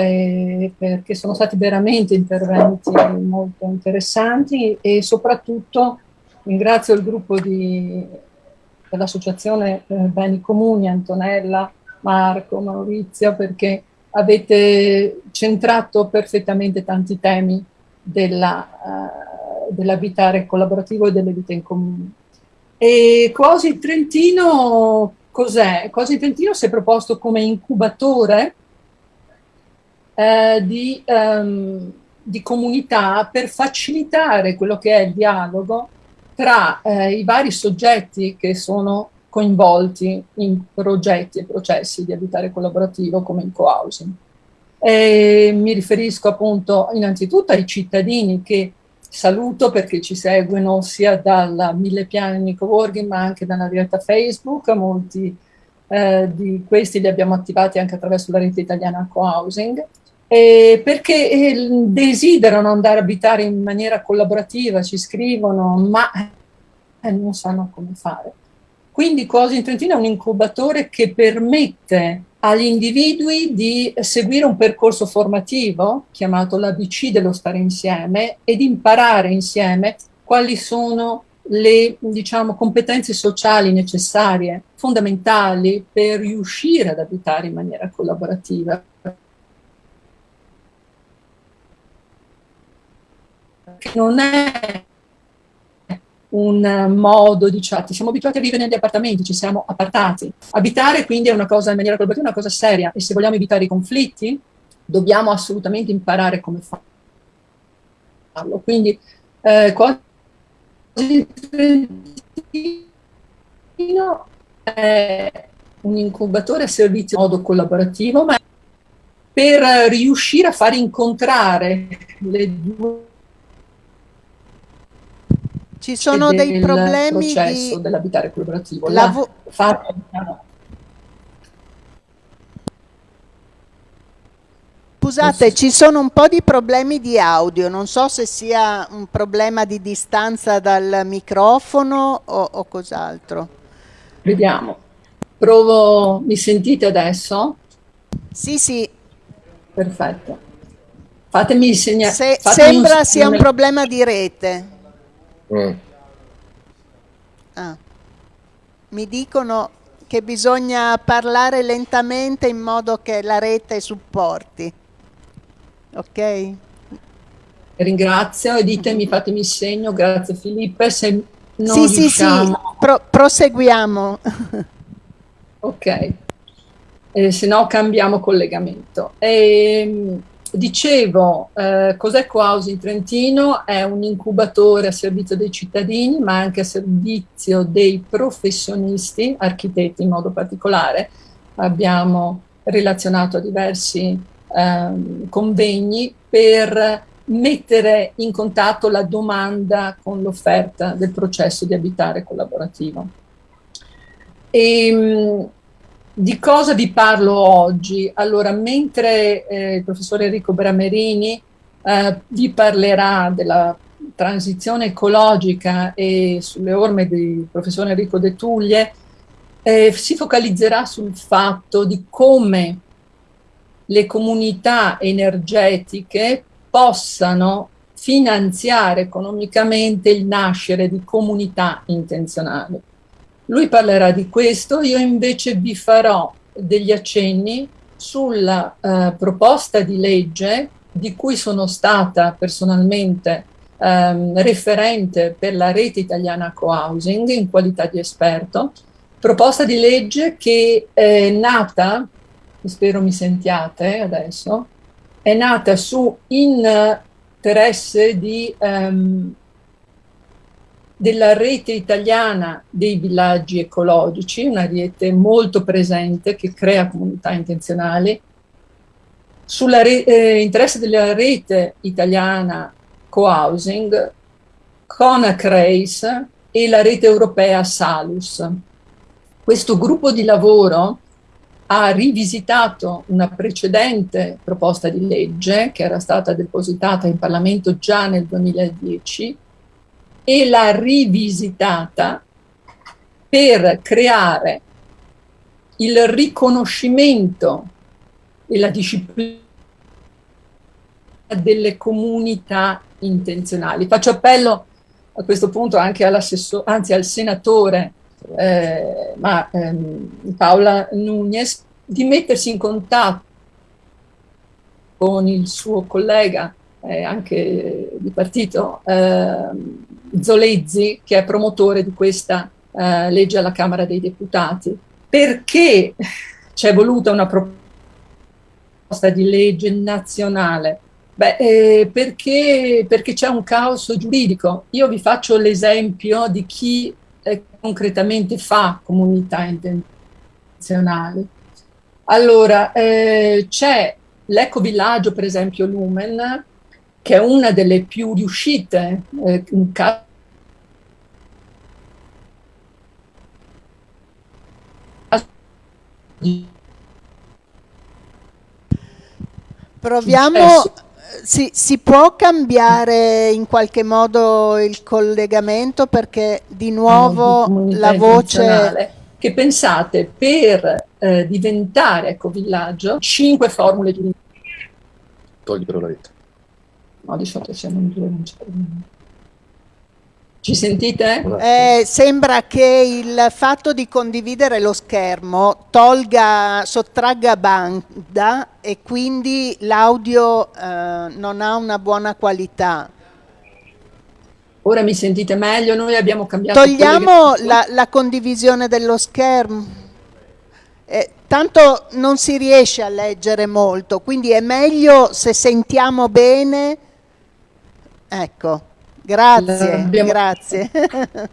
perché sono stati veramente interventi molto interessanti e soprattutto Ringrazio il gruppo dell'Associazione eh, Beni Comuni, Antonella, Marco, Maurizio, perché avete centrato perfettamente tanti temi uh, dell'abitare collaborativo e delle vite in comune. E Quasi Trentino cos'è? Quasi Trentino si è proposto come incubatore eh, di, um, di comunità per facilitare quello che è il dialogo tra eh, i vari soggetti che sono coinvolti in progetti e processi di abitare collaborativo come il co-housing. mi riferisco appunto innanzitutto ai cittadini che saluto perché ci seguono sia dal Mille Piani Coworking ma anche dalla diretta Facebook, molti eh, di questi li abbiamo attivati anche attraverso la rete italiana co-housing, eh, perché desiderano andare a abitare in maniera collaborativa, ci scrivono, ma eh, non sanno come fare. Quindi Cosi in Trentino è un incubatore che permette agli individui di seguire un percorso formativo chiamato l'ABC dello stare insieme e di imparare insieme quali sono le diciamo, competenze sociali necessarie, fondamentali per riuscire ad abitare in maniera collaborativa. Che non è un modo di chat. Siamo abituati a vivere negli appartamenti, ci siamo appartati. Abitare quindi è una cosa in maniera collaborativa, è una cosa seria e se vogliamo evitare i conflitti dobbiamo assolutamente imparare come farlo. Quindi eh, quasi Trentino è un incubatore a servizio in modo collaborativo, ma per riuscire a far incontrare le due ci sono dei problemi processo di... dell'abitare collaborativo. Lavo... La... Scusate, ci sono un po' di problemi di audio, non so se sia un problema di distanza dal microfono o, o cos'altro. Vediamo. Provo, mi sentite adesso? Sì, sì. Perfetto. Fatemi segnare. Se, sembra sia un problema di rete. Mm. Ah. Mi dicono che bisogna parlare lentamente in modo che la rete supporti. Ok? ringrazio e ditemi, fatemi segno, grazie Filippo, se non sì, riusciamo... sì, sì, Pro proseguiamo. ok, eh, se no cambiamo collegamento. Ehm, dicevo, eh, cos'è Cohousing Trentino? È un incubatore a servizio dei cittadini, ma anche a servizio dei professionisti, architetti in modo particolare. Abbiamo relazionato a diversi eh, convegni per mettere in contatto la domanda con l'offerta del processo di abitare collaborativo. E, ehm, di cosa vi parlo oggi? Allora, mentre eh, il professore Enrico Bramerini eh, vi parlerà della transizione ecologica e sulle orme del professore Enrico De Tuglie, eh, si focalizzerà sul fatto di come le comunità energetiche possano finanziare economicamente il nascere di comunità intenzionali. Lui parlerà di questo, io invece vi farò degli accenni sulla eh, proposta di legge di cui sono stata personalmente ehm, referente per la rete italiana co-housing in qualità di esperto, proposta di legge che è nata, spero mi sentiate adesso, è nata su interesse di, um, della rete italiana dei villaggi ecologici, una rete molto presente che crea comunità intenzionali, sull'interesse eh, della rete italiana co-housing, Conacrace e la rete europea Salus. Questo gruppo di lavoro ha rivisitato una precedente proposta di legge che era stata depositata in Parlamento già nel 2010 e l'ha rivisitata per creare il riconoscimento e la disciplina delle comunità intenzionali. Faccio appello a questo punto anche anzi al senatore eh, ma, ehm, Paola Nunez di mettersi in contatto con il suo collega, eh, anche di partito, eh, Zolezzi, che è promotore di questa eh, legge alla Camera dei Deputati. Perché c'è voluta una proposta di legge nazionale? Beh, eh, perché, perché c'è un caos giuridico. Io vi faccio l'esempio di chi eh, concretamente fa comunità intenzionali. Allora, eh, c'è l'ecovillaggio, per esempio, Lumen, che è una delle più riuscite eh, in caso Proviamo, si, si, può cambiare in qualche modo il collegamento perché di nuovo la voce... Che pensate per eh, diventare ecovillaggio, cinque formule di... Togli però la rete. No, di solito siamo in due, non c'è problema. Ci sentite? Eh, sembra che il fatto di condividere lo schermo tolga, sottragga banda e quindi l'audio eh, non ha una buona qualità. Ora mi sentite meglio? Noi abbiamo cambiato... Togliamo che... la, la, condivisione dello schermo. Eh, tanto non si riesce a leggere molto, quindi è meglio se sentiamo bene. Ecco. Grazie, Abbiamo... grazie. <laughs>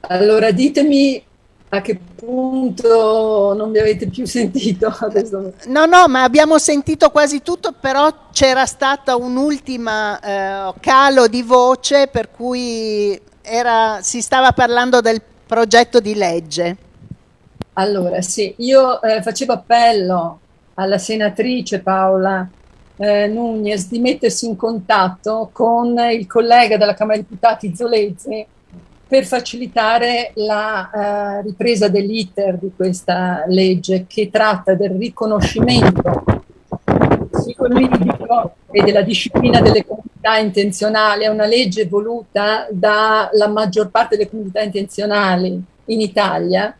allora ditemi a che punto non mi avete più sentito <laughs> adesso. No, no, ma abbiamo sentito quasi tutto, però c'era stata un'ultima eh, calo di voce per cui era, si stava parlando del progetto di legge. Allora, sì, io eh, facevo appello alla senatrice Paola eh, Nunez di mettersi in contatto con il collega della Camera dei Deputati Zolezzi per facilitare la uh, ripresa dell'iter di questa legge che tratta del riconoscimento psicologico e della disciplina delle comunità intenzionali. È una legge voluta dalla maggior parte delle comunità intenzionali in Italia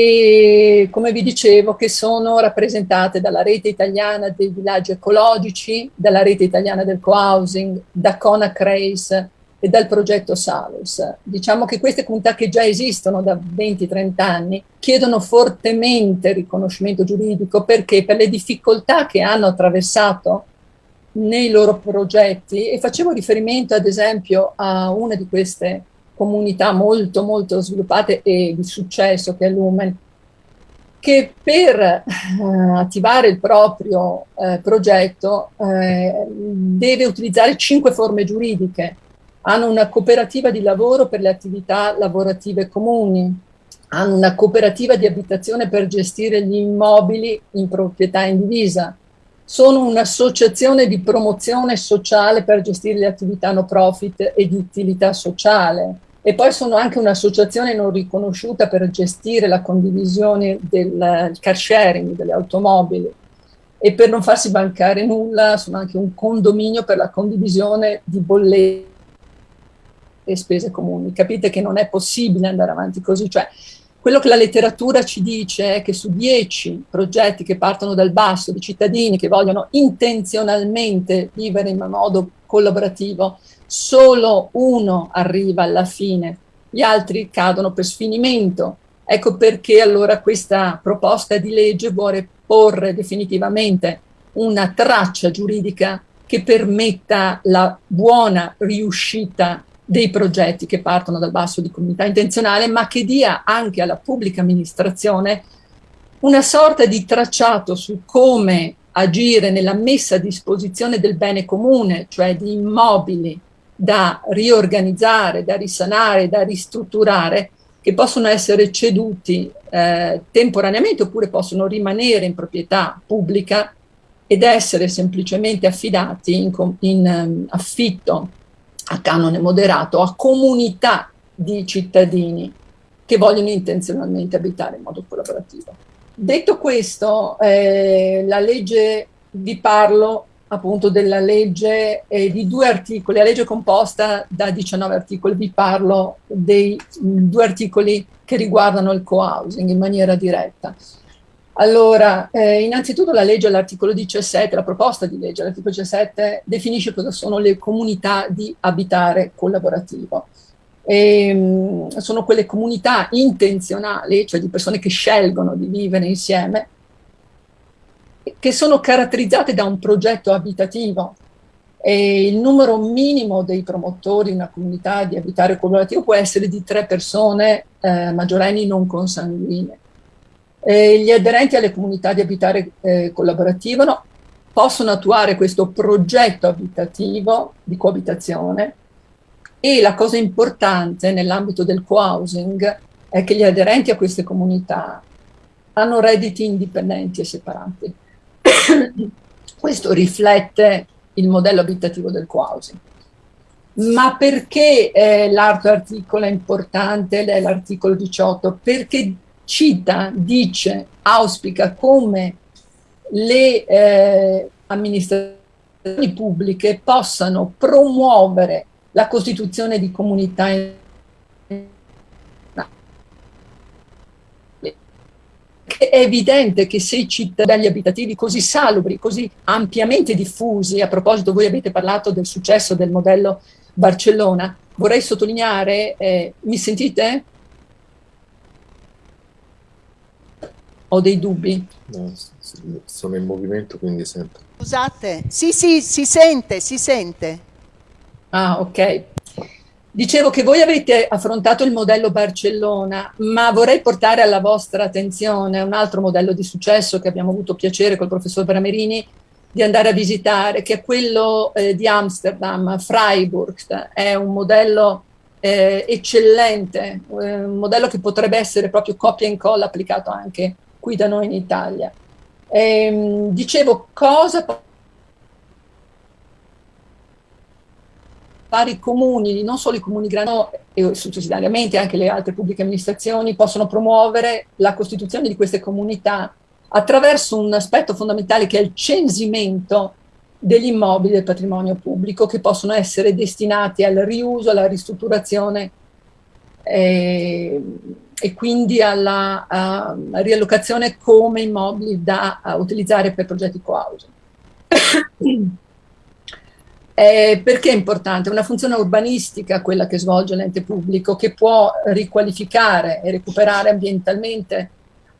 e come vi dicevo che sono rappresentate dalla rete italiana dei villaggi ecologici, dalla rete italiana del co-housing, da Conac Race e dal progetto Salus. Diciamo che queste comunità che già esistono da 20-30 anni chiedono fortemente riconoscimento giuridico perché per le difficoltà che hanno attraversato nei loro progetti e facevo riferimento ad esempio a una di queste comunità molto molto sviluppate e di successo che è Lumen che per eh, attivare il proprio eh, progetto eh, deve utilizzare cinque forme giuridiche. Hanno una cooperativa di lavoro per le attività lavorative comuni, hanno una cooperativa di abitazione per gestire gli immobili in proprietà indivisa, sono un'associazione di promozione sociale per gestire le attività no profit e di utilità sociale, e poi sono anche un'associazione non riconosciuta per gestire la condivisione del car sharing delle automobili e per non farsi bancare nulla sono anche un condominio per la condivisione di bollette e spese comuni. Capite che non è possibile andare avanti così, cioè quello che la letteratura ci dice è che su dieci progetti che partono dal basso di cittadini che vogliono intenzionalmente vivere in modo collaborativo, solo uno arriva alla fine, gli altri cadono per sfinimento. Ecco perché allora questa proposta di legge vuole porre definitivamente una traccia giuridica che permetta la buona riuscita dei progetti che partono dal basso di comunità intenzionale, ma che dia anche alla pubblica amministrazione una sorta di tracciato su come agire nella messa a disposizione del bene comune, cioè di immobili da riorganizzare, da risanare, da ristrutturare, che possono essere ceduti eh, temporaneamente oppure possono rimanere in proprietà pubblica ed essere semplicemente affidati in, in um, affitto a canone moderato a comunità di cittadini che vogliono intenzionalmente abitare in modo collaborativo. Detto questo, eh, la legge, vi parlo appunto della legge eh, di due articoli, la legge composta da 19 articoli, vi parlo dei mh, due articoli che riguardano il co-housing in maniera diretta. Allora, eh, innanzitutto la legge all'articolo 17, la proposta di legge all'articolo 17 definisce cosa sono le comunità di abitare collaborativo. E, mh, sono quelle comunità intenzionali, cioè di persone che scelgono di vivere insieme, che sono caratterizzate da un progetto abitativo. E il numero minimo dei promotori in una comunità di abitare collaborativo può essere di tre persone eh, maggiorenni non consanguine. E gli aderenti alle comunità di abitare eh, collaborativo no, possono attuare questo progetto abitativo di coabitazione e la cosa importante nell'ambito del co-housing è che gli aderenti a queste comunità hanno redditi indipendenti e separati. <coughs> Questo riflette il modello abitativo del co-housing. Ma perché eh, l'altro articolo è importante, l'articolo 18? Perché cita, dice, auspica come le eh, amministrazioni pubbliche possano promuovere la costituzione di comunità è evidente che se i cittadini abitativi così salubri, così ampiamente diffusi, a proposito voi avete parlato del successo del modello Barcellona, vorrei sottolineare, eh, mi sentite? Ho dei dubbi? No, sono in movimento quindi sento. Scusate, sì sì, si sente, si sente. Ah, ok. Dicevo che voi avete affrontato il modello Barcellona, ma vorrei portare alla vostra attenzione un altro modello di successo che abbiamo avuto piacere col professor Bramerini di andare a visitare, che è quello eh, di Amsterdam, Freiburg. È un modello eh, eccellente, eh, un modello che potrebbe essere proprio copia e incolla applicato anche qui da noi in Italia. Ehm, dicevo, cosa vari comuni, non solo i comuni grandi, e successivamente anche le altre pubbliche amministrazioni, possono promuovere la costituzione di queste comunità attraverso un aspetto fondamentale che è il censimento degli immobili del patrimonio pubblico che possono essere destinati al riuso, alla ristrutturazione eh, e quindi alla uh, riallocazione come immobili da utilizzare per progetti co-housing. Eh, perché è importante? È una funzione urbanistica quella che svolge l'ente pubblico che può riqualificare e recuperare ambientalmente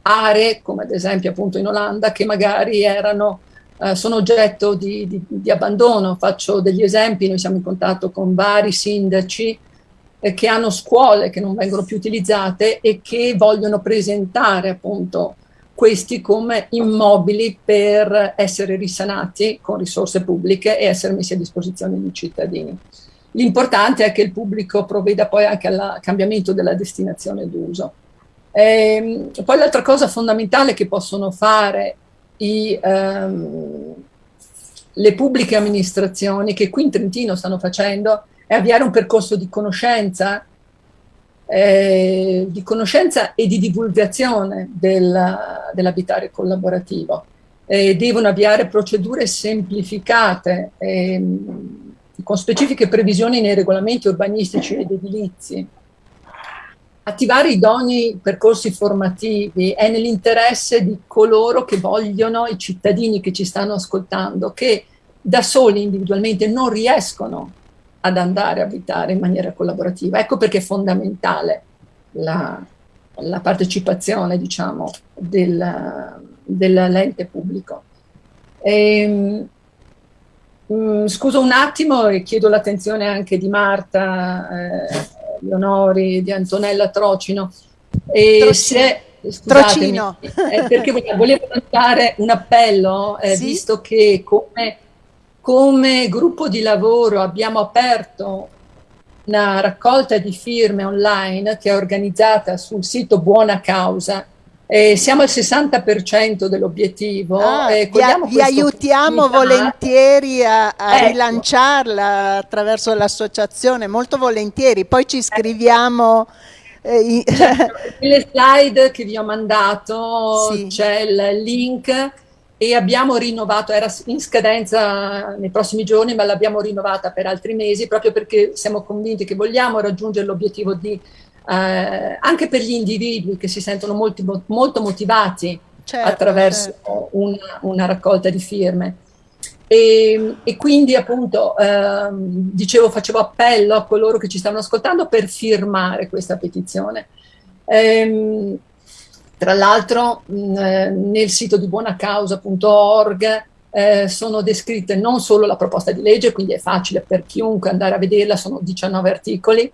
aree, come ad esempio appunto in Olanda, che magari erano, eh, sono oggetto di, di, di, abbandono. Faccio degli esempi, noi siamo in contatto con vari sindaci eh, che hanno scuole che non vengono più utilizzate e che vogliono presentare appunto questi come immobili per essere risanati con risorse pubbliche e essere messi a disposizione dei cittadini. L'importante è che il pubblico provveda poi anche al cambiamento della destinazione d'uso. Ehm, poi l'altra cosa fondamentale che possono fare i, ehm, le pubbliche amministrazioni, che qui in Trentino stanno facendo, è avviare un percorso di conoscenza eh, di conoscenza e di divulgazione del, dell'abitare collaborativo. Eh, devono avviare procedure semplificate eh, con specifiche previsioni nei regolamenti urbanistici ed edilizi. Attivare idonei percorsi formativi è nell'interesse di coloro che vogliono, i cittadini che ci stanno ascoltando, che da soli individualmente non riescono ad andare a abitare in maniera collaborativa. Ecco perché è fondamentale la, la partecipazione, diciamo, del, dell'ente pubblico. E, ehm, mh, mm, scuso un attimo e chiedo l'attenzione anche di Marta eh, Leonori, di Antonella Trocino. E Trocino. se, Trocino. Eh, perché volevo lanciare un appello, eh, sì? visto che come come gruppo di lavoro abbiamo aperto una raccolta di firme online che è organizzata sul sito Buona Causa. Eh, siamo al 60% dell'obiettivo. Ah, eh, vi, vi aiutiamo volentieri a, a ecco. rilanciarla attraverso l'associazione, molto volentieri. Poi ci scriviamo. Eh, certo, nelle slide che vi ho mandato sì. c'è il link e abbiamo rinnovato, era in scadenza nei prossimi giorni, ma l'abbiamo rinnovata per altri mesi proprio perché siamo convinti che vogliamo raggiungere l'obiettivo di, eh, anche per gli individui che si sentono molti, molto motivati certo, attraverso certo. Una, una, raccolta di firme. E, e quindi appunto, eh, dicevo, facevo appello a coloro che ci stavano ascoltando per firmare questa petizione. Eh, tra l'altro eh, nel sito di buonacausa.org eh, sono descritte non solo la proposta di legge, quindi è facile per chiunque andare a vederla, sono 19 articoli,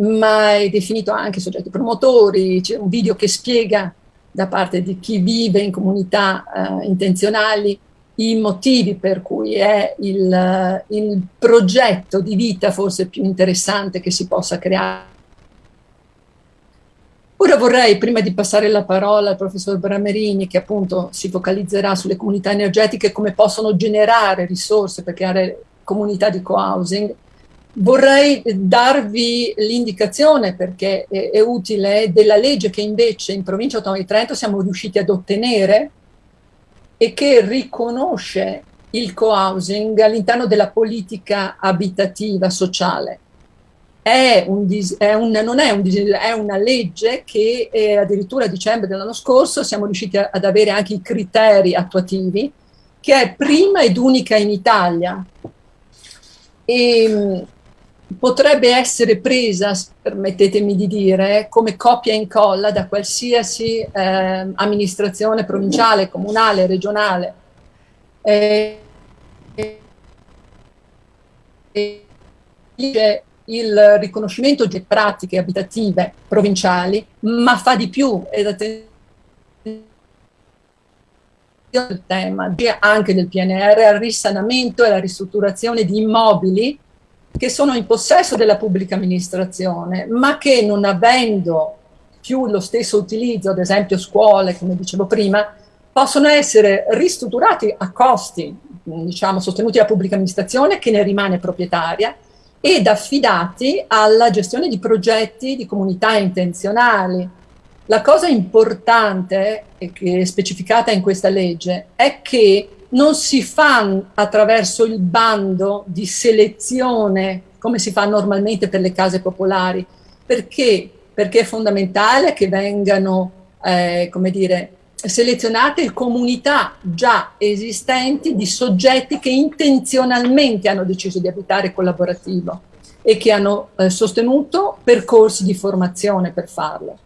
ma è definito anche soggetti promotori, c'è un video che spiega da parte di chi vive in comunità eh, intenzionali i motivi per cui è il, il progetto di vita forse più interessante che si possa creare Ora vorrei, prima di passare la parola al professor Bramerini, che appunto si focalizzerà sulle comunità energetiche, come possono generare risorse per creare comunità di co-housing, vorrei darvi l'indicazione, perché è, è, utile, della legge che invece in provincia autonoma di Trento siamo riusciti ad ottenere e che riconosce il co-housing all'interno della politica abitativa sociale è un, è un, non è un è una legge che eh, addirittura a dicembre dell'anno scorso siamo riusciti a, ad avere anche i criteri attuativi, che è prima ed unica in Italia. E, mh, potrebbe essere presa, permettetemi di dire, come copia e incolla da qualsiasi eh, amministrazione provinciale, comunale, regionale. Eh, e, e, il riconoscimento di pratiche abitative provinciali, ma fa di più ed attenzione il tema anche del PNR al risanamento e alla ristrutturazione di immobili che sono in possesso della pubblica amministrazione, ma che non avendo più lo stesso utilizzo, ad esempio scuole, come dicevo prima, possono essere ristrutturati a costi, diciamo, sostenuti dalla pubblica amministrazione che ne rimane proprietaria ed affidati alla gestione di progetti di comunità intenzionali. La cosa importante, che è specificata in questa legge, è che non si fa attraverso il bando di selezione come si fa normalmente per le case popolari, perché perché è fondamentale che vengano, eh, come dire, selezionate comunità già esistenti di soggetti che intenzionalmente hanno deciso di abitare collaborativo e che hanno eh, sostenuto percorsi di formazione per farlo.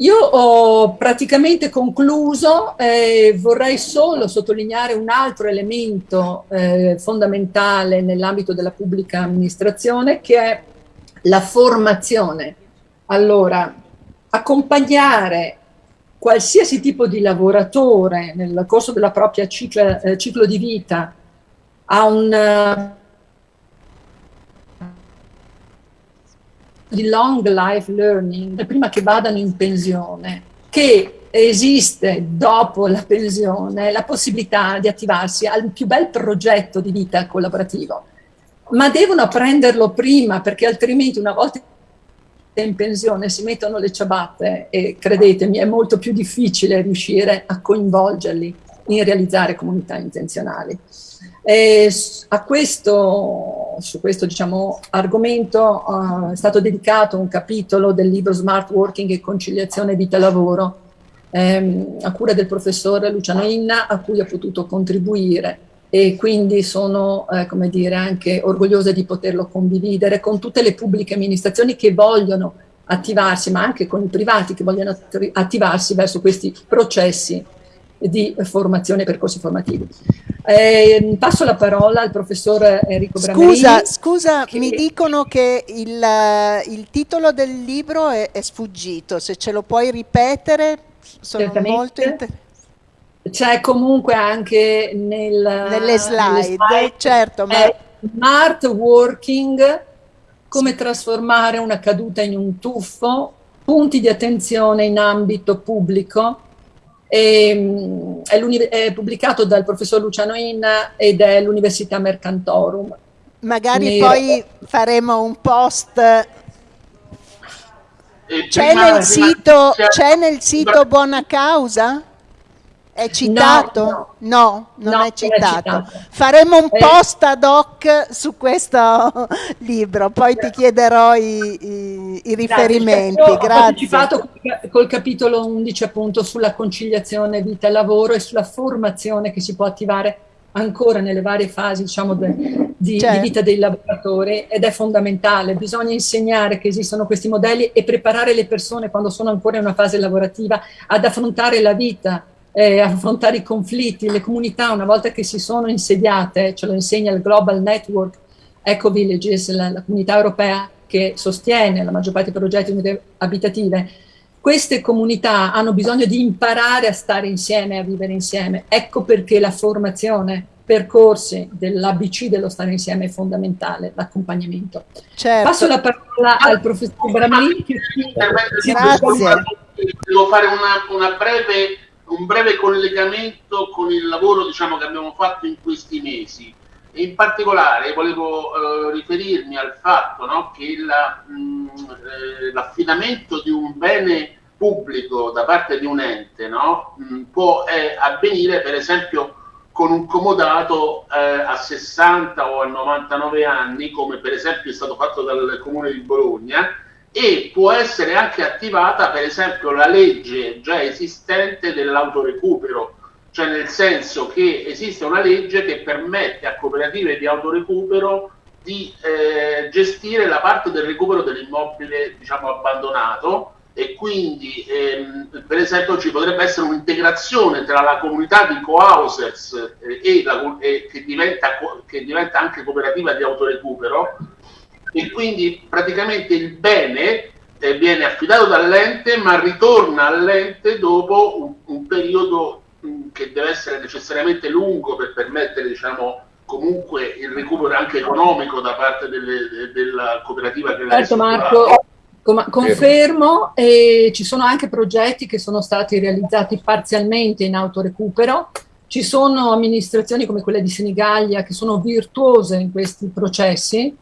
Io ho praticamente concluso, eh, vorrei solo sottolineare un altro elemento eh, fondamentale nell'ambito della pubblica amministrazione che è la formazione. Allora, accompagnare qualsiasi tipo di lavoratore nel corso della propria ciclo, eh, ciclo di vita a un di long life learning prima che vadano in pensione, che esiste dopo la pensione la possibilità di attivarsi al più bel progetto di vita collaborativo, ma devono apprenderlo prima perché altrimenti una volta in pensione si mettono le ciabatte e credetemi è molto più difficile riuscire a coinvolgerli in realizzare comunità intenzionali. E a questo, su questo diciamo, argomento uh, è stato dedicato un capitolo del libro Smart Working e conciliazione vita-lavoro ehm, a cura del professore Luciano Inna a cui ho potuto contribuire e quindi sono eh, come dire, anche orgogliosa di poterlo condividere con tutte le pubbliche amministrazioni che vogliono attivarsi, ma anche con i privati che vogliono attivarsi verso questi processi di formazione e percorsi formativi. Eh, passo la parola al professor Enrico Bramerini. Scusa, scusa che... mi dicono che il, il titolo del libro è, è, sfuggito, se ce lo puoi ripetere sono Certamente. molto interessante. C'è comunque anche nel, nelle, slide, nelle slide, certo. Ma... Smart working, come trasformare una caduta in un tuffo, punti di attenzione in ambito pubblico, e, è, è, pubblicato dal professor Luciano Inna ed è l'Università Mercantorum. Magari Nero. poi faremo un post. C'è nel, sito, c'è nel sito Buona Causa? È citato? No, no. no non no, è, citato. è, citato. Faremo un eh. post ad hoc su questo <laughs> libro, poi ti chiederò i, i, i riferimenti. Grazie. Ho partecipato col capitolo 11 appunto sulla conciliazione vita e lavoro e sulla formazione che si può attivare ancora nelle varie fasi diciamo, de, di, certo. di, vita dei lavoratori ed è fondamentale, bisogna insegnare che esistono questi modelli e preparare le persone quando sono ancora in una fase lavorativa ad affrontare la vita eh, affrontare i conflitti, le comunità una volta che si sono insediate, ce lo insegna il Global Network Eco Villages, la, la comunità europea che sostiene la maggior parte dei progetti abitative, queste comunità hanno bisogno di imparare a stare insieme, a vivere insieme. Ecco perché la formazione, percorsi dell'ABC dello stare insieme è fondamentale, l'accompagnamento. Certo. Passo la parola al professor Bramlini. Grazie. Devo fare una, una breve un breve collegamento con il lavoro diciamo, che abbiamo fatto in questi mesi. In particolare volevo eh, riferirmi al fatto no, che mm, eh, l'affidamento di un bene pubblico da parte di un ente no, mh, mm, può eh, avvenire per esempio con un comodato eh, a 60 o a 99 anni, come per esempio è stato fatto dal Comune di Bologna, e può essere anche attivata per esempio la legge già esistente dell'autorecupero, cioè nel senso che esiste una legge che permette a cooperative di autorecupero di eh, gestire la parte del recupero dell'immobile diciamo abbandonato. E quindi ehm, per esempio ci potrebbe essere un'integrazione tra la comunità di co-housers eh, che, diventa, che diventa anche cooperativa di autorecupero e quindi praticamente il bene eh, viene affidato dall'ente ma ritorna all'ente dopo un, un periodo mh, mm, che deve essere necessariamente lungo per permettere diciamo comunque il recupero anche economico da parte delle, de, della cooperativa che certo Marco confermo e ci sono anche progetti che sono stati realizzati parzialmente in autorecupero. Ci sono amministrazioni come quella di Senigallia che sono virtuose in questi processi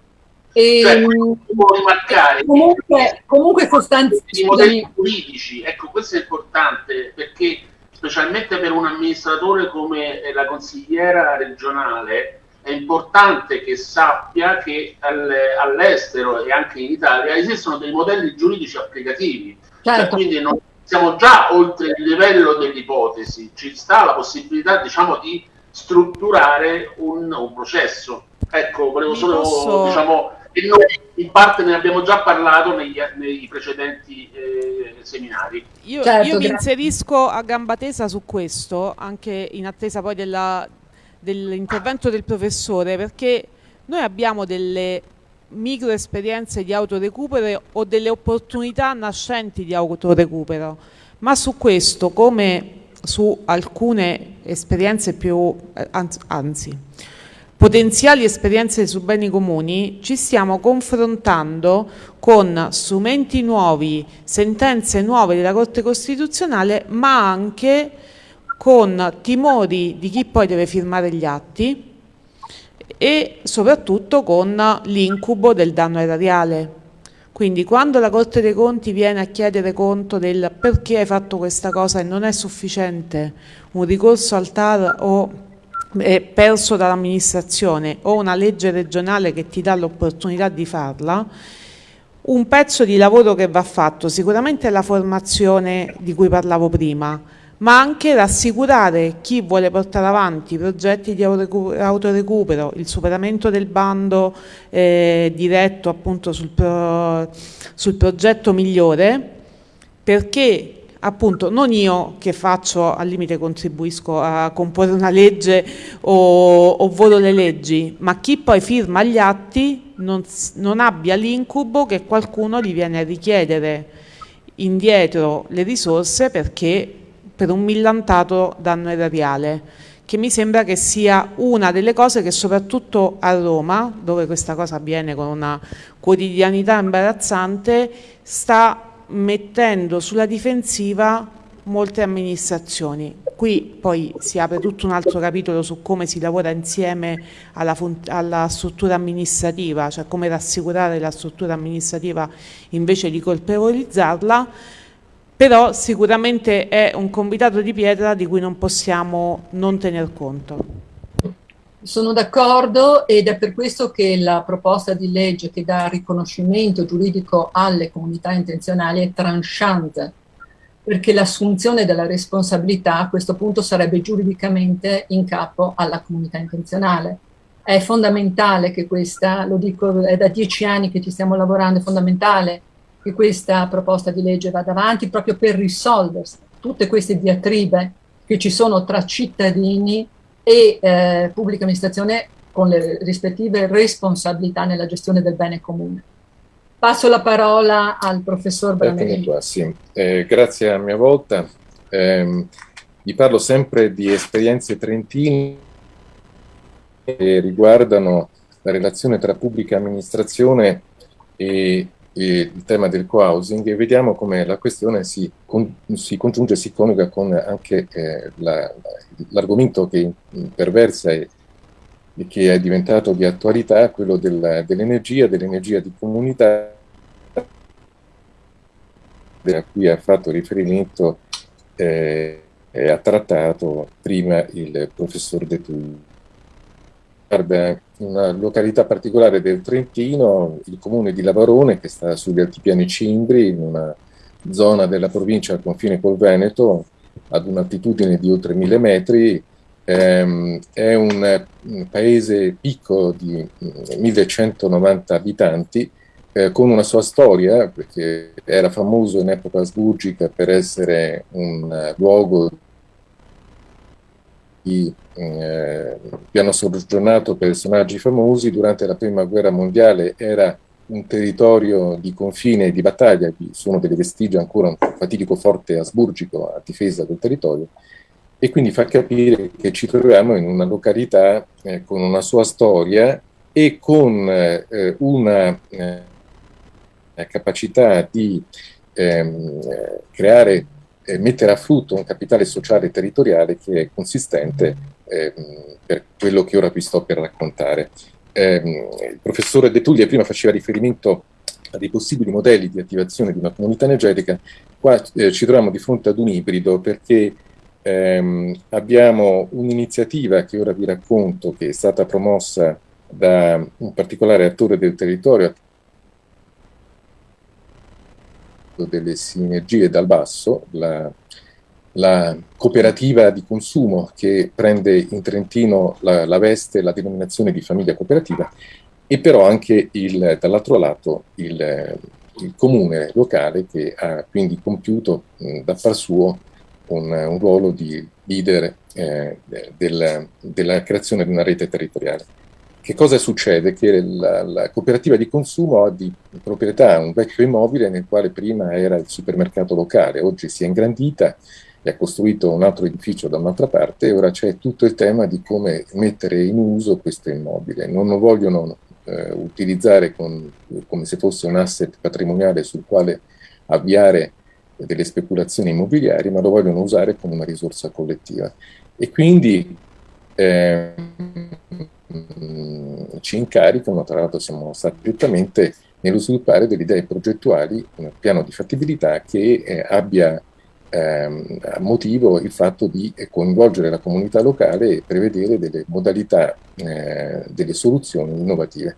e, cioè, rimarcare comunque, comunque sostanzialmente i modelli giuridici, ecco questo è importante perché specialmente per un amministratore come la consigliera regionale è importante che sappia che all'estero e anche in Italia esistono dei modelli giuridici applicativi, cioè, certo. cioè, quindi non siamo già oltre il livello dell'ipotesi, ci sta la possibilità diciamo, di strutturare un, un processo. Ecco, volevo solo posso... diciamo, e noi in parte ne abbiamo già parlato negli, nei precedenti eh, seminari. Io, certo, io mi inserisco a gamba tesa su questo, anche in attesa poi della, dell'intervento del professore, perché noi abbiamo delle micro esperienze di autorecupero o delle opportunità nascenti di autorecupero, ma su questo come su alcune esperienze più, eh, anzi, potenziali esperienze su beni comuni, ci stiamo confrontando con strumenti nuovi, sentenze nuove della Corte Costituzionale, ma anche con timori di chi poi deve firmare gli atti e soprattutto con l'incubo del danno erariale. Quindi quando la Corte dei Conti viene a chiedere conto del perché hai fatto questa cosa e non è sufficiente un ricorso al TAR o è perso dall'amministrazione o una legge regionale che ti dà l'opportunità di farla, un pezzo di lavoro che va fatto sicuramente è la formazione di cui parlavo prima, ma anche rassicurare chi vuole portare avanti i progetti di autorecupero, il superamento del bando eh, diretto appunto sul, pro, sul progetto migliore, perché appunto non io che faccio al limite contribuisco a comporre una legge o, o voto le leggi, ma chi poi firma gli atti non, non abbia l'incubo che qualcuno gli viene a richiedere indietro le risorse perché per un millantato danno erariale che mi sembra che sia una delle cose che soprattutto a Roma, dove questa cosa avviene con una quotidianità imbarazzante, sta mettendo sulla difensiva molte amministrazioni. Qui poi si apre tutto un altro capitolo su come si lavora insieme alla, alla, struttura amministrativa, cioè come rassicurare la struttura amministrativa invece di colpevolizzarla, però sicuramente è un convitato di pietra di cui non possiamo non tener conto. Sono d'accordo ed è per questo che la proposta di legge che dà riconoscimento giuridico alle comunità intenzionali è tranchante, perché l'assunzione della responsabilità a questo punto sarebbe giuridicamente in capo alla comunità intenzionale. È fondamentale che questa, lo dico, è da dieci anni che ci stiamo lavorando, è fondamentale che questa proposta di legge vada avanti proprio per risolvere tutte queste diatribe che ci sono tra cittadini e eh, pubblica amministrazione con le rispettive responsabilità nella gestione del bene comune. Passo la parola al professor Bramelli. Sì. eh, grazie a mia volta. Eh, vi parlo sempre di esperienze trentine che riguardano la relazione tra pubblica amministrazione e il tema del co-housing e vediamo come la questione si, con, si congiunge, si coniuga con anche eh, l'argomento la, che perversa e, e, che è diventato di attualità, quello del, dell'energia, dell'energia di comunità, a cui ha fatto riferimento eh, e ha trattato prima il professor De Tulli. Guarda, una località particolare del Trentino, il comune di Lavarone, che sta sugli altipiani Cimbri, in una zona della provincia al confine col Veneto, ad un'altitudine di oltre mille metri, ehm, è un, paese piccolo di 1190 abitanti, eh, con una sua storia, perché era famoso in epoca asburgica per essere un uh, luogo di eh, vi hanno soggiornato personaggi famosi, durante la prima guerra mondiale. Era un territorio di confine e di battaglia, vi sono delle vestigia ancora un fatidico forte asburgico a difesa del territorio, e quindi fa capire che ci troviamo in una località eh, con una sua storia e con eh, una eh, capacità di ehm, creare e mettere a frutto un capitale sociale e territoriale che è consistente eh, per quello che ora vi sto per raccontare. Eh, il professore De Tullia prima faceva riferimento a dei possibili modelli di attivazione di una comunità energetica, qua eh, ci troviamo di fronte ad un ibrido perché ehm, abbiamo un'iniziativa che ora vi racconto che è stata promossa da un particolare attore del territorio delle sinergie dal basso, la, la cooperativa di consumo che prende in Trentino la, la veste, la denominazione di famiglia cooperativa e però anche dall'altro lato il, il, comune locale che ha quindi compiuto mh, da par suo un, un ruolo di leader eh, del, della creazione di una rete territoriale. Che cosa succede? Che la, la, cooperativa di consumo ha di proprietà un vecchio immobile nel quale prima era il supermercato locale, oggi si è ingrandita e ha costruito un altro edificio da un'altra parte e ora c'è tutto il tema di come mettere in uso questo immobile. Non lo vogliono eh, utilizzare con, come se fosse un asset patrimoniale sul quale avviare delle speculazioni immobiliari, ma lo vogliono usare come una risorsa collettiva. E quindi eh, ci incaricano, tra l'altro siamo stati direttamente nello sviluppare delle idee progettuali, un piano di fattibilità che eh, abbia a motivo il fatto di coinvolgere la comunità locale e prevedere delle modalità, eh, delle soluzioni innovative.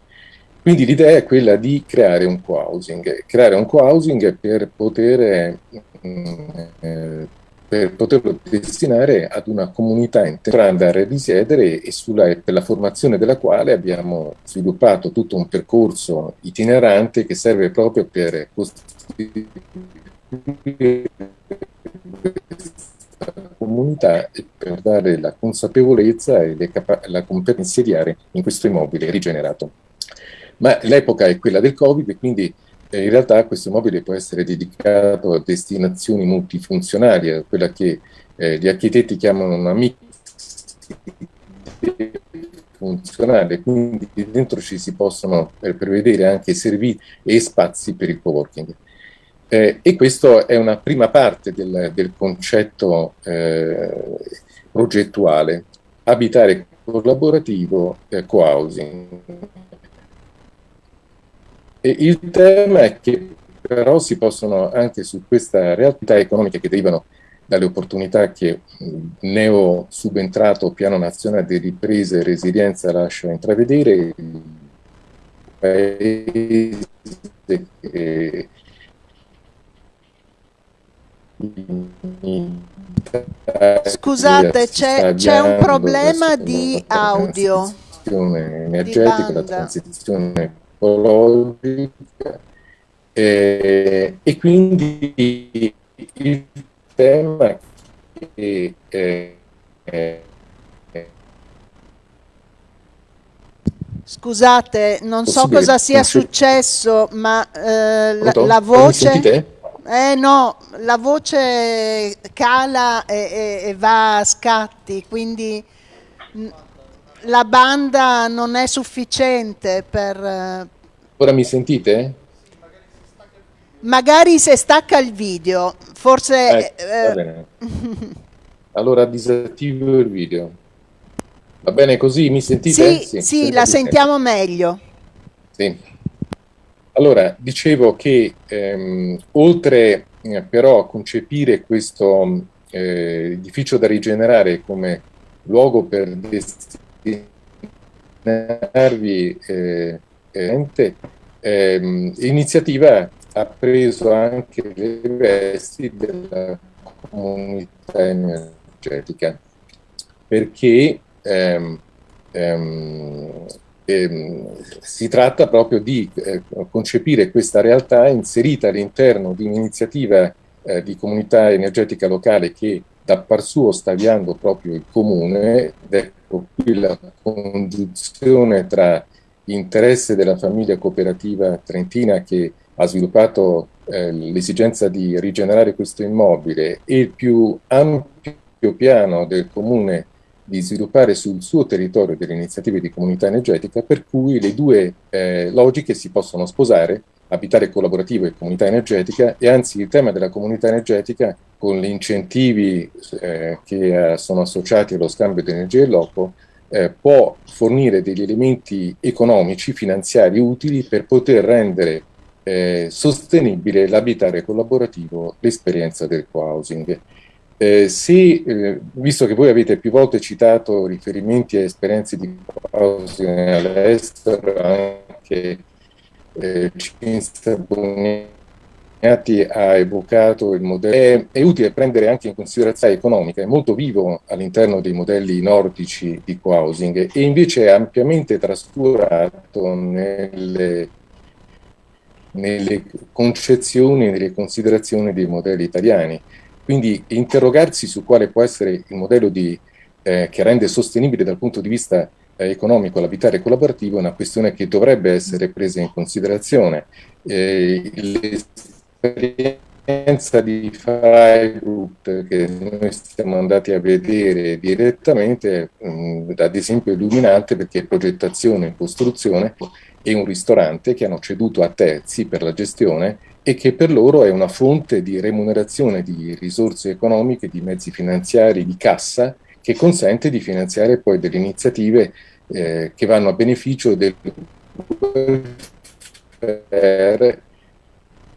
Quindi l'idea è quella di creare un co-housing, creare un co-housing per poter, eh, per poterlo destinare ad una comunità intera andare a risiedere e sulla, per la formazione della quale abbiamo sviluppato tutto un percorso itinerante che serve proprio per costituire questa comunità e per dare la consapevolezza e la competenza di in questo immobile rigenerato. Ma l'epoca è quella del Covid e quindi in realtà questo immobile può essere dedicato a destinazioni multifunzionali, a quella che eh, gli architetti chiamano una mix funzionale, quindi dentro ci si possono eh, prevedere anche servizi e spazi per il co-working. Eh, e questa è una prima parte del, del concetto eh, progettuale, abitare collaborativo e co-housing. E il tema è che però si possono anche su questa realtà economiche che derivano dalle opportunità che il neo subentrato piano nazionale di ripresa e resilienza lascia intravedere, il paese che Scusate, c'è, c'è un problema di audio. Energetica, la transizione ecologica eh, e quindi il tema che eh, eh, Scusate, non so cosa sia successo, ma eh, la, la, voce... Eh no, la voce cala e, e, e, va a scatti, quindi la banda non è sufficiente per... Eh, Ora mi sentite? Magari se stacca il video, forse... Eh, va bene. allora disattivo il video. Va bene così? Mi sentite? Sì, sì, sì la sentiamo meglio. Sì. Allora, dicevo che ehm, oltre eh, però a concepire questo eh, edificio da rigenerare come luogo per destinare destinarvi eh, eh, ehm, l'iniziativa ha preso anche le vesti della comunità energetica perché ehm, ehm, ehm, si tratta proprio di eh, concepire questa realtà inserita all'interno di un'iniziativa eh, di comunità energetica locale che da par suo sta avviando proprio il comune, ed ecco qui la congiunzione tra l'interesse della famiglia cooperativa trentina che ha sviluppato eh, l'esigenza di rigenerare questo immobile e il più ampio piano del comune di sviluppare sul suo territorio delle iniziative di comunità energetica, per cui le due eh, logiche si possono sposare abitare collaborativo e comunità energetica e anzi il tema della comunità energetica con gli incentivi eh, che eh, sono associati allo scambio di energia e loco eh, può fornire degli elementi economici, finanziari utili per poter rendere eh, sostenibile l'abitare collaborativo, l'esperienza del co-housing. Eh, se, eh, visto che voi avete più volte citato riferimenti a esperienze di housing all'estero, anche eh, Cinzia Boniati ha evocato il modello, è, è, utile prendere anche in considerazione economica, è molto vivo all'interno dei modelli nordici di co-housing e invece è ampiamente trascurato nelle nelle concezioni, nelle considerazioni dei modelli italiani. Quindi interrogarsi su quale può essere il modello di, eh, che rende sostenibile dal punto di vista economico l'abitare collaborativo è una questione che dovrebbe essere presa in considerazione. Eh, l'esperienza di Freigut che noi siamo andati a vedere direttamente, mh, ad esempio, illuminante perché progettazione e costruzione e un ristorante che hanno ceduto a terzi per la gestione e che per loro è una fonte di remunerazione di risorse economiche, di mezzi finanziari, di cassa, che consente di finanziare poi delle iniziative eh, che vanno a beneficio del welfare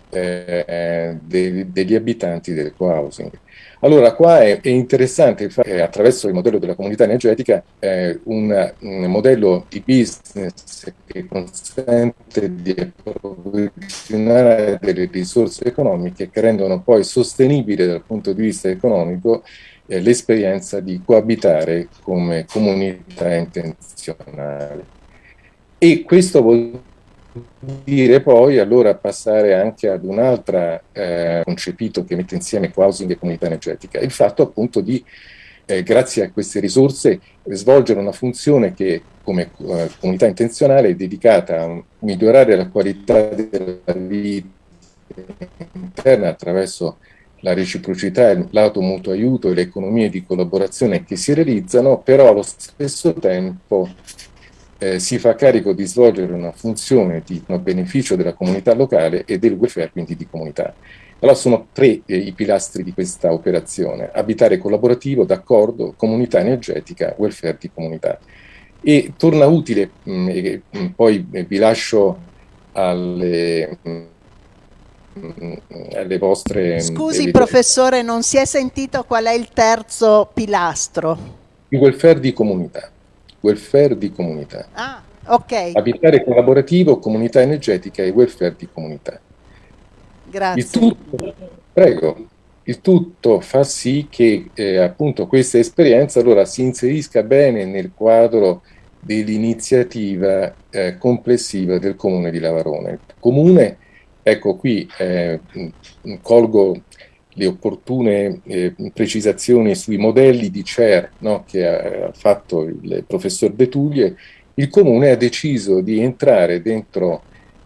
eh, dei, degli abitanti del co-housing. Allora, qua è, è interessante fare attraverso il modello della comunità energetica eh, un, un, modello di business che consente di approvvigionare delle risorse economiche che rendono poi sostenibile dal punto di vista economico eh, l'esperienza di coabitare come comunità intenzionale. E questo vuol dire poi allora passare anche ad un altro eh, concepito che mette insieme housing e comunità energetica, il fatto appunto di, eh, grazie a queste risorse, svolgere una funzione che come eh, comunità intenzionale è dedicata a migliorare la qualità della vita interna attraverso la reciprocità, l'auto mutuo aiuto e le economie di collaborazione che si realizzano, però allo stesso tempo eh, si fa carico di svolgere una funzione di, a beneficio della comunità locale e del welfare, quindi di comunità. Allora sono tre eh, i pilastri di questa operazione, abitare collaborativo, d'accordo, comunità energetica, welfare di comunità. E torna utile, mh, mm, e, mh, mm, poi eh, vi lascio alle, mh, mm, alle vostre... Scusi evidenti. professore, non si è sentito qual è il terzo pilastro? Il welfare di comunità welfare di comunità. Ah, ok. Abitare collaborativo, comunità energetica e welfare di comunità. Grazie. Il tutto, prego, il tutto fa sì che eh, appunto questa esperienza allora si inserisca bene nel quadro dell'iniziativa eh, complessiva del comune di Lavarone. Il comune, ecco qui eh, colgo le opportune eh, precisazioni sui modelli di CER no, che ha, fatto il professor Betuglie, il Comune ha deciso di entrare dentro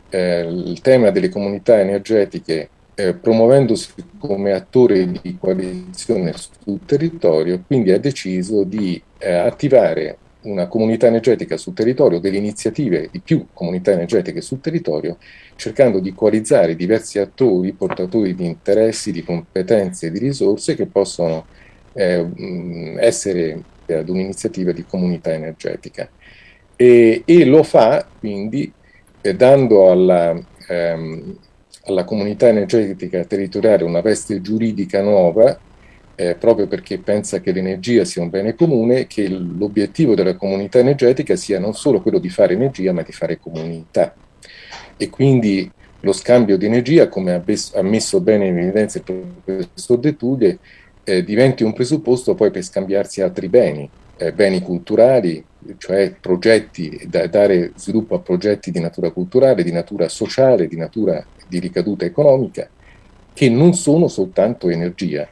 eh, il tema delle comunità energetiche eh, promuovendosi come attore di coalizione sul territorio, quindi ha deciso di eh, attivare una comunità energetica sul territorio, delle iniziative di più comunità energetiche sul territorio, cercando di coalizzare diversi attori, portatori di interessi, di competenze e di risorse che possono eh, essere ad un'iniziativa di comunità energetica. E, e lo fa quindi eh, dando alla, ehm, alla comunità energetica territoriale una veste giuridica nuova eh, proprio perché pensa che l'energia sia un bene comune, che l'obiettivo della comunità energetica sia non solo quello di fare energia, ma di fare comunità. E quindi lo scambio di energia, come ha messo bene in evidenza il professor De Tuglie, eh, diventi un presupposto poi per scambiarsi altri beni, eh, beni culturali, cioè progetti, da dare sviluppo a progetti di natura culturale, di natura sociale, di natura di ricaduta economica, che non sono soltanto energia,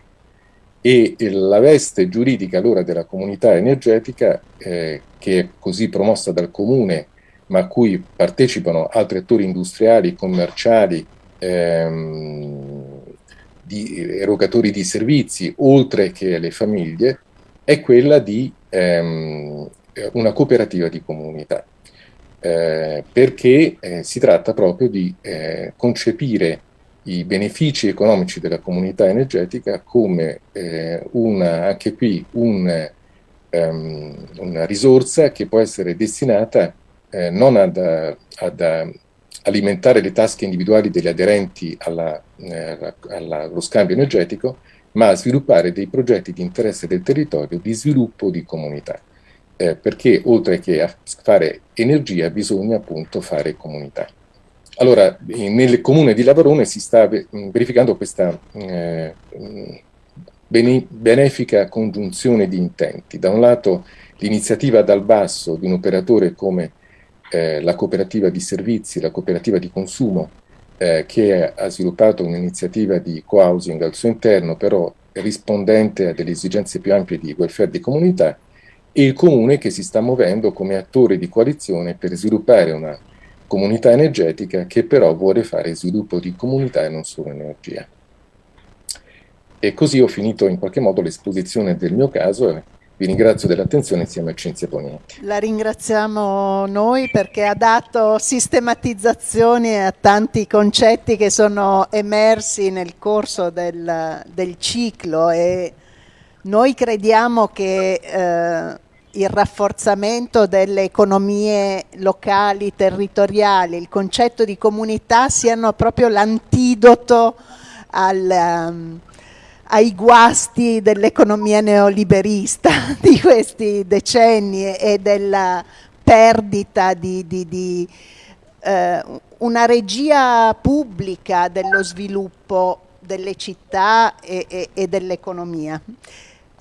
e la veste giuridica allora della comunità energetica, eh, che è così promossa dal comune, ma a cui partecipano altri attori industriali, commerciali, ehm, di erogatori di servizi, oltre che le famiglie, è quella di ehm, una cooperativa di comunità, eh, perché eh, si tratta proprio di eh, concepire i benefici economici della comunità energetica come eh, una, anche qui un, um, una risorsa che può essere destinata eh, non ad, ad, alimentare le tasche individuali degli aderenti alla, eh, alla, allo scambio energetico, ma a sviluppare dei progetti di interesse del territorio di sviluppo di comunità. Eh, perché oltre che a fare energia bisogna appunto fare comunità. Allora, nel comune di Lavarone si sta verificando questa eh, benefica congiunzione di intenti. Da un lato l'iniziativa dal basso di un operatore come eh, la cooperativa di servizi, la cooperativa di consumo, eh, che ha sviluppato un'iniziativa di co-housing al suo interno, però rispondente a delle esigenze più ampie di welfare di comunità, e il comune che si sta muovendo come attore di coalizione per sviluppare una comunità energetica che però vuole fare sviluppo di comunità e non solo energia. E così ho finito in qualche modo l'esposizione del mio caso e vi ringrazio dell'attenzione insieme a Cinzia Ponienti. La ringraziamo noi perché ha dato sistematizzazioni a tanti concetti che sono emersi nel corso del, del ciclo e noi crediamo che eh, il rafforzamento delle economie locali, territoriali, il concetto di comunità siano proprio l'antidoto. Um, ai guasti dell'economia neoliberista <laughs> di questi decenni e della perdita di, di, di eh, una regia pubblica dello sviluppo delle città e, e, e dell'economia.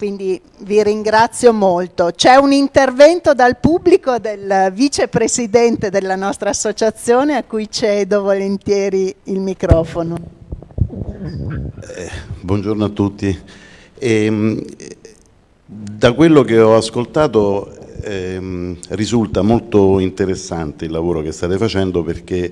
Quindi vi ringrazio molto. C'è un intervento dal pubblico del vicepresidente della nostra associazione a cui cedo volentieri il microfono. Eh, buongiorno a tutti. E, ehm, da quello che ho ascoltato eh, risulta molto interessante il lavoro che state facendo perché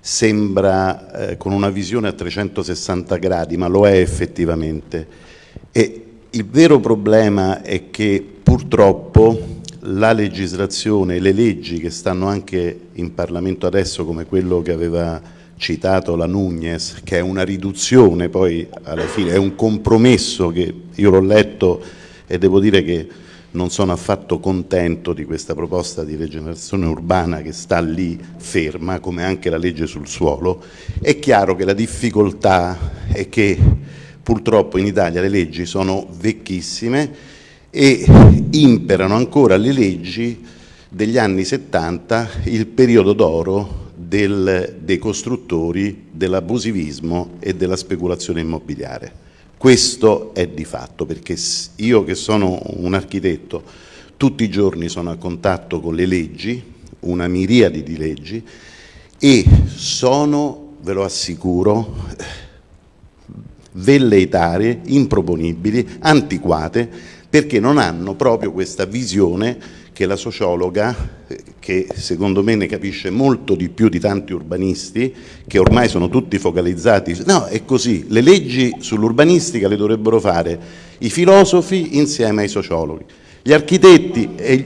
sembra eh, con una visione a 360 gradi, ma lo è effettivamente. E il vero problema è che purtroppo la legislazione, le leggi che stanno anche in Parlamento adesso, come quello che aveva citato la Nunez, che è una riduzione, poi alla fine è un compromesso che io l'ho letto e devo dire che non sono affatto contento di questa proposta di rigenerazione urbana che sta lì ferma, come anche la legge sul suolo. È chiaro che la difficoltà è che purtroppo in Italia le leggi sono vecchissime e imperano ancora le leggi degli anni 70, il periodo d'oro dei costruttori, dell'abusivismo e della speculazione immobiliare. Questo è di fatto, perché io che sono un architetto, tutti i giorni sono a contatto con le leggi, una miriade di leggi, e sono, ve lo assicuro, velleitarie, improponibili, antiquate, perché non hanno proprio questa visione che la sociologa, che secondo me ne capisce molto di più di tanti urbanisti, che ormai sono tutti focalizzati, no è così, le leggi sull'urbanistica le dovrebbero fare i filosofi insieme ai sociologhi, gli architetti e,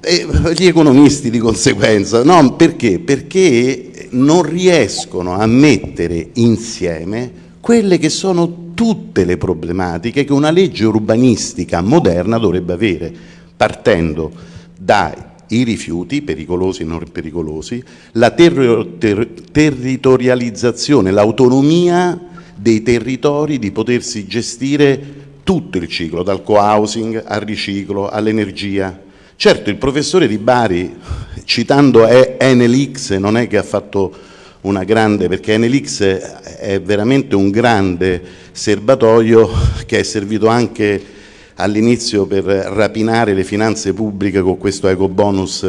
e gli economisti di conseguenza, no perché? Perché non riescono a mettere insieme quelle che sono tutte le problematiche che una legge urbanistica moderna dovrebbe avere partendo dai rifiuti, pericolosi e non pericolosi, la ter ter territorializzazione, l'autonomia dei territori di potersi gestire tutto il ciclo, dal co-housing al riciclo, all'energia. Certo, il professore di Bari, citando Enelix, non è che ha fatto una grande, perché Enelix è veramente un grande serbatoio che è servito anche all'inizio per rapinare le finanze pubbliche con questo eco bonus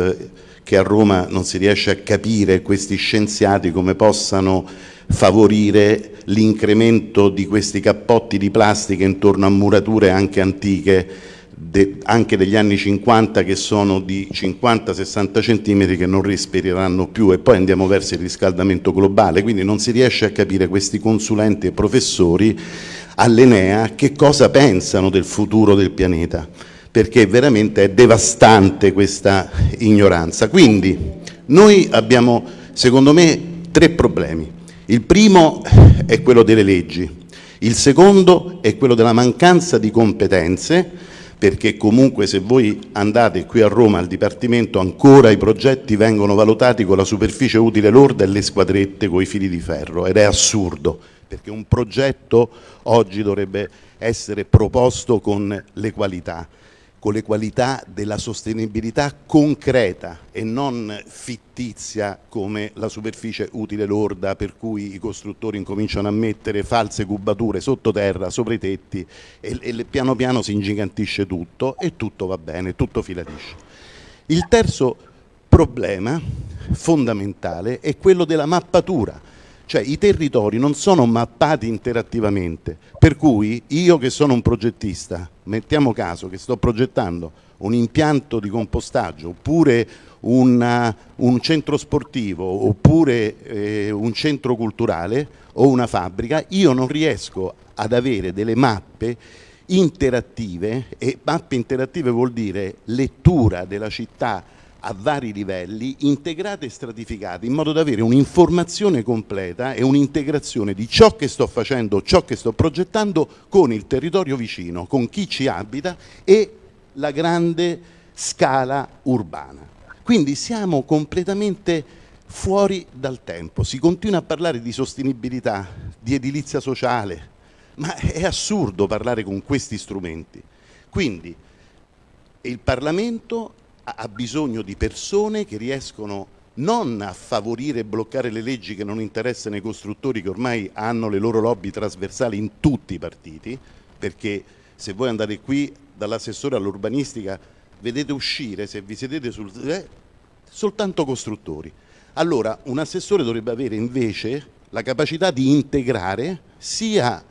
che a Roma non si riesce a capire questi scienziati come possano favorire l'incremento di questi cappotti di plastica intorno a murature anche antiche de, anche degli anni 50 che sono di 50-60 centimetri che non respireranno più e poi andiamo verso il riscaldamento globale quindi non si riesce a capire questi consulenti e professori all'Enea che cosa pensano del futuro del pianeta, perché veramente è devastante questa ignoranza. Quindi noi abbiamo, secondo me, tre problemi. Il primo è quello delle leggi, il secondo è quello della mancanza di competenze, perché comunque se voi andate qui a Roma al Dipartimento ancora i progetti vengono valutati con la superficie utile lorda e le squadrette con i fili di ferro. Ed è assurdo perché un progetto oggi dovrebbe essere proposto con le qualità con le qualità della sostenibilità concreta e non fittizia come la superficie utile lorda per cui i costruttori incominciano a mettere false cubature sottoterra, sopra i tetti e, e piano piano si ingigantisce tutto e tutto va bene, tutto fila liscio. Il terzo problema fondamentale è quello della mappatura cioè i territori non sono mappati interattivamente, per cui io che sono un progettista, mettiamo caso che sto progettando un impianto di compostaggio oppure una, un centro sportivo oppure eh, un centro culturale o una fabbrica, io non riesco ad avere delle mappe interattive e mappe interattive vuol dire lettura della città a vari livelli, integrate e stratificate, in modo da avere un'informazione completa e un'integrazione di ciò che sto facendo, ciò che sto progettando con il territorio vicino, con chi ci abita e la grande scala urbana. Quindi siamo completamente fuori dal tempo, si continua a parlare di sostenibilità, di edilizia sociale, ma è assurdo parlare con questi strumenti. Quindi il Parlamento ha bisogno di persone che riescono non a favorire e bloccare le leggi che non interessano i costruttori che ormai hanno le loro lobby trasversali in tutti i partiti, perché se voi andate qui dall'assessore all'urbanistica vedete uscire, se vi sedete sul... Eh, soltanto costruttori. Allora un assessore dovrebbe avere invece la capacità di integrare sia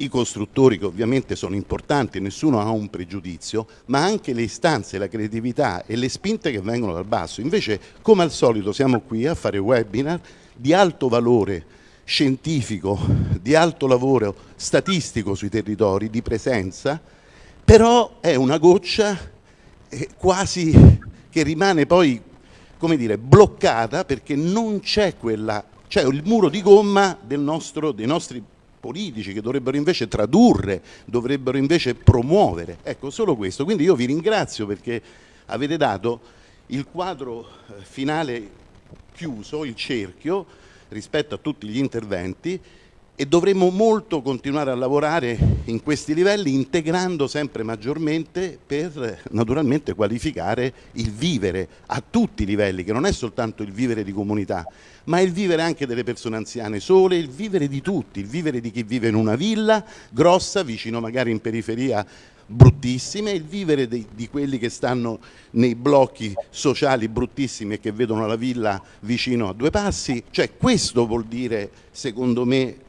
i costruttori che ovviamente sono importanti, nessuno ha un pregiudizio, ma anche le istanze, la creatività e le spinte che vengono dal basso. Invece, come al solito, siamo qui a fare webinar di alto valore scientifico, di alto lavoro statistico sui territori, di presenza, però è una goccia eh, quasi che rimane poi, come dire, bloccata perché non c'è quella, c'è il muro di gomma nostro, dei nostri politici che dovrebbero invece tradurre, dovrebbero invece promuovere. Ecco, solo questo. Quindi io vi ringrazio perché avete dato il quadro eh, finale chiuso, il cerchio, rispetto a tutti gli interventi e dovremo molto continuare a lavorare in questi livelli integrando sempre maggiormente per naturalmente qualificare il vivere a tutti i livelli, che non è soltanto il vivere di comunità, ma il vivere anche delle persone anziane sole, il vivere di tutti, il vivere di chi vive in una villa grossa, vicino magari in periferia bruttissime, il vivere di, di, quelli che stanno nei blocchi sociali bruttissimi e che vedono la villa vicino a due passi, cioè questo vuol dire secondo me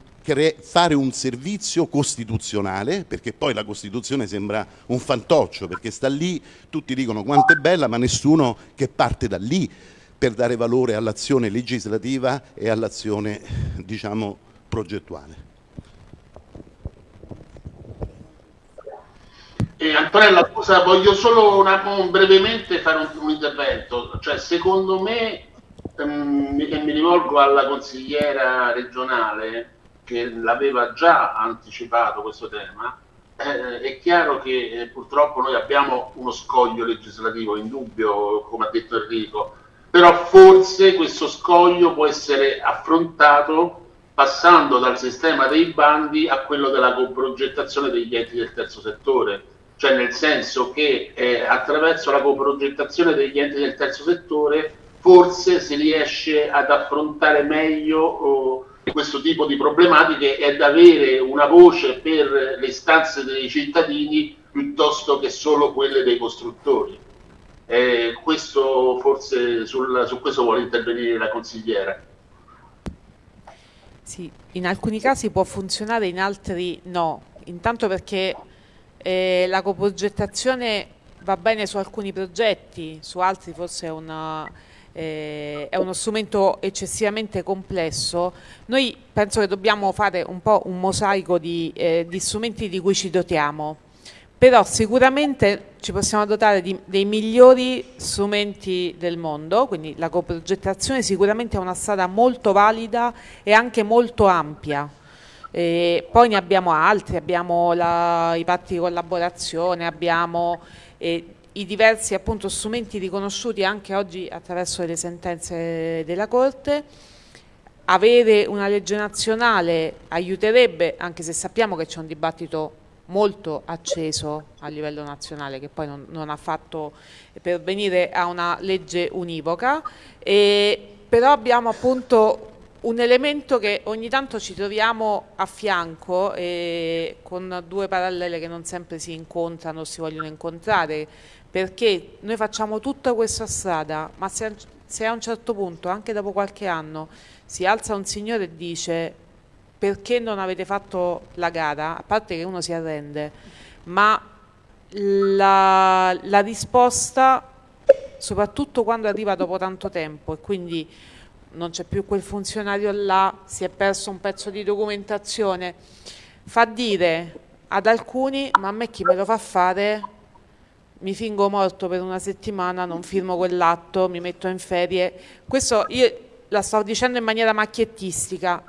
fare un servizio costituzionale, perché poi la Costituzione sembra un fantoccio, perché sta lì, tutti dicono quanto è bella, ma nessuno che parte da lì per dare valore all'azione legislativa e all'azione diciamo, progettuale. Eh, Antonella, scusa, voglio solo una, un, brevemente fare un, un, intervento. Cioè, secondo me, ehm, e mi rivolgo alla consigliera regionale che l'aveva già anticipato questo tema, eh, è chiaro che eh, purtroppo noi abbiamo uno scoglio legislativo indubbio, come ha detto Enrico, però forse questo scoglio può essere affrontato passando dal sistema dei bandi a quello della coprogettazione degli enti del terzo settore, cioè nel senso che eh, attraverso la coprogettazione degli enti del terzo settore forse si riesce ad affrontare meglio oh, questo tipo di problematiche e ad avere una voce per le istanze dei cittadini piuttosto che solo quelle dei costruttori. Eh, questo forse sul, su questo vuole intervenire la consigliera. Sì, in alcuni casi può funzionare, in altri no. Intanto perché eh, la coprogettazione va bene su alcuni progetti, su altri forse è, una, eh, è uno strumento eccessivamente complesso. Noi penso che dobbiamo fare un po' un mosaico di, eh, di strumenti di cui ci dotiamo però sicuramente ci possiamo dotare di, dei migliori strumenti del mondo, quindi la coprogettazione sicuramente è una strada molto valida e anche molto ampia. E poi ne abbiamo altri, abbiamo la, i patti di collaborazione, abbiamo eh, i diversi appunto, strumenti riconosciuti anche oggi attraverso le sentenze della Corte. Avere una legge nazionale aiuterebbe, anche se sappiamo che c'è un dibattito molto acceso a livello nazionale che poi non, non ha fatto pervenire a una legge univoca, e, però abbiamo appunto un elemento che ogni tanto ci troviamo a fianco e con due parallele che non sempre si incontrano o si vogliono incontrare, perché noi facciamo tutta questa strada, ma se, se a un certo punto, anche dopo qualche anno, si alza un signore e dice perché non avete fatto la gara, a parte che uno si arrende, ma la, la risposta, soprattutto quando arriva dopo tanto tempo e quindi non c'è più quel funzionario là, si è perso un pezzo di documentazione, fa dire ad alcuni, ma a me chi me lo fa fare, mi fingo morto per una settimana, non firmo quell'atto, mi metto in ferie. Questo io la sto dicendo in maniera macchiettistica.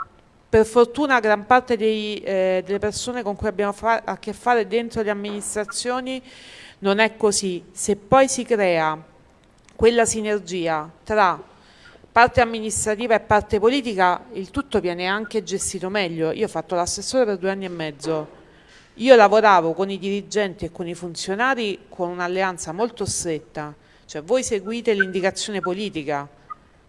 Per fortuna gran parte dei, eh, delle persone con cui abbiamo a che fare dentro le amministrazioni non è così. Se poi si crea quella sinergia tra parte amministrativa e parte politica il tutto viene anche gestito meglio. Io ho fatto l'assessore per due anni e mezzo, io lavoravo con i dirigenti e con i funzionari con un'alleanza molto stretta, cioè voi seguite l'indicazione politica,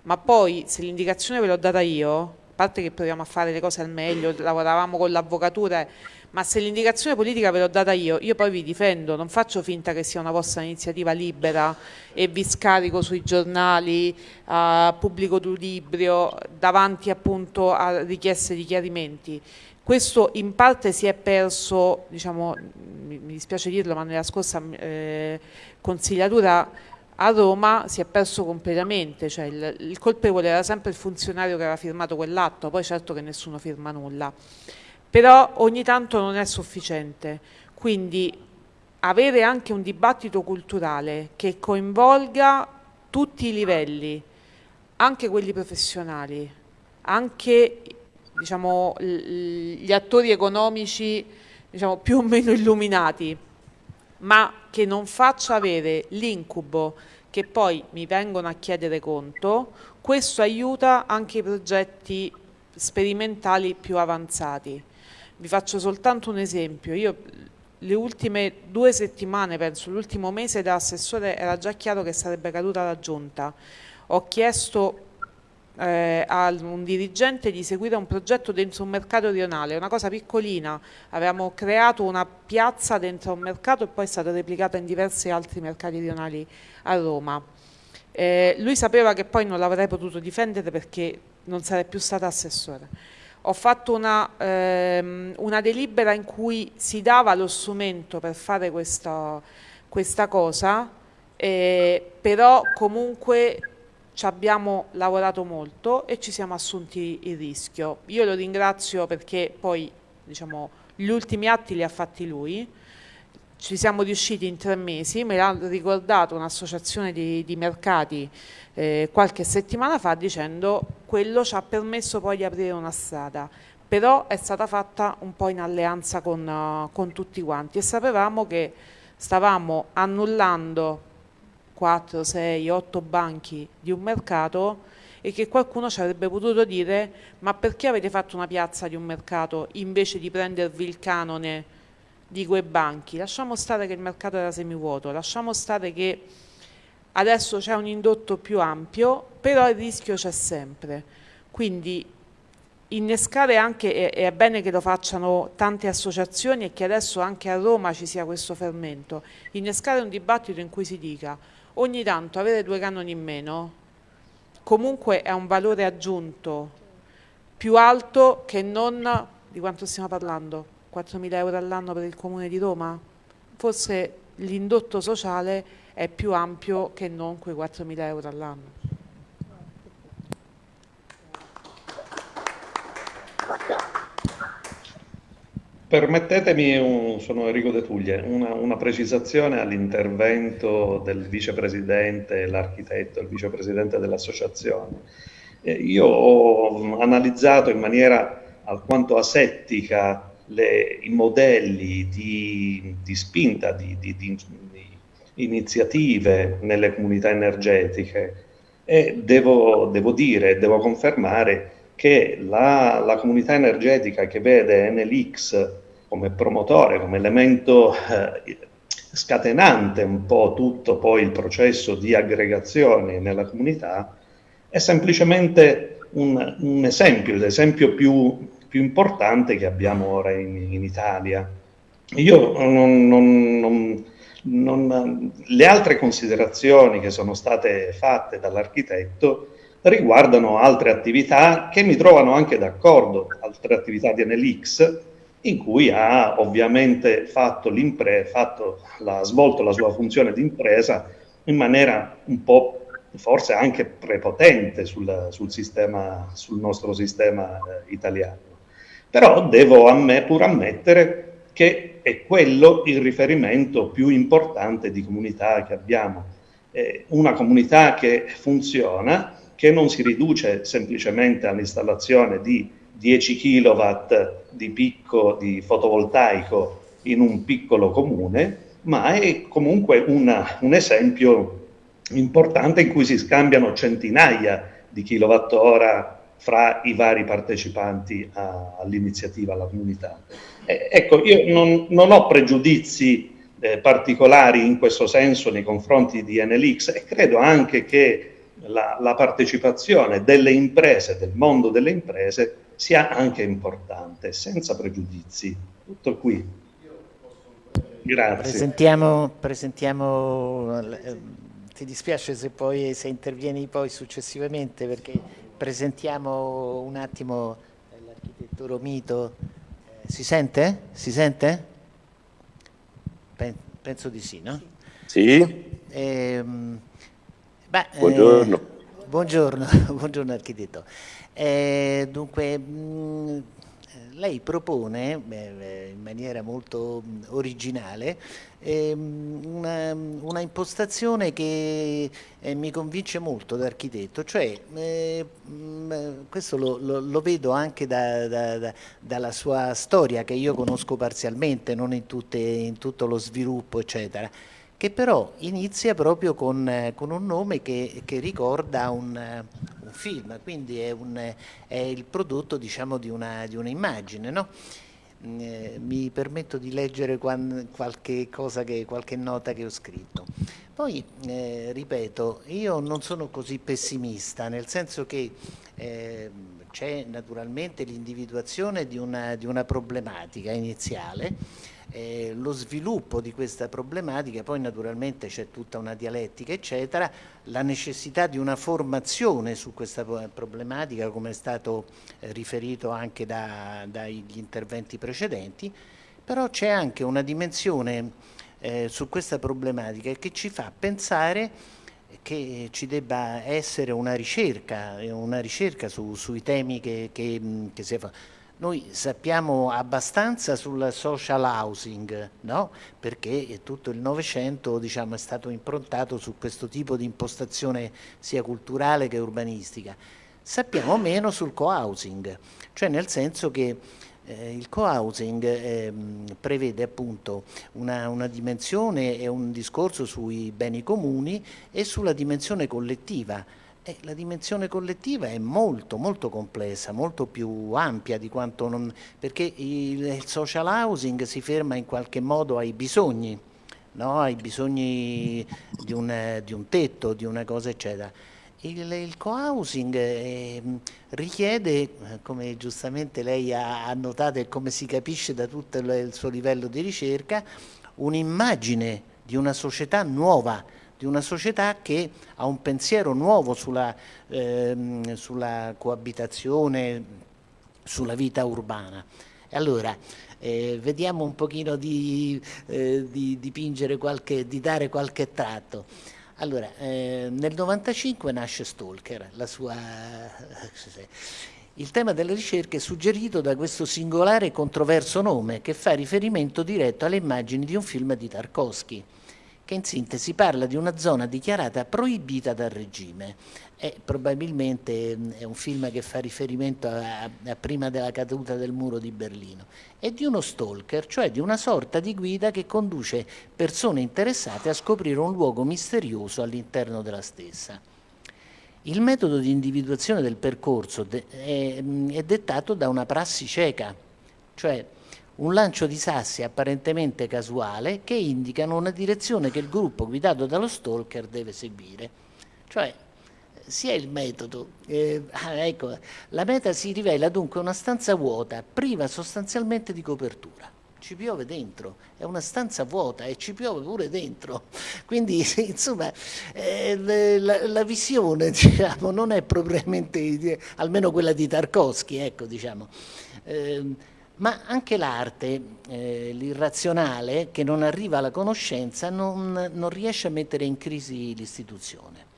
ma poi se l'indicazione ve l'ho data io, a parte che proviamo a fare le cose al meglio, lavoravamo con l'avvocatura ma se l'indicazione politica ve l'ho data io, io poi vi difendo, non faccio finta che sia una vostra iniziativa libera e vi scarico sui giornali, uh, pubblico libro, davanti appunto a richieste di chiarimenti. Questo in parte si è perso, diciamo, mi, dispiace dirlo, ma nella scorsa eh, consigliatura a Roma si è perso completamente, cioè il, il colpevole era sempre il funzionario che aveva firmato quell'atto, poi certo che nessuno firma nulla però ogni tanto non è sufficiente. Quindi avere anche un dibattito culturale che coinvolga tutti i livelli, anche quelli professionali, anche diciamo, gli attori economici diciamo, più o meno illuminati, ma che non faccia avere l'incubo che poi mi vengono a chiedere conto, questo aiuta anche i progetti sperimentali più avanzati. Vi faccio soltanto un esempio. Io le ultime due settimane, penso, l'ultimo mese da assessore era già chiaro che sarebbe caduta la giunta. Ho chiesto eh, a un dirigente di seguire un progetto dentro un mercato rionale, una cosa piccolina. Avevamo creato una piazza dentro un mercato e poi è stata replicata in diversi altri mercati rionali a Roma. Eh, lui sapeva che poi non l'avrei potuto difendere perché non sarei più stata assessore ho fatto una, ehm, una, delibera in cui si dava lo strumento per fare questa, questa cosa, eh, però comunque ci abbiamo lavorato molto e ci siamo assunti il rischio. Io lo ringrazio perché poi diciamo, gli ultimi atti li ha fatti lui, ci siamo riusciti in tre mesi, me l'ha ricordato un'associazione di, di, mercati eh, qualche settimana fa dicendo quello ci ha permesso poi di aprire una strada, però è stata fatta un po' in alleanza con, con tutti quanti e sapevamo che stavamo annullando 4, 6, 8 banchi di un mercato e che qualcuno ci avrebbe potuto dire ma perché avete fatto una piazza di un mercato invece di prendervi il canone di quei banchi. Lasciamo stare che il mercato era semivuoto, lasciamo stare che adesso c'è un indotto più ampio, però il rischio c'è sempre. Quindi innescare anche, e è bene che lo facciano tante associazioni e che adesso anche a Roma ci sia questo fermento, innescare un dibattito in cui si dica ogni tanto avere due canoni in meno comunque è un valore aggiunto più alto che non di quanto stiamo parlando 4.000 euro all'anno per il Comune di Roma? Forse l'indotto sociale è più ampio che non quei 4.000 euro all'anno. Permettetemi, un, sono Enrico De Tuglie, una, una precisazione all'intervento del vicepresidente, l'architetto, il vicepresidente dell'associazione. Eh, io ho analizzato in maniera alquanto asettica le, i modelli di, di spinta, di, di, di, iniziative nelle comunità energetiche e devo, devo dire, devo confermare che la, la, comunità energetica che vede NLX come promotore, come elemento eh, scatenante un po' tutto poi il processo di aggregazione nella comunità, è semplicemente un, un esempio, l'esempio più, più, importante che abbiamo ora in, in Italia. Io non, non, non, non, le altre considerazioni che sono state fatte dall'architetto riguardano altre attività che mi trovano anche d'accordo, altre attività di NLX, in cui ha ovviamente fatto fatto la, svolto la sua funzione di impresa in maniera un po' forse anche prepotente sul, sul, sistema, sul nostro sistema eh, italiano. Però devo a me pur ammettere che è quello il riferimento più importante di comunità che abbiamo. Eh, una comunità che funziona, che non si riduce semplicemente all'installazione di 10 kW di picco di fotovoltaico in un piccolo comune, ma è comunque una, un esempio importante in cui si scambiano centinaia di kilowattora fra i vari partecipanti all'iniziativa, alla comunità. Eh, ecco, io non, non ho pregiudizi eh, particolari in questo senso nei confronti di NLX e credo anche che la, la, partecipazione delle imprese, del mondo delle imprese, sia anche importante, senza pregiudizi. Tutto qui. Grazie. Presentiamo, presentiamo eh, ti dispiace se poi se intervieni poi successivamente perché presentiamo un attimo l'architetto Romito. Eh, si sente? Si sente? penso di sì, no? Sì. Eh, beh, buongiorno. Eh, buongiorno, <laughs> buongiorno architetto. Eh, dunque, mh, mm, lei propone beh, in maniera molto originale ehm, una, una, impostazione che eh, mi convince molto da architetto, cioè eh, mh, questo lo, lo, lo, vedo anche da, da, da, dalla sua storia che io conosco parzialmente, non in, tutte, in tutto lo sviluppo eccetera che però inizia proprio con, con un nome che, che ricorda un, un, film, quindi è, un, è il prodotto diciamo, di, una, di un'immagine. No? Mm, eh, mi permetto di leggere qualche, che, qualche nota che ho scritto. Poi, eh, ripeto, io non sono così pessimista, nel senso che eh, c'è naturalmente l'individuazione di di una problematica iniziale, eh, lo sviluppo di questa problematica, poi naturalmente c'è tutta una dialettica eccetera, la necessità di una formazione su questa problematica come è stato eh, riferito anche da, dagli interventi precedenti, però c'è anche una dimensione eh, su questa problematica che ci fa pensare che ci debba essere una ricerca, una ricerca su, sui temi che, che, che si fa noi sappiamo abbastanza sul social housing, no? perché tutto il Novecento diciamo, è stato improntato su questo tipo di impostazione sia culturale che urbanistica. Sappiamo meno sul co-housing, cioè nel senso che eh, il co-housing eh, prevede appunto una, una, dimensione e un discorso sui beni comuni e sulla dimensione collettiva eh, la dimensione collettiva è molto molto complessa, molto più ampia di quanto non... perché il, social housing si ferma in qualche modo ai bisogni, no? ai bisogni di un, di un, tetto, di una cosa eccetera. Il, il co-housing eh, richiede, come giustamente lei ha, notato e come si capisce da tutto il suo livello di ricerca, un'immagine di una società nuova, di una società che ha un pensiero nuovo sulla, ehm, sulla coabitazione, sulla vita urbana. Allora, eh, vediamo un pochino di, eh, di dipingere qualche, di dare qualche tratto. Allora, eh, nel 95 nasce Stalker, sua... <laughs> Il tema della ricerca è suggerito da questo singolare e controverso nome che fa riferimento diretto alle immagini di un film di Tarkovsky che in sintesi parla di una zona dichiarata proibita dal regime. E probabilmente mm, è un film che fa riferimento a, a, prima della caduta del muro di Berlino, e di uno stalker, cioè di una sorta di guida che conduce persone interessate a scoprire un luogo misterioso all'interno della stessa. Il metodo di individuazione del percorso è, mm, è dettato da una prassi cieca, cioè un lancio di sassi apparentemente casuale che indicano una direzione che il gruppo guidato dallo stalker deve seguire. Cioè, sia il metodo, eh, ah, ecco, la meta si rivela dunque una stanza vuota, priva sostanzialmente di copertura. Ci piove dentro, è una stanza vuota e ci piove pure dentro. <laughs> Quindi, insomma, eh, la, la, visione, <laughs> diciamo, non è propriamente, almeno quella di Tarkovsky, ecco, diciamo. Eh, ma anche l'arte, eh, l'irrazionale, che non arriva alla conoscenza, non, non riesce a mettere in crisi l'istituzione.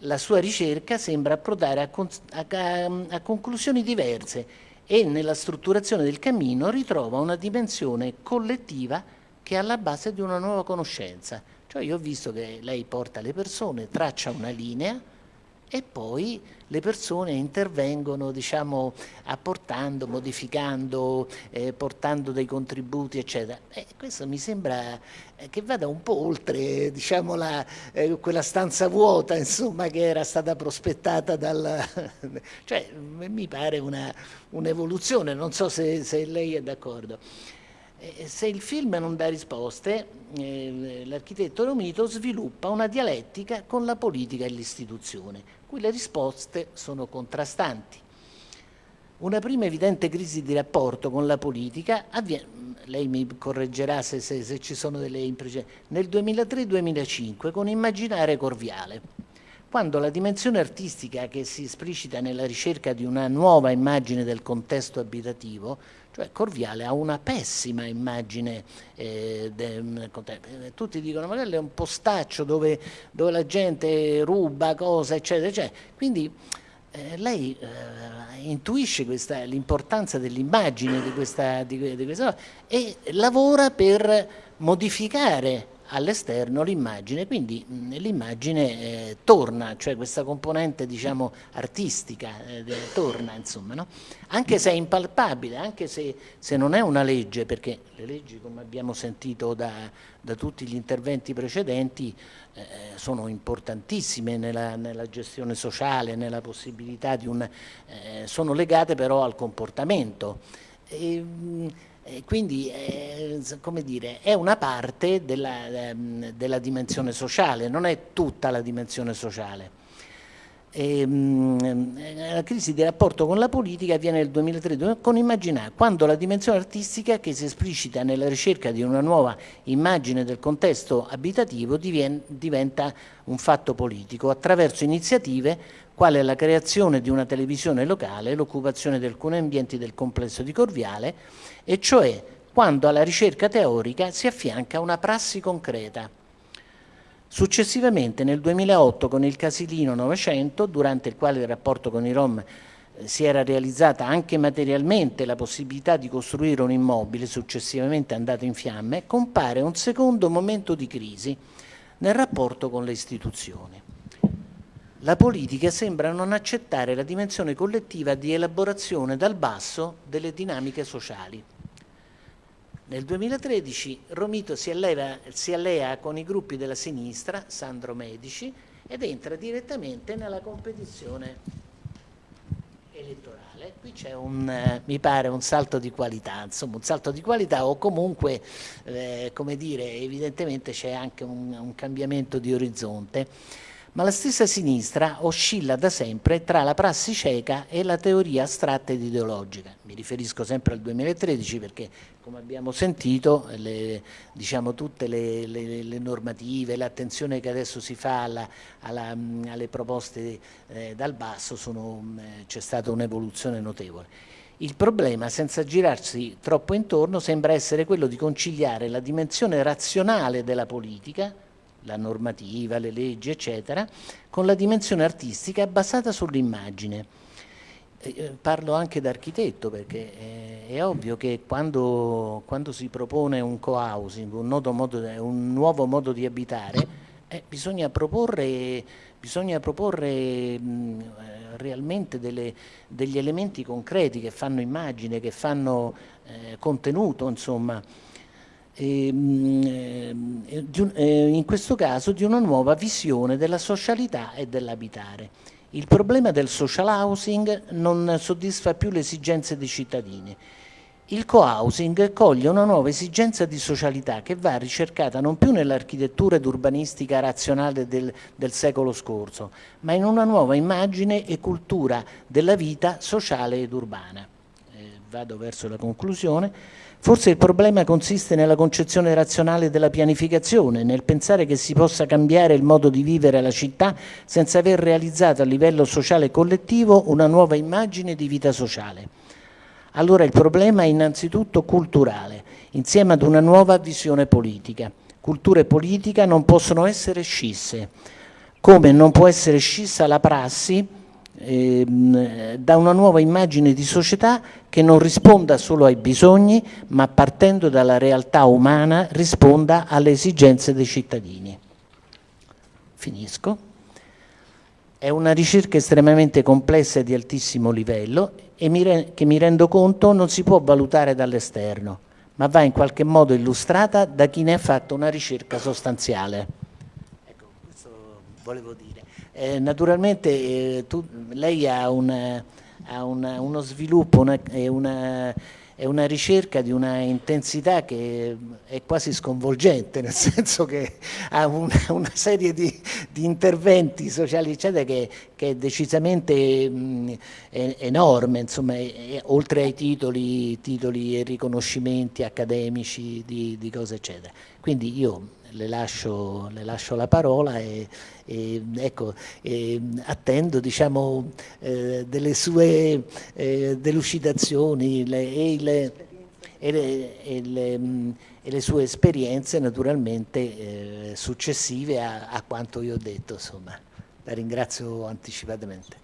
La sua ricerca sembra approdare a, a, a conclusioni diverse e nella strutturazione del cammino ritrova una dimensione collettiva che è alla base di una nuova conoscenza. Cioè io ho visto che lei porta le persone, traccia una linea, e poi le persone intervengono diciamo, apportando, modificando, eh, portando dei contributi eccetera. E questo mi sembra eh, che vada un po' oltre diciamo, la, eh, quella stanza vuota insomma, che era stata prospettata dal... <laughs> cioè mi pare un'evoluzione, un non so se, se lei è d'accordo. Se il film non dà risposte, eh, l'architetto Romito sviluppa una dialettica con la politica e l'istituzione cui le risposte sono contrastanti. Una prima evidente crisi di rapporto con la politica avviene, lei mi correggerà se, se, se ci sono delle imprecisioni, nel 2003-2005 con Immaginare Corviale, quando la dimensione artistica che si esplicita nella ricerca di una nuova immagine del contesto abitativo cioè Corviale ha una pessima immagine, eh, de, tutti dicono magari è un postaccio dove, dove la gente ruba cose, eccetera, eccetera. Quindi eh, lei eh, intuisce l'importanza dell'immagine di di, di e lavora per modificare all'esterno l'immagine, quindi l'immagine eh, torna, cioè questa componente diciamo artistica eh, torna insomma, no? anche se è impalpabile, anche se, se, non è una legge, perché le leggi come abbiamo sentito da, da tutti gli interventi precedenti eh, sono importantissime nella, nella, gestione sociale, nella possibilità di un... Eh, sono legate però al comportamento. E, quindi eh, come dire, è una parte della, ehm, della, dimensione sociale, non è tutta la dimensione sociale. E, ehm, la crisi di rapporto con la politica avviene nel 2003 con Immaginare, quando la dimensione artistica che si esplicita nella ricerca di una nuova immagine del contesto abitativo diventa un fatto politico attraverso iniziative quale la creazione di una televisione locale, l'occupazione di alcuni ambienti del complesso di Corviale e cioè quando alla ricerca teorica si affianca una prassi concreta. Successivamente nel 2008 con il Casilino 900, durante il quale il rapporto con i Rom eh, si era realizzata anche materialmente la possibilità di costruire un immobile successivamente andato in fiamme, compare un secondo momento di crisi nel rapporto con le istituzioni. La politica sembra non accettare la dimensione collettiva di elaborazione dal basso delle dinamiche sociali. Nel 2013 Romito si, alleva, si allea con i gruppi della sinistra, Sandro Medici, ed entra direttamente nella competizione elettorale. Qui c'è un, eh, mi pare, un salto di qualità, insomma un salto di qualità o comunque, eh, come dire, evidentemente c'è anche un, un cambiamento di orizzonte ma la stessa sinistra oscilla da sempre tra la prassi cieca e la teoria astratta ed ideologica. Mi riferisco sempre al 2013 perché, come abbiamo sentito, le, diciamo, tutte le, le, le normative, l'attenzione che adesso si fa alla, alla, alle proposte eh, dal basso, eh, c'è stata un'evoluzione notevole. Il problema, senza girarsi troppo intorno, sembra essere quello di conciliare la dimensione razionale della politica, la normativa, le leggi, eccetera, con la dimensione artistica basata sull'immagine. eh, parlo anche da architetto perché è, è ovvio che quando, quando, si propone un co-housing, un, un, nuovo modo di abitare, eh, bisogna proporre, bisogna proporre mh, realmente delle, degli elementi concreti che fanno immagine, che fanno eh, contenuto, insomma. E, mh, eh, in questo caso di una nuova visione della socialità e dell'abitare. Il problema del social housing non soddisfa più le esigenze dei cittadini. Il co-housing coglie una nuova esigenza di socialità che va ricercata non più nell'architettura ed urbanistica razionale del, del, secolo scorso, ma in una nuova immagine e cultura della vita sociale ed urbana. Eh, vado verso la conclusione. Forse il problema consiste nella concezione razionale della pianificazione, nel pensare che si possa cambiare il modo di vivere la città senza aver realizzato a livello sociale e collettivo una nuova immagine di vita sociale. Allora il problema è innanzitutto culturale, insieme ad una nuova visione politica. Cultura e politica non possono essere scisse, come non può essere scissa la prassi ehm, da una nuova immagine di società che non risponda solo ai bisogni, ma partendo dalla realtà umana risponda alle esigenze dei cittadini. Finisco. È una ricerca estremamente complessa e di altissimo livello e mi che mi rendo conto non si può valutare dall'esterno, ma va in qualche modo illustrata da chi ne ha fatto una ricerca sostanziale. Ecco, questo volevo dire. Eh, naturalmente eh, tu, lei ha, un, ha una, uno sviluppo e una, una, ricerca di una intensità che è quasi sconvolgente, nel <laughs> senso che ha una, una serie di, di, interventi sociali eccetera che, che è decisamente mh, è, enorme, insomma, è, oltre ai titoli, titoli, e riconoscimenti accademici di, di cose eccetera. Quindi io le lascio, le lascio la parola e, e ecco, e attendo diciamo, eh, delle sue eh, delucidazioni le, e, le, e, le, sue esperienze naturalmente eh, successive a, a, quanto io ho detto. Insomma. La ringrazio anticipatamente.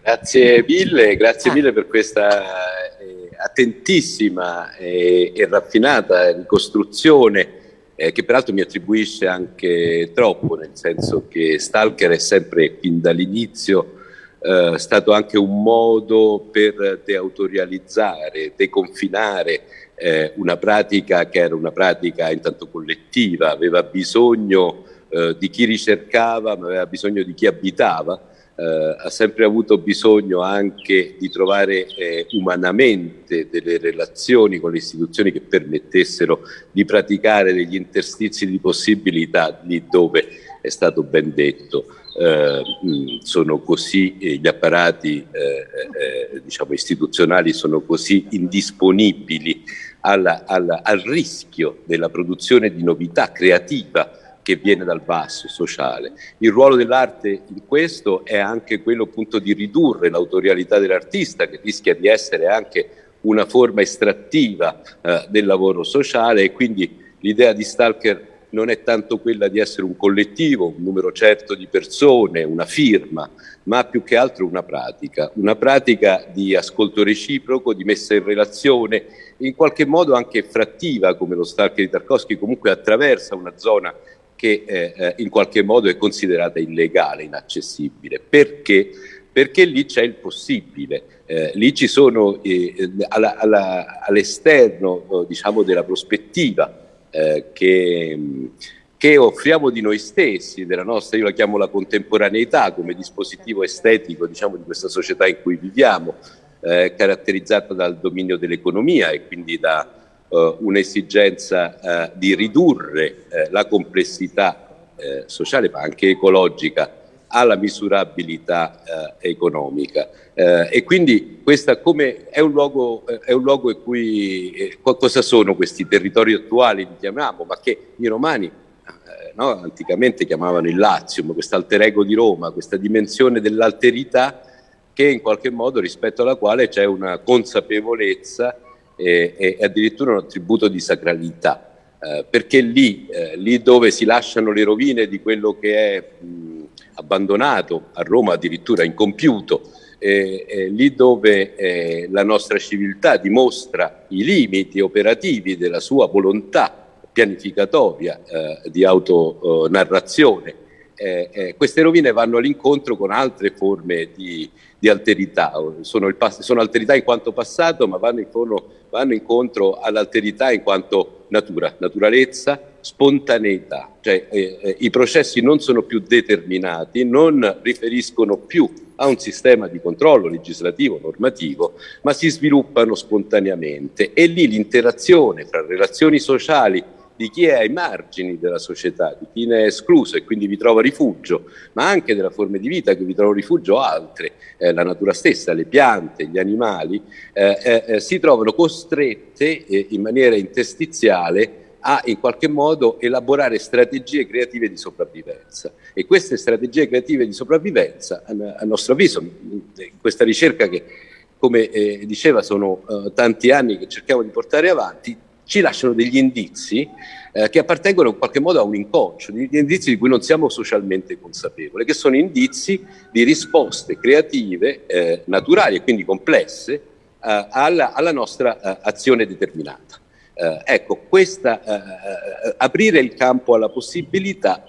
Grazie mille, grazie ah. mille per questa eh, attentissima e raffinata ricostruzione eh, che peraltro mi attribuisce anche troppo, nel senso che Stalker è sempre, fin dall'inizio, eh, stato anche un modo per deautorializzare, deconfinare eh, una pratica che era una pratica intanto collettiva, aveva bisogno eh, di chi ricercava, ma aveva bisogno di chi abitava eh, ha sempre avuto bisogno anche di trovare eh, umanamente delle relazioni con le istituzioni che permettessero di praticare degli interstizi di possibilità lì dove è stato ben detto. Eh, sono così eh, gli apparati eh, diciamo istituzionali sono così indisponibili alla, alla, al rischio della produzione di novità creativa che viene dal basso sociale. Il ruolo dell'arte in questo è anche quello appunto di ridurre l'autorialità dell'artista che rischia di essere anche una forma estrattiva eh, del lavoro sociale e quindi l'idea di Stalker non è tanto quella di essere un collettivo, un numero certo di persone, una firma, ma più che altro una pratica, una pratica di ascolto reciproco, di messa in relazione, in qualche modo anche frattiva, come lo Stalker di Tarkovsky comunque attraversa una zona che eh, eh, in qualche modo è considerata illegale, inaccessibile. Perché? Perché lì c'è il possibile, eh, lì ci sono eh, all'esterno all diciamo, della prospettiva eh, che, che, offriamo di noi stessi, della nostra, io la chiamo la contemporaneità come dispositivo estetico diciamo, di questa società in cui viviamo, eh, caratterizzata dal dominio dell'economia e quindi da eh, un'esigenza eh, di ridurre eh, la complessità sociale ma anche ecologica alla misurabilità eh, economica. Eh, e quindi questa come è un luogo, è un luogo in cui eh, cosa sono questi territori attuali li chiamiamo ma che i romani no, anticamente chiamavano il Lazium questo alter ego di Roma questa dimensione dell'alterità che in qualche modo rispetto alla quale c'è una consapevolezza e, e addirittura un attributo di sacralità, eh, perché lì, eh, lì, dove si lasciano le rovine di quello che è mh, abbandonato, a Roma addirittura incompiuto, eh, lì dove eh, la nostra civiltà dimostra i limiti operativi della sua volontà pianificatoria eh, di autonarrazione, eh, eh, queste rovine vanno all'incontro con altre forme di, di alterità, sono, sono, alterità in quanto passato, ma vanno incontro, vanno incontro all'alterità in quanto natura, naturalezza, spontaneità, cioè eh, eh, i processi non sono più determinati, non riferiscono più a un sistema di controllo legislativo, normativo, ma si sviluppano spontaneamente. E lì l'interazione fra relazioni sociali di chi è ai margini della società, di chi ne è escluso e quindi vi trova rifugio, ma anche della forme di vita che vi trovano rifugio altre, eh, la natura stessa, le piante, gli animali, eh, eh, eh si trovano costrette eh, in maniera interstiziale a in qualche modo elaborare strategie creative di sopravvivenza. E queste strategie creative di sopravvivenza a, nostro avviso in questa ricerca che come eh, diceva sono eh, tanti anni che cerchiamo di portare avanti ci lasciano degli indizi eh, che appartengono in qualche modo a un inconscio, degli indizi di cui non siamo socialmente consapevoli, che sono indizi di risposte creative, eh, naturali e quindi complesse eh, alla, alla, nostra eh, azione determinata. Eh, ecco, questa, eh, aprire il campo alla possibilità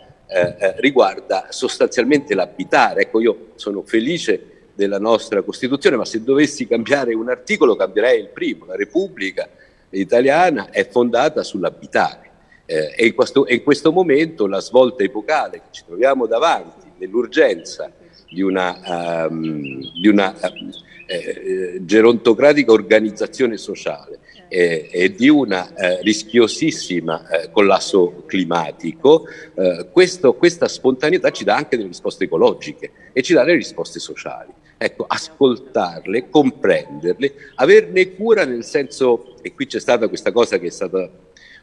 riguarda sostanzialmente l'abitare. Ecco, io sono felice della nostra Costituzione, ma se dovessi cambiare un articolo cambierei il primo, la Repubblica italiana è fondata sull'abitare. Eh, e, in questo, in questo, momento la svolta epocale che ci troviamo davanti nell'urgenza di una, um, di una uh, eh, gerontocratica organizzazione sociale eh, e di una eh, rischiosissima eh, collasso climatico, eh, questo, questa spontaneità ci dà anche delle risposte ecologiche e ci dà delle risposte sociali. Ecco, ascoltarle, comprenderle, averne cura nel senso, e qui c'è stata questa cosa che è stata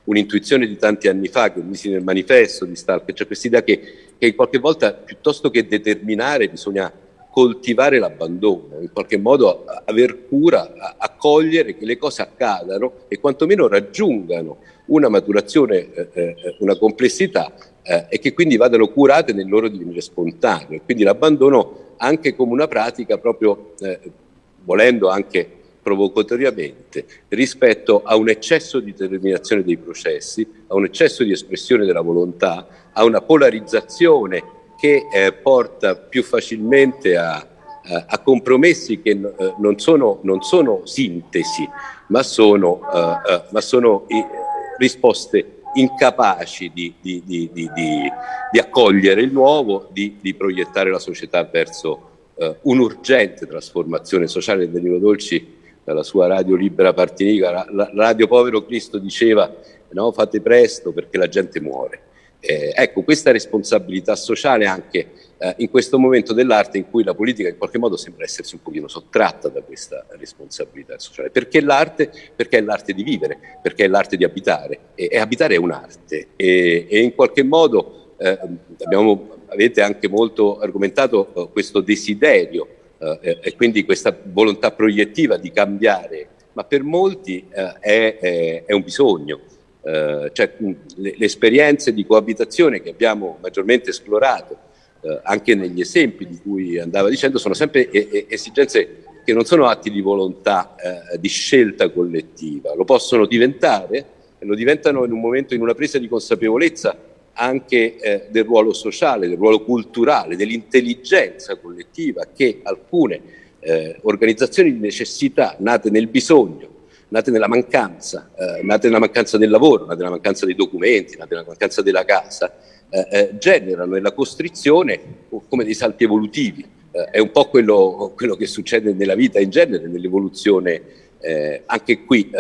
un'intuizione di tanti anni fa, che ho misi nel manifesto di Stalker, cioè questa idea che, che qualche volta piuttosto che determinare bisogna coltivare l'abbandono, in qualche modo aver cura, accogliere che le cose accadano e quantomeno raggiungano una maturazione, eh, eh, una complessità eh, e che quindi vadano curate nel loro divenire spontaneo. Quindi l'abbandono anche come una pratica proprio, eh, volendo anche provocatoriamente, rispetto a un eccesso di determinazione dei processi, a un eccesso di espressione della volontà, a una polarizzazione che eh, porta più facilmente a, a, a compromessi che eh, non, sono, non, sono, sintesi, ma sono, eh, eh, ma sono risposte incapaci di, di, di, di, accogliere il nuovo, di, proiettare la società verso uh, un'urgente trasformazione sociale. Danilo Dolci, dalla sua radio libera partinica, la, la radio povero Cristo diceva no, fate presto perché la gente muore. Eh, ecco, questa responsabilità sociale anche eh, in questo momento dell'arte in cui la politica in qualche modo sembra essersi un pochino sottratta da questa responsabilità sociale. Perché l'arte? Perché è l'arte di vivere, perché è l'arte di abitare e, e abitare è un'arte e, e, in qualche modo eh, abbiamo, avete anche molto argomentato eh, questo desiderio eh, e quindi questa volontà proiettiva di cambiare, ma per molti eh, è, è, è un bisogno. Uh, cioè, le, le, esperienze di coabitazione che abbiamo maggiormente esplorato eh, anche negli esempi di cui andava dicendo, sono sempre esigenze che non sono atti di volontà, eh, di scelta collettiva, lo possono diventare e lo diventano in un momento, in una presa di consapevolezza anche eh, del ruolo sociale, del ruolo culturale, dell'intelligenza collettiva che alcune eh, organizzazioni di necessità nate nel bisogno, nate nella mancanza, eh, nate nella mancanza del lavoro, nate nella mancanza dei documenti, nate nella mancanza della casa, eh, eh, generano nella costrizione come dei salti evolutivi. Eh, è un po' quello, quello, che succede nella vita in genere, nell'evoluzione, eh, anche qui,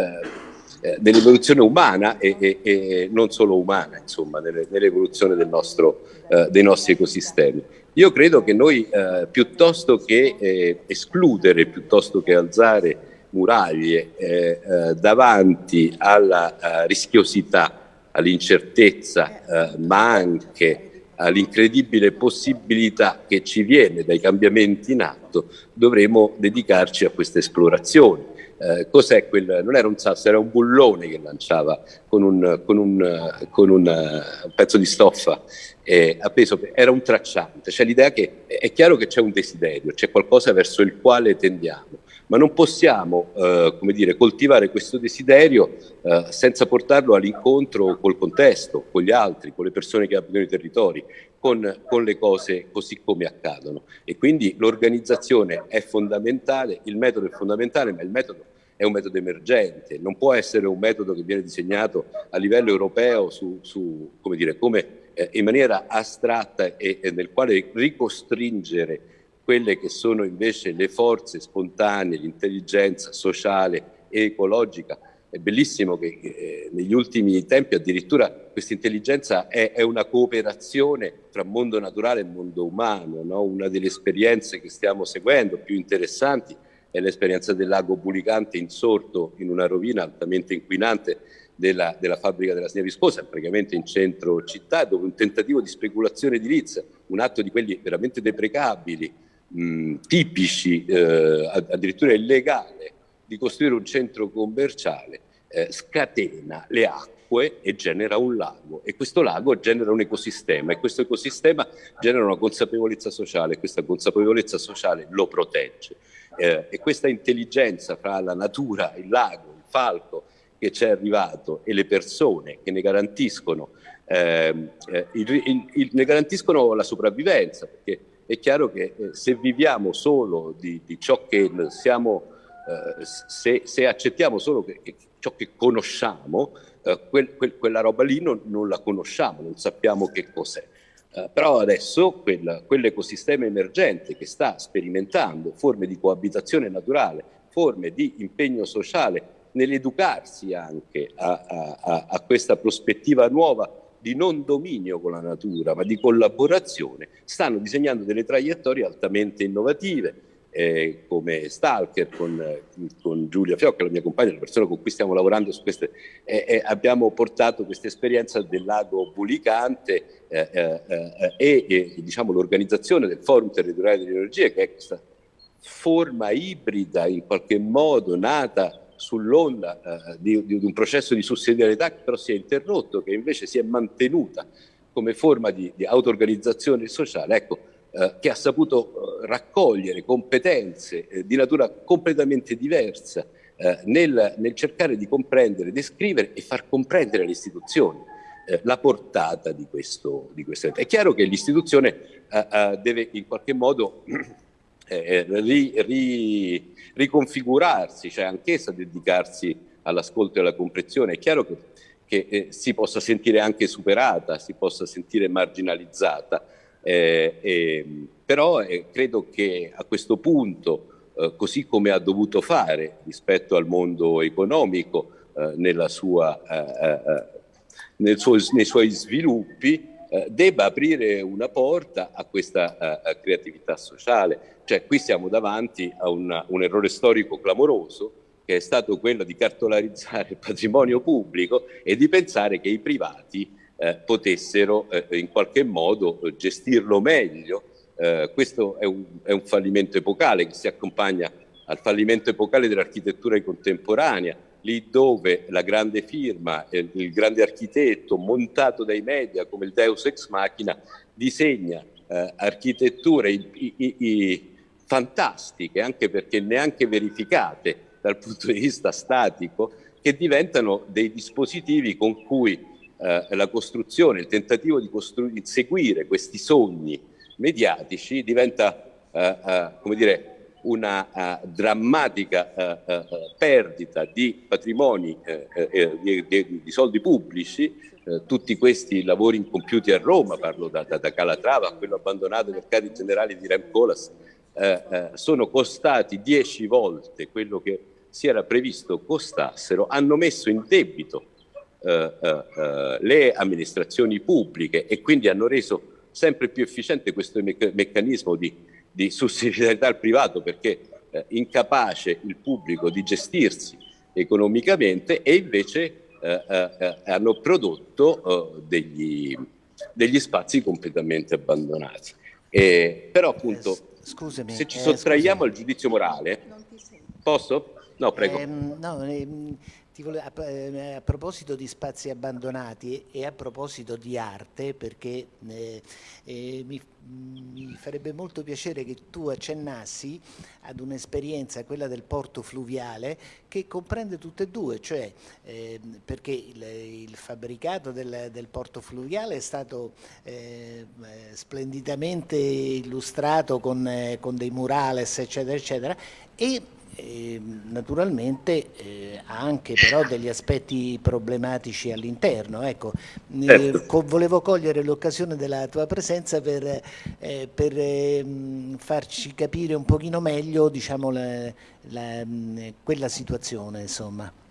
nell'evoluzione umana e, e, e, non solo umana, insomma, nell'evoluzione dei nostri ecosistemi. Io credo che noi, piuttosto che escludere, piuttosto che alzare muraglie davanti alla rischiosità all'incertezza, eh, ma anche all'incredibile possibilità che ci viene dai cambiamenti in atto, dovremo dedicarci a questa esplorazione eh, cos'è quel, non era un sasso, era un bullone che lanciava con un, con un, con un, un pezzo di stoffa eh, appeso, era un tracciante, c'è l'idea che è chiaro che c'è un desiderio, c'è qualcosa verso il quale tendiamo, ma non possiamo eh, come dire, coltivare questo desiderio eh, senza portarlo all'incontro col contesto, con gli altri, con le persone che abitano i territori, con, con le cose così come accadono. E quindi l'organizzazione è fondamentale, il metodo è fondamentale, ma il metodo è un metodo emergente, non può essere un metodo che viene disegnato a livello europeo su, su come dire, come eh, in maniera astratta e, e nel quale ricostringere quelle che sono invece le forze spontanee, l'intelligenza sociale e ecologica. È bellissimo che eh, negli ultimi tempi addirittura questa intelligenza è, è, una cooperazione tra mondo naturale e mondo umano, no? una delle esperienze che stiamo seguendo più interessanti è l'esperienza del lago Bulicante insorto in una rovina altamente inquinante della, della fabbrica della Signa Viscosa, praticamente in centro città, dove un tentativo di speculazione edilizia, un atto di quelli veramente deprecabili, mh, tipici, eh, addirittura illegale, di costruire un centro commerciale, eh, scatena le acque e genera un lago. E questo lago genera un ecosistema e questo ecosistema genera una consapevolezza sociale e questa consapevolezza sociale lo protegge. Eh, e questa intelligenza fra la natura, il lago, il falco che ci è arrivato e le persone che ne garantiscono, ehm, eh, il, il, il, ne garantiscono la sopravvivenza perché è chiaro che eh, se viviamo solo di, di ciò che siamo, eh, se, se, accettiamo solo che, che ciò che conosciamo, eh, quel, quel, quella roba lì non, non, la conosciamo, non sappiamo che cos'è. Uh, però adesso quel, quell'ecosistema emergente che sta sperimentando forme di coabitazione naturale, forme di impegno sociale, nell'educarsi anche a, a, a, questa prospettiva nuova di non dominio con la natura, ma di collaborazione, stanno disegnando delle traiettorie altamente innovative, eh, come Stalker con, con, Giulia Fiocca, la mia compagna, la persona con cui stiamo lavorando su queste, eh, eh, abbiamo portato questa esperienza del lago Bulicante eh, eh, eh, e diciamo, l'organizzazione del Forum Territoriale dell'Energia, che è questa forma ibrida in qualche modo nata sull'onda eh, di, di, un processo di sussidiarietà che però si è interrotto, che invece si è mantenuta come forma di, di auto-organizzazione sociale, ecco, eh, che ha saputo eh, raccogliere competenze eh, di natura completamente diversa eh, nel, nel, cercare di comprendere, descrivere e far comprendere alle istituzioni la portata di questo, di questo. È chiaro che l'istituzione deve in qualche modo ri, ri, riconfigurarsi, cioè anch'essa dedicarsi all'ascolto e alla comprensione. È chiaro che, che eh, si possa sentire anche superata, si possa sentire marginalizzata, eh, eh, però eh, credo che a questo punto, eh, così come ha dovuto fare rispetto al mondo economico eh, sua, suo, nei suoi sviluppi, debba aprire una porta a questa creatività sociale cioè qui siamo davanti a una, un errore storico clamoroso che è stato quello di cartolarizzare il patrimonio pubblico e di pensare che i privati eh, potessero eh, in qualche modo gestirlo meglio. Eh, questo è un, è un, fallimento epocale che si accompagna al fallimento epocale dell'architettura contemporanea, lì dove la grande firma, il grande architetto montato dai media come il Deus ex machina disegna eh, architetture i, i, i, fantastiche, anche perché neanche verificate dal punto di vista statico, che diventano dei dispositivi con cui eh, la costruzione, il tentativo di seguire questi sogni mediatici diventa, eh, eh, come dire, una uh, drammatica uh, uh, perdita di patrimoni, di, di, di, soldi pubblici, tutti questi lavori incompiuti a Roma, parlo da, da, da Calatrava a quello abbandonato ai mercati generali di Remcolas, sono costati dieci volte quello che si era previsto costassero, hanno messo in debito le amministrazioni pubbliche e quindi hanno reso sempre più efficiente questo me meccanismo di, di, sussidiarietà al privato perché eh, incapace il pubblico di gestirsi economicamente e invece hanno prodotto degli, degli spazi completamente abbandonati. E, però appunto Scusami, se ci sottraiamo eh, al giudizio morale, posso? No, prego. Eh, no, eh, a, eh, a, proposito di spazi abbandonati e a proposito di arte, perché eh, eh, mi, mi, farebbe molto piacere che tu accennassi ad un'esperienza, quella del porto fluviale, che comprende tutte e due, cioè eh, perché il, il fabbricato del, del, porto fluviale è stato eh, splendidamente illustrato con, eh, con dei murales, eccetera, eccetera, e eh, naturalmente eh, ha anche però degli aspetti problematici all'interno. Ecco, eh, certo. co volevo cogliere l'occasione della tua presenza per, eh, per ehm, farci capire un pochino meglio diciamo, la, la, quella situazione. Insomma.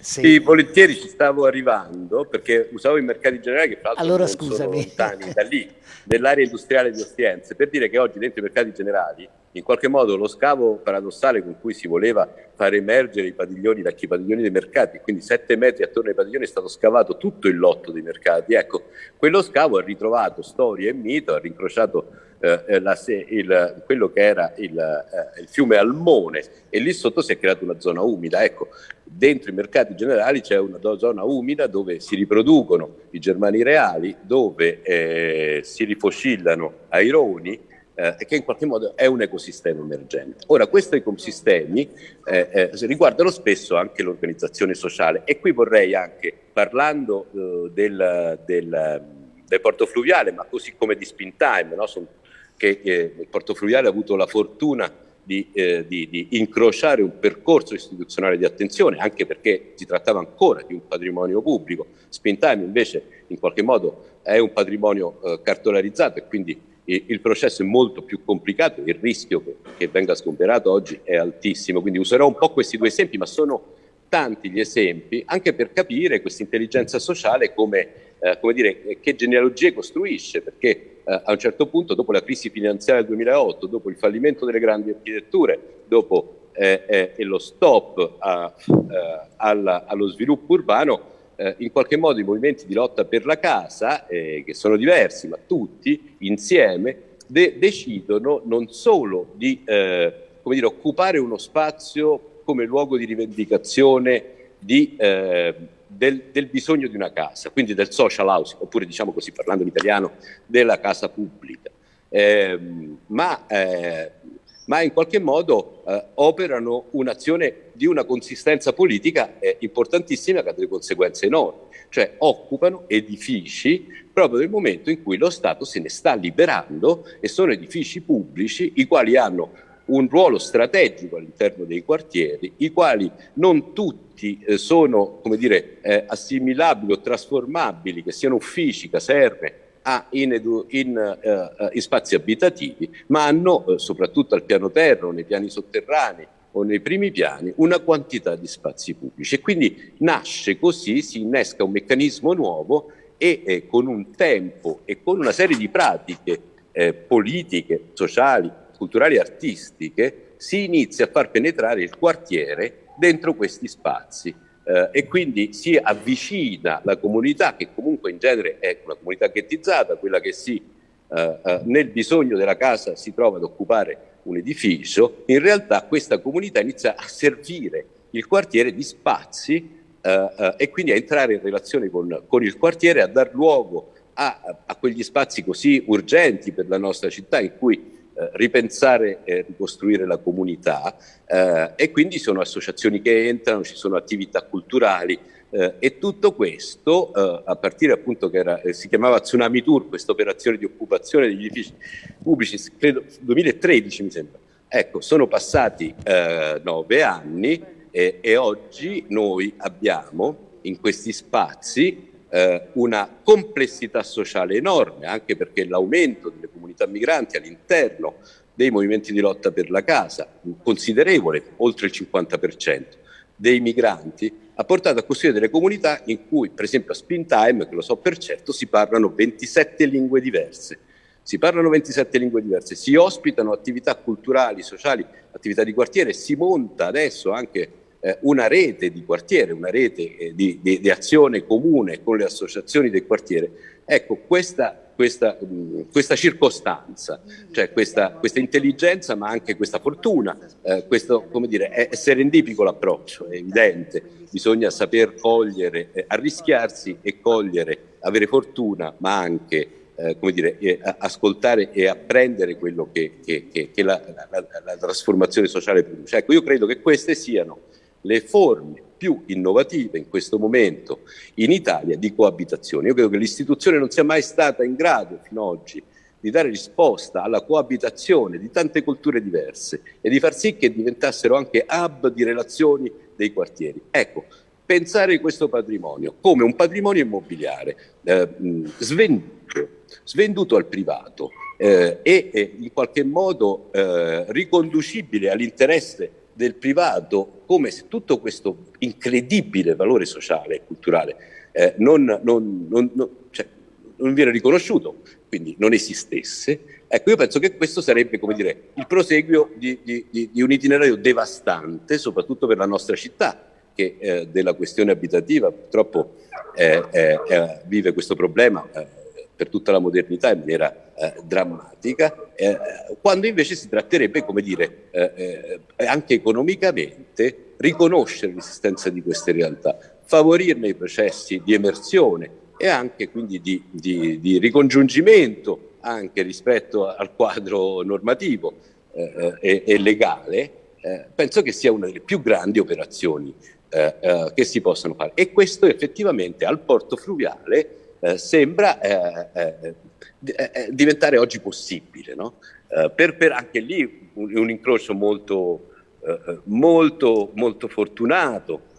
Se... Sì, volentieri ci stavo arrivando perché usavo i mercati generali che fra l'altro allora, sono lontani da lì, <laughs> nell'area industriale di Ostiense, per dire che oggi dentro i mercati generali in qualche modo lo scavo paradossale con cui si voleva far emergere i padiglioni, i padiglioni dei mercati, quindi sette metri attorno ai padiglioni è stato scavato tutto il lotto dei mercati. Ecco, quello scavo ha ritrovato storia e mito, ha rincrociato eh, la, il, quello che era il, eh, il, fiume Almone e lì sotto si è creata una zona umida. Ecco, dentro i mercati generali c'è una zona umida dove si riproducono i germani reali, dove eh, si rifoscillano aironi, eh, che in qualche modo è un ecosistema emergente. Ora, questi ecosistemi eh, eh, riguardano spesso anche l'organizzazione sociale e qui vorrei anche, parlando eh, del, del, del, porto fluviale, ma così come di Spintime, no? Che eh, il porto fluviale ha avuto la fortuna di, eh, di, di, incrociare un percorso istituzionale di attenzione, anche perché si trattava ancora di un patrimonio pubblico. Spintime invece in qualche modo è un patrimonio eh, cartolarizzato e quindi il processo è molto più complicato, il rischio che, che venga sgomberato oggi è altissimo, quindi userò un po' questi due esempi, ma sono tanti gli esempi anche per capire questa intelligenza sociale come, eh, come dire, che genealogie costruisce, perché eh, a un certo punto, dopo la crisi finanziaria del 2008, dopo il fallimento delle grandi architetture, dopo eh, eh lo stop a, eh, alla, allo sviluppo urbano, in qualche modo i movimenti di lotta per la casa, che sono diversi, ma tutti insieme, de decidono non solo di eh, dire, occupare uno spazio come luogo di rivendicazione di, del, del, bisogno di una casa, quindi del social housing, oppure diciamo così parlando in italiano, della casa pubblica, ehm, ma eh, ma in qualche modo eh, operano un'azione di una consistenza politica eh, importantissima che ha delle conseguenze enormi, cioè occupano edifici proprio nel momento in cui lo Stato se ne sta liberando e sono edifici pubblici i quali hanno un ruolo strategico all'interno dei quartieri, i quali non tutti eh, sono come dire, eh, assimilabili o trasformabili, che siano uffici, caserme a, in, in, uh, in, spazi abitativi, ma hanno, uh, soprattutto al piano terra nei piani sotterranei o nei primi piani, una quantità di spazi pubblici. E quindi nasce così, si innesca un meccanismo nuovo e eh, con un tempo e con una serie di pratiche eh, politiche, sociali, culturali e artistiche, si inizia a far penetrare il quartiere dentro questi spazi eh, e quindi si avvicina la comunità, che comunque in genere è una comunità ghettizzata, quella che si, eh, eh, nel bisogno della casa si trova ad occupare un edificio, in realtà questa comunità inizia a servire il quartiere di spazi eh, eh, e quindi a entrare in relazione con, con il quartiere, a dar luogo a, a, quegli spazi così urgenti per la nostra città in cui eh, ripensare e ricostruire la comunità eh, e quindi sono associazioni che entrano, ci sono attività culturali eh, e tutto questo eh, a partire appunto che era, eh, si chiamava Tsunami Tour, questa operazione di occupazione degli edifici pubblici, credo 2013 mi sembra. Ecco, sono passati nove anni e, e oggi noi abbiamo in questi spazi eh, una complessità sociale enorme, anche perché l'aumento delle comunità migranti all'interno dei movimenti di lotta per la casa, considerevole, oltre il 50% dei migranti, ha portato a costruire delle comunità in cui, per esempio a Spintime, che lo so per certo, si parlano 27 lingue diverse. Si parlano 27 lingue diverse, si ospitano attività culturali, sociali, attività di quartiere, si monta adesso anche eh, una rete di quartiere, una rete eh, di, di, di, azione comune con le associazioni del quartiere. Ecco, questa, questa, questa, circostanza, cioè questa, questa, intelligenza ma anche questa fortuna, eh, questo, come dire, è, è serendipico l'approccio, è evidente, bisogna saper cogliere, eh, arrischiarsi e cogliere, avere fortuna ma anche eh, come dire, eh, ascoltare e apprendere quello che, che, che, che la, la, la, trasformazione sociale produce. Ecco, io credo che queste siano le forme più innovative in questo momento in Italia di coabitazione. Io credo che l'istituzione non sia mai stata in grado fino ad oggi di dare risposta alla coabitazione di tante culture diverse e di far sì che diventassero anche hub di relazioni dei quartieri. Ecco, pensare questo patrimonio come un patrimonio immobiliare eh, svenduto, svenduto, al privato eh, e, in qualche modo eh, riconducibile all'interesse del privato come se tutto questo incredibile valore sociale e culturale eh, non, non, non, cioè, non, viene riconosciuto, quindi non esistesse, ecco io penso che questo sarebbe come dire, il proseguio di, di, di, un itinerario devastante, soprattutto per la nostra città, che eh, della questione abitativa purtroppo eh, eh, eh vive questo problema eh, per tutta la modernità in maniera eh, drammatica, eh, quando invece si tratterebbe, come dire, eh, eh anche economicamente, riconoscere l'esistenza di queste realtà, favorirne i processi di emersione e anche quindi di, di, di ricongiungimento anche rispetto al quadro normativo eh, eh, e, e, legale, penso che sia una delle più grandi operazioni che si possano fare. E questo effettivamente al porto fluviale eh, sembra eh, eh, eh, diventare oggi possibile. No? Per, per, anche lì un, un incrocio molto, molto, molto fortunato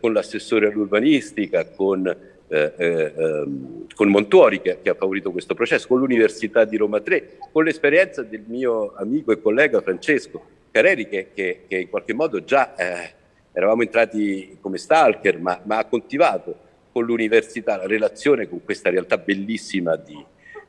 con l'assessore all'urbanistica, con, ehm, con Montuori che, che, ha favorito questo processo, con l'Università di Roma 3, con l'esperienza del mio amico e collega Francesco Careri che, che, che in qualche modo già eravamo entrati come stalker ma, ma ha coltivato con l'università, la relazione con questa realtà bellissima di,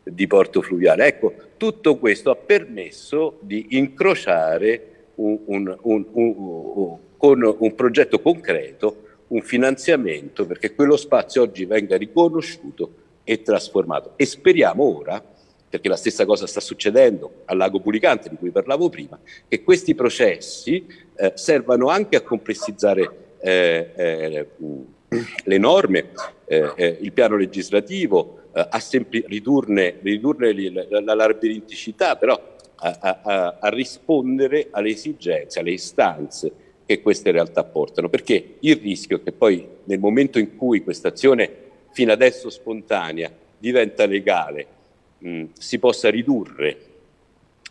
di Porto Fluviale. Ecco, tutto questo ha permesso di incrociare un, un, un, con un progetto concreto un finanziamento perché quello spazio oggi venga riconosciuto e trasformato. E speriamo ora, perché la stessa cosa sta succedendo al lago Pulicante di cui parlavo prima, che questi processi eh, servano anche a complessizzare eh, eh, le norme, eh, eh, il piano legislativo, eh, ridurne, ridurne la, labirinticità, però a, a, a, rispondere alle esigenze, alle istanze che queste realtà portano, perché il rischio è che poi nel momento in cui questa azione fino adesso spontanea diventa legale, mh, si possa ridurre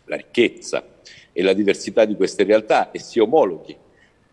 la ricchezza e la diversità di queste realtà e si omologhi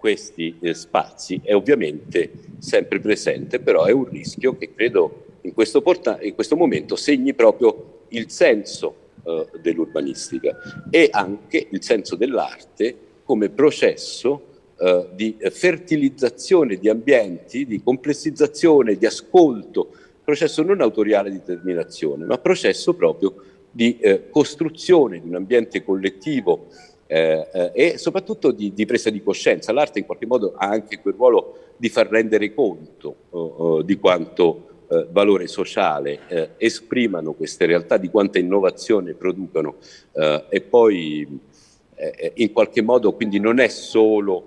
questi eh, spazi è ovviamente sempre presente, però è un rischio che credo in questo, in questo momento segni proprio il senso eh, dell'urbanistica e anche il senso dell'arte come processo eh, di fertilizzazione di ambienti, di complessizzazione, di ascolto, processo non autoriale di determinazione, ma processo proprio di eh, costruzione di un ambiente collettivo eh, eh, e soprattutto di, di, presa di coscienza. L'arte in qualche modo ha anche quel ruolo di far rendere conto oh, oh, di quanto eh, valore sociale eh, esprimano queste realtà, di quanta innovazione producono eh, e poi eh, in qualche modo quindi non è solo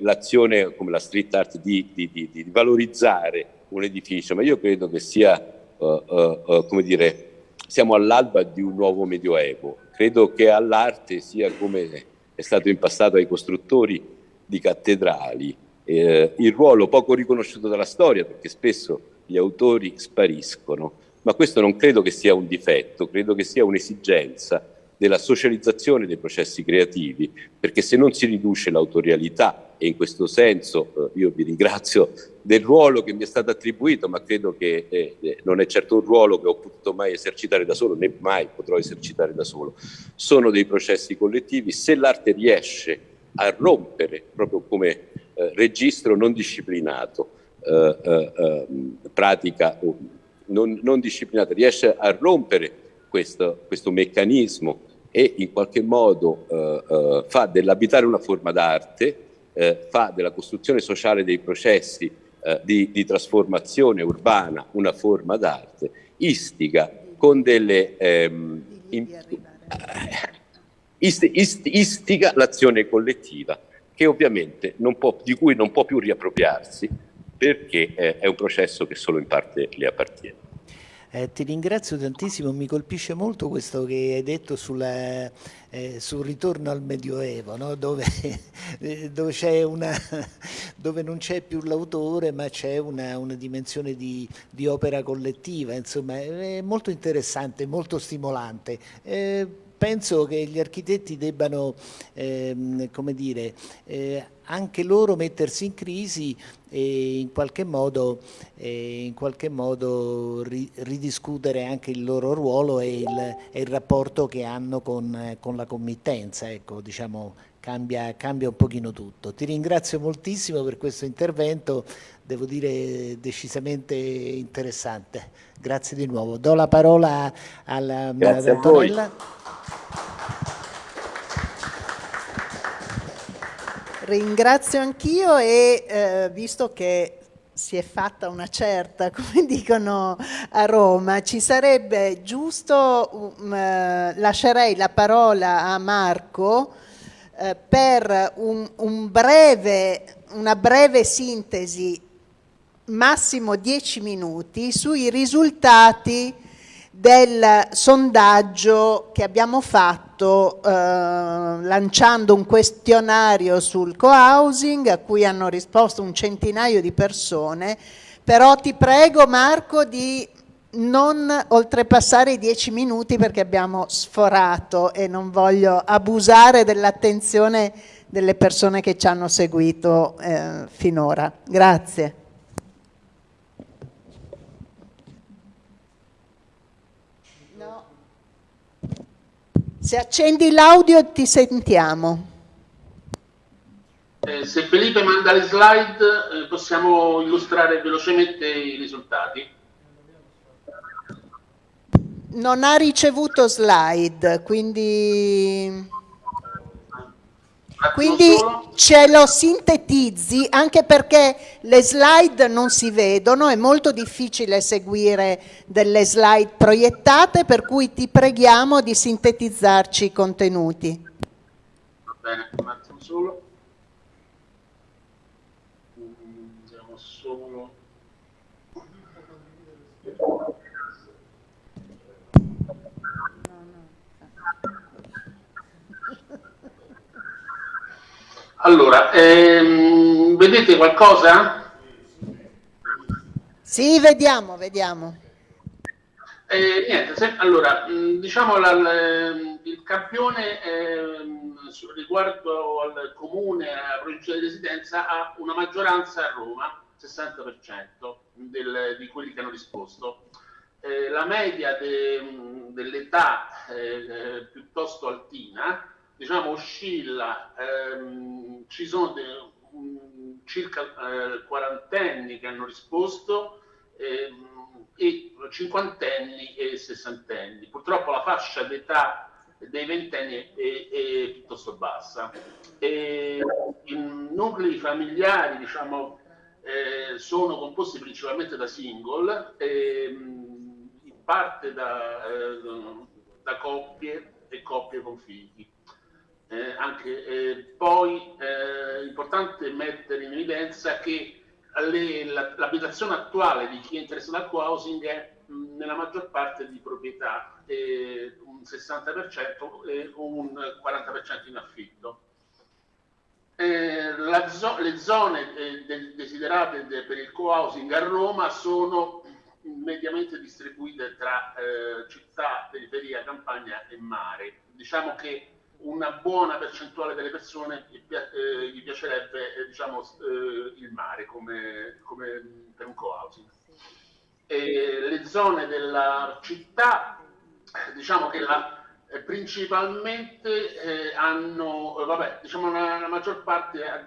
l'azione come la street art di, di, di, valorizzare un edificio, ma io credo che sia, come dire, siamo all'alba di un nuovo medioevo. Credo che all'arte sia come è stato in passato ai costruttori di cattedrali, eh, il ruolo poco riconosciuto dalla storia, perché spesso gli autori spariscono, ma questo non credo che sia un difetto, credo che sia un'esigenza della socializzazione dei processi creativi, perché se non si riduce l'autorialità, e in questo senso eh, io vi ringrazio del ruolo che mi è stato attribuito, ma credo che eh, eh, non è certo un ruolo che ho potuto mai esercitare da solo, né mai potrò esercitare da solo. Sono dei processi collettivi, se l'arte riesce a rompere, proprio come eh, registro non disciplinato, eh, eh, pratica non, non disciplinata, riesce a rompere questo, questo meccanismo e in qualche modo eh, eh, fa dell'abitare una forma d'arte, eh, fa della costruzione sociale dei processi eh, di, di, trasformazione urbana una forma d'arte, istiga con delle ehm, in, ist, ist, istiga l'azione collettiva che ovviamente può, di cui non può più riappropriarsi perché eh, è un processo che solo in parte le appartiene. Eh, ti ringrazio tantissimo, mi colpisce molto questo che hai detto sulla, eh, sul ritorno al Medioevo, no? dove, <laughs> eh, dove, una, <laughs> dove, non c'è più l'autore ma c'è una, una, dimensione di, di, opera collettiva, insomma è molto interessante, molto stimolante. Eh, penso che gli architetti debbano, ehm, come dire, eh, anche loro mettersi in crisi e in qualche modo, eh, in qualche modo ri, ridiscutere anche il loro ruolo e il, e il rapporto che hanno con, con la committenza, ecco, diciamo, cambia, cambia un pochino tutto. Ti ringrazio moltissimo per questo intervento, devo dire decisamente interessante. Grazie di nuovo. Do la parola alla, Grazie Antonella. Ringrazio anch'io e eh, visto che si è fatta una certa, <laughs> come dicono a Roma, ci sarebbe giusto, um, eh, lascerei la parola a Marco eh, per un, un breve, una breve sintesi, massimo 10 minuti, sui risultati del sondaggio che abbiamo fatto eh, lanciando un questionario sul co-housing a cui hanno risposto un centinaio di persone, però ti prego Marco di non oltrepassare i dieci minuti perché abbiamo sforato e non voglio abusare dell'attenzione delle persone che ci hanno seguito eh, finora. Grazie. Se accendi l'audio ti sentiamo. Eh, se Felipe manda le slide eh, possiamo illustrare velocemente i risultati. Non ha ricevuto slide, quindi quindi ce lo sintetizzi anche perché le slide non si vedono, è molto difficile seguire delle slide proiettate, per cui ti preghiamo di sintetizzarci i contenuti. Va bene, un attimo solo. Vediamo solo. Allora, ehm, vedete qualcosa? Sì, vediamo, vediamo. Eh, niente, se, allora, mh, diciamo la, la, il campione eh, riguardo al comune, alla provincia di residenza, ha una maggioranza a Roma, 60% del, di quelli che hanno risposto. Eh, la media de, dell'età eh, piuttosto altina, diciamo, oscilla, ehm, ci sono de, um, circa eh, quarantenni che hanno risposto ehm, e cinquantenni e sessantenni. Purtroppo la fascia d'età dei ventenni è, è, piuttosto bassa. E I nuclei familiari, diciamo, eh, sono composti principalmente da single, e, in parte da, eh, da coppie e coppie con figli. Eh, anche, eh, poi è eh, importante mettere in evidenza che l'abitazione attuale di chi è interessato al co-housing è mh, nella maggior parte di proprietà, eh, un 60% e un 40% in affitto. Eh, zo le zone eh, desiderate de per il co-housing a Roma sono mediamente distribuite tra eh, città, periferia, campagna e mare. Diciamo che una buona percentuale delle persone gli, eh, gli piacerebbe eh, diciamo, eh, il mare come, come per un co-housing. le zone della città, diciamo che la, eh, principalmente eh, hanno, vabbè, diciamo la, la maggior parte è,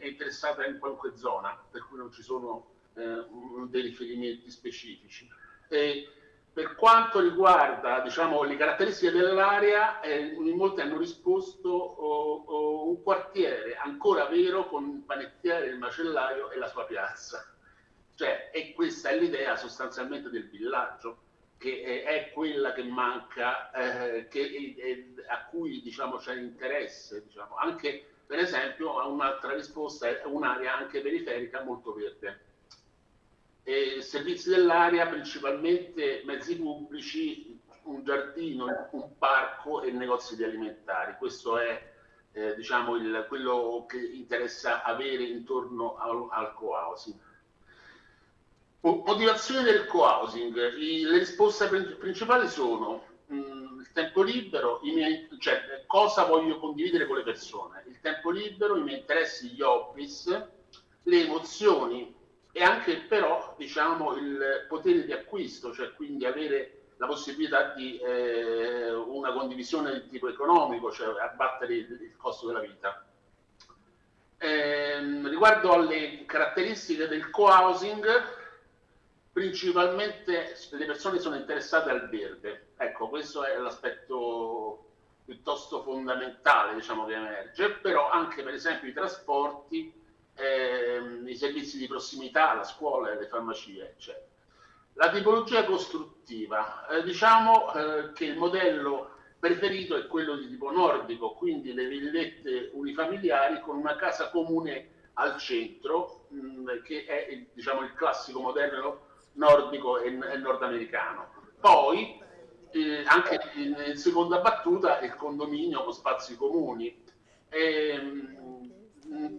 è, interessata in qualunque zona, per cui non ci sono dei riferimenti specifici. E, per quanto riguarda diciamo, le caratteristiche dell'area, eh, in molti hanno risposto oh, oh, un quartiere ancora vero con il panettiere, il macellaio e la sua piazza. Cioè, e questa è l'idea sostanzialmente del villaggio. che è quella che manca, eh, che, eh, a cui diciamo, c'è interesse, diciamo. anche per esempio un'altra risposta è un'area anche periferica molto verde. E servizi dell'area principalmente mezzi pubblici, un giardino, un parco e negozi di alimentari. Questo è eh, diciamo il, quello che interessa avere intorno al, al co-housing. Motivazioni del co-housing. Le risposte principali sono mh, mm, il tempo libero, miei, cioè cosa voglio condividere con le persone, il tempo libero, i miei interessi, gli hobbies, le emozioni e anche però diciamo il potere di acquisto, cioè quindi avere la possibilità di eh, una condivisione di tipo economico, cioè abbattere il, il costo della vita. Eh, riguardo alle caratteristiche del co-housing, principalmente le persone sono interessate al verde. Ecco, questo è l'aspetto piuttosto fondamentale diciamo, che emerge, però anche per esempio i trasporti, ehm, i servizi di prossimità, la scuola, le farmacie, eccetera. La tipologia costruttiva, eh, diciamo eh, che il modello preferito è quello di tipo nordico, quindi le villette unifamiliari con una casa comune al centro, mh, che è il, diciamo, il classico modello nordico e, e nordamericano. Poi, eh, anche in, in, seconda battuta, il condominio con spazi comuni. E, ehm,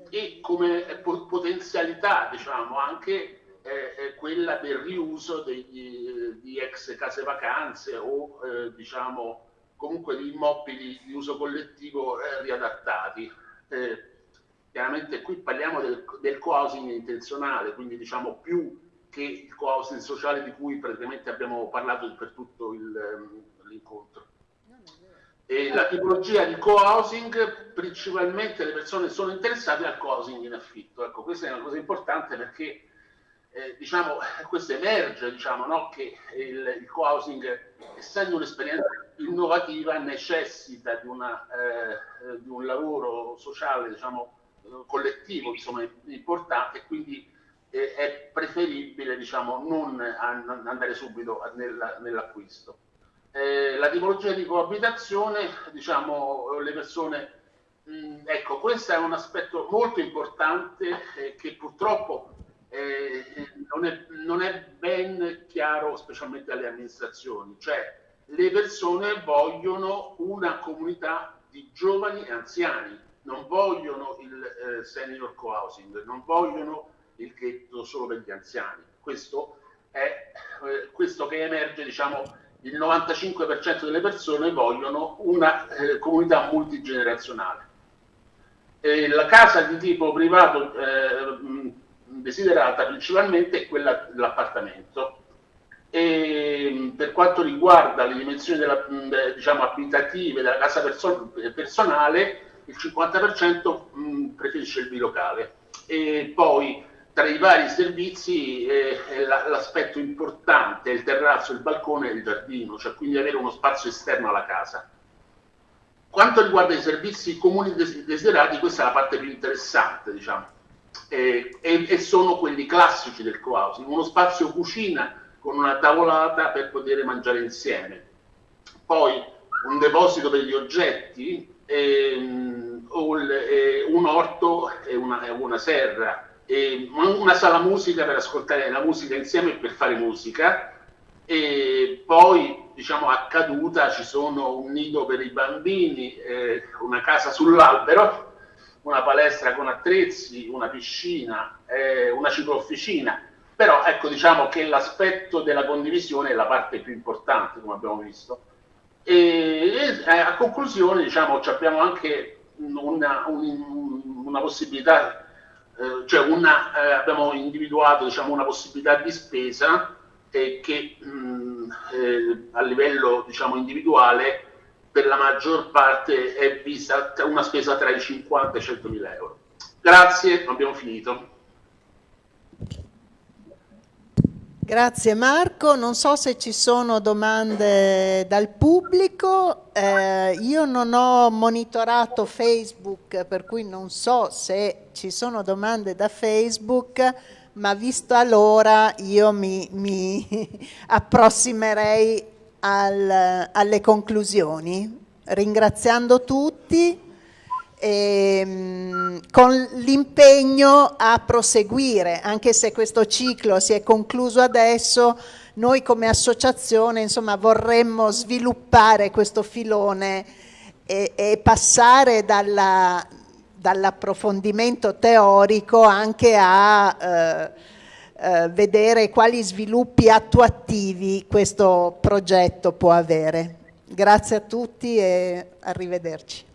e come potenzialità, diciamo, anche eh, quella del riuso degli, di ex case vacanze o, eh, diciamo, comunque di immobili di uso collettivo eh, riadattati. Eh, chiaramente qui parliamo del, del co-housing intenzionale, quindi diciamo più che il co-housing sociale di cui praticamente abbiamo parlato per tutto ehm, l'incontro. E la tipologia di co-housing, principalmente le persone sono interessate al co-housing in affitto. Ecco, questa è una cosa importante perché eh, diciamo, questo emerge diciamo, no? che il, il co-housing, essendo un'esperienza innovativa, necessita di, una, eh, di un lavoro sociale diciamo, collettivo insomma, importante e quindi eh, è preferibile diciamo, non andare subito nell'acquisto. Eh, la tipologia di coabitazione, diciamo, le persone, mh, ecco, questo è un aspetto molto importante eh, che purtroppo eh, non è, non, è, ben chiaro, specialmente alle amministrazioni, cioè le persone vogliono una comunità di giovani e anziani, non vogliono il eh, senior co-housing, non vogliono il ghetto solo per gli anziani. Questo è eh, questo che emerge, diciamo, il 95% delle persone vogliono una eh, comunità multigenerazionale. E la casa di tipo privato eh, desiderata principalmente è quella dell'appartamento. E per quanto riguarda le dimensioni della, diciamo, abitative della casa perso personale, il 50% preferisce il bilocale. E poi tra i vari servizi eh, l'aspetto importante è il terrazzo, il balcone e il giardino, cioè quindi avere uno spazio esterno alla casa. Quanto riguarda i servizi comuni desiderati, questa è la parte più interessante, diciamo, eh, e, sono quelli classici del co-housing, uno spazio cucina con una tavolata per poter mangiare insieme, poi un deposito per gli oggetti, ehm, un orto e una, una serra, una sala musica per ascoltare la musica insieme e per fare musica e poi diciamo a caduta ci sono un nido per i bambini, eh, una casa sull'albero, una palestra con attrezzi, una piscina, eh, una ciclofficina, però ecco diciamo che l'aspetto della condivisione è la parte più importante come abbiamo visto. E, e a conclusione diciamo abbiamo anche una, un, una possibilità eh, cioè una, eh, abbiamo individuato diciamo, una possibilità di spesa eh, che mh, eh, a livello diciamo, individuale per la maggior parte è vista una spesa tra i 50 e i 100 mila euro. Grazie, abbiamo finito. Grazie Marco, non so se ci sono domande dal pubblico, eh, io non ho monitorato Facebook per cui non so se ci sono domande da Facebook, ma visto allora io mi, mi <laughs> approssimerei al, alle conclusioni, ringraziando tutti ehm, con l'impegno a proseguire, anche se questo ciclo si è concluso adesso, noi come associazione insomma, vorremmo sviluppare questo filone e, e passare dalla, dall'approfondimento teorico anche a eh, eh, vedere quali sviluppi attuativi questo progetto può avere. Grazie a tutti e arrivederci.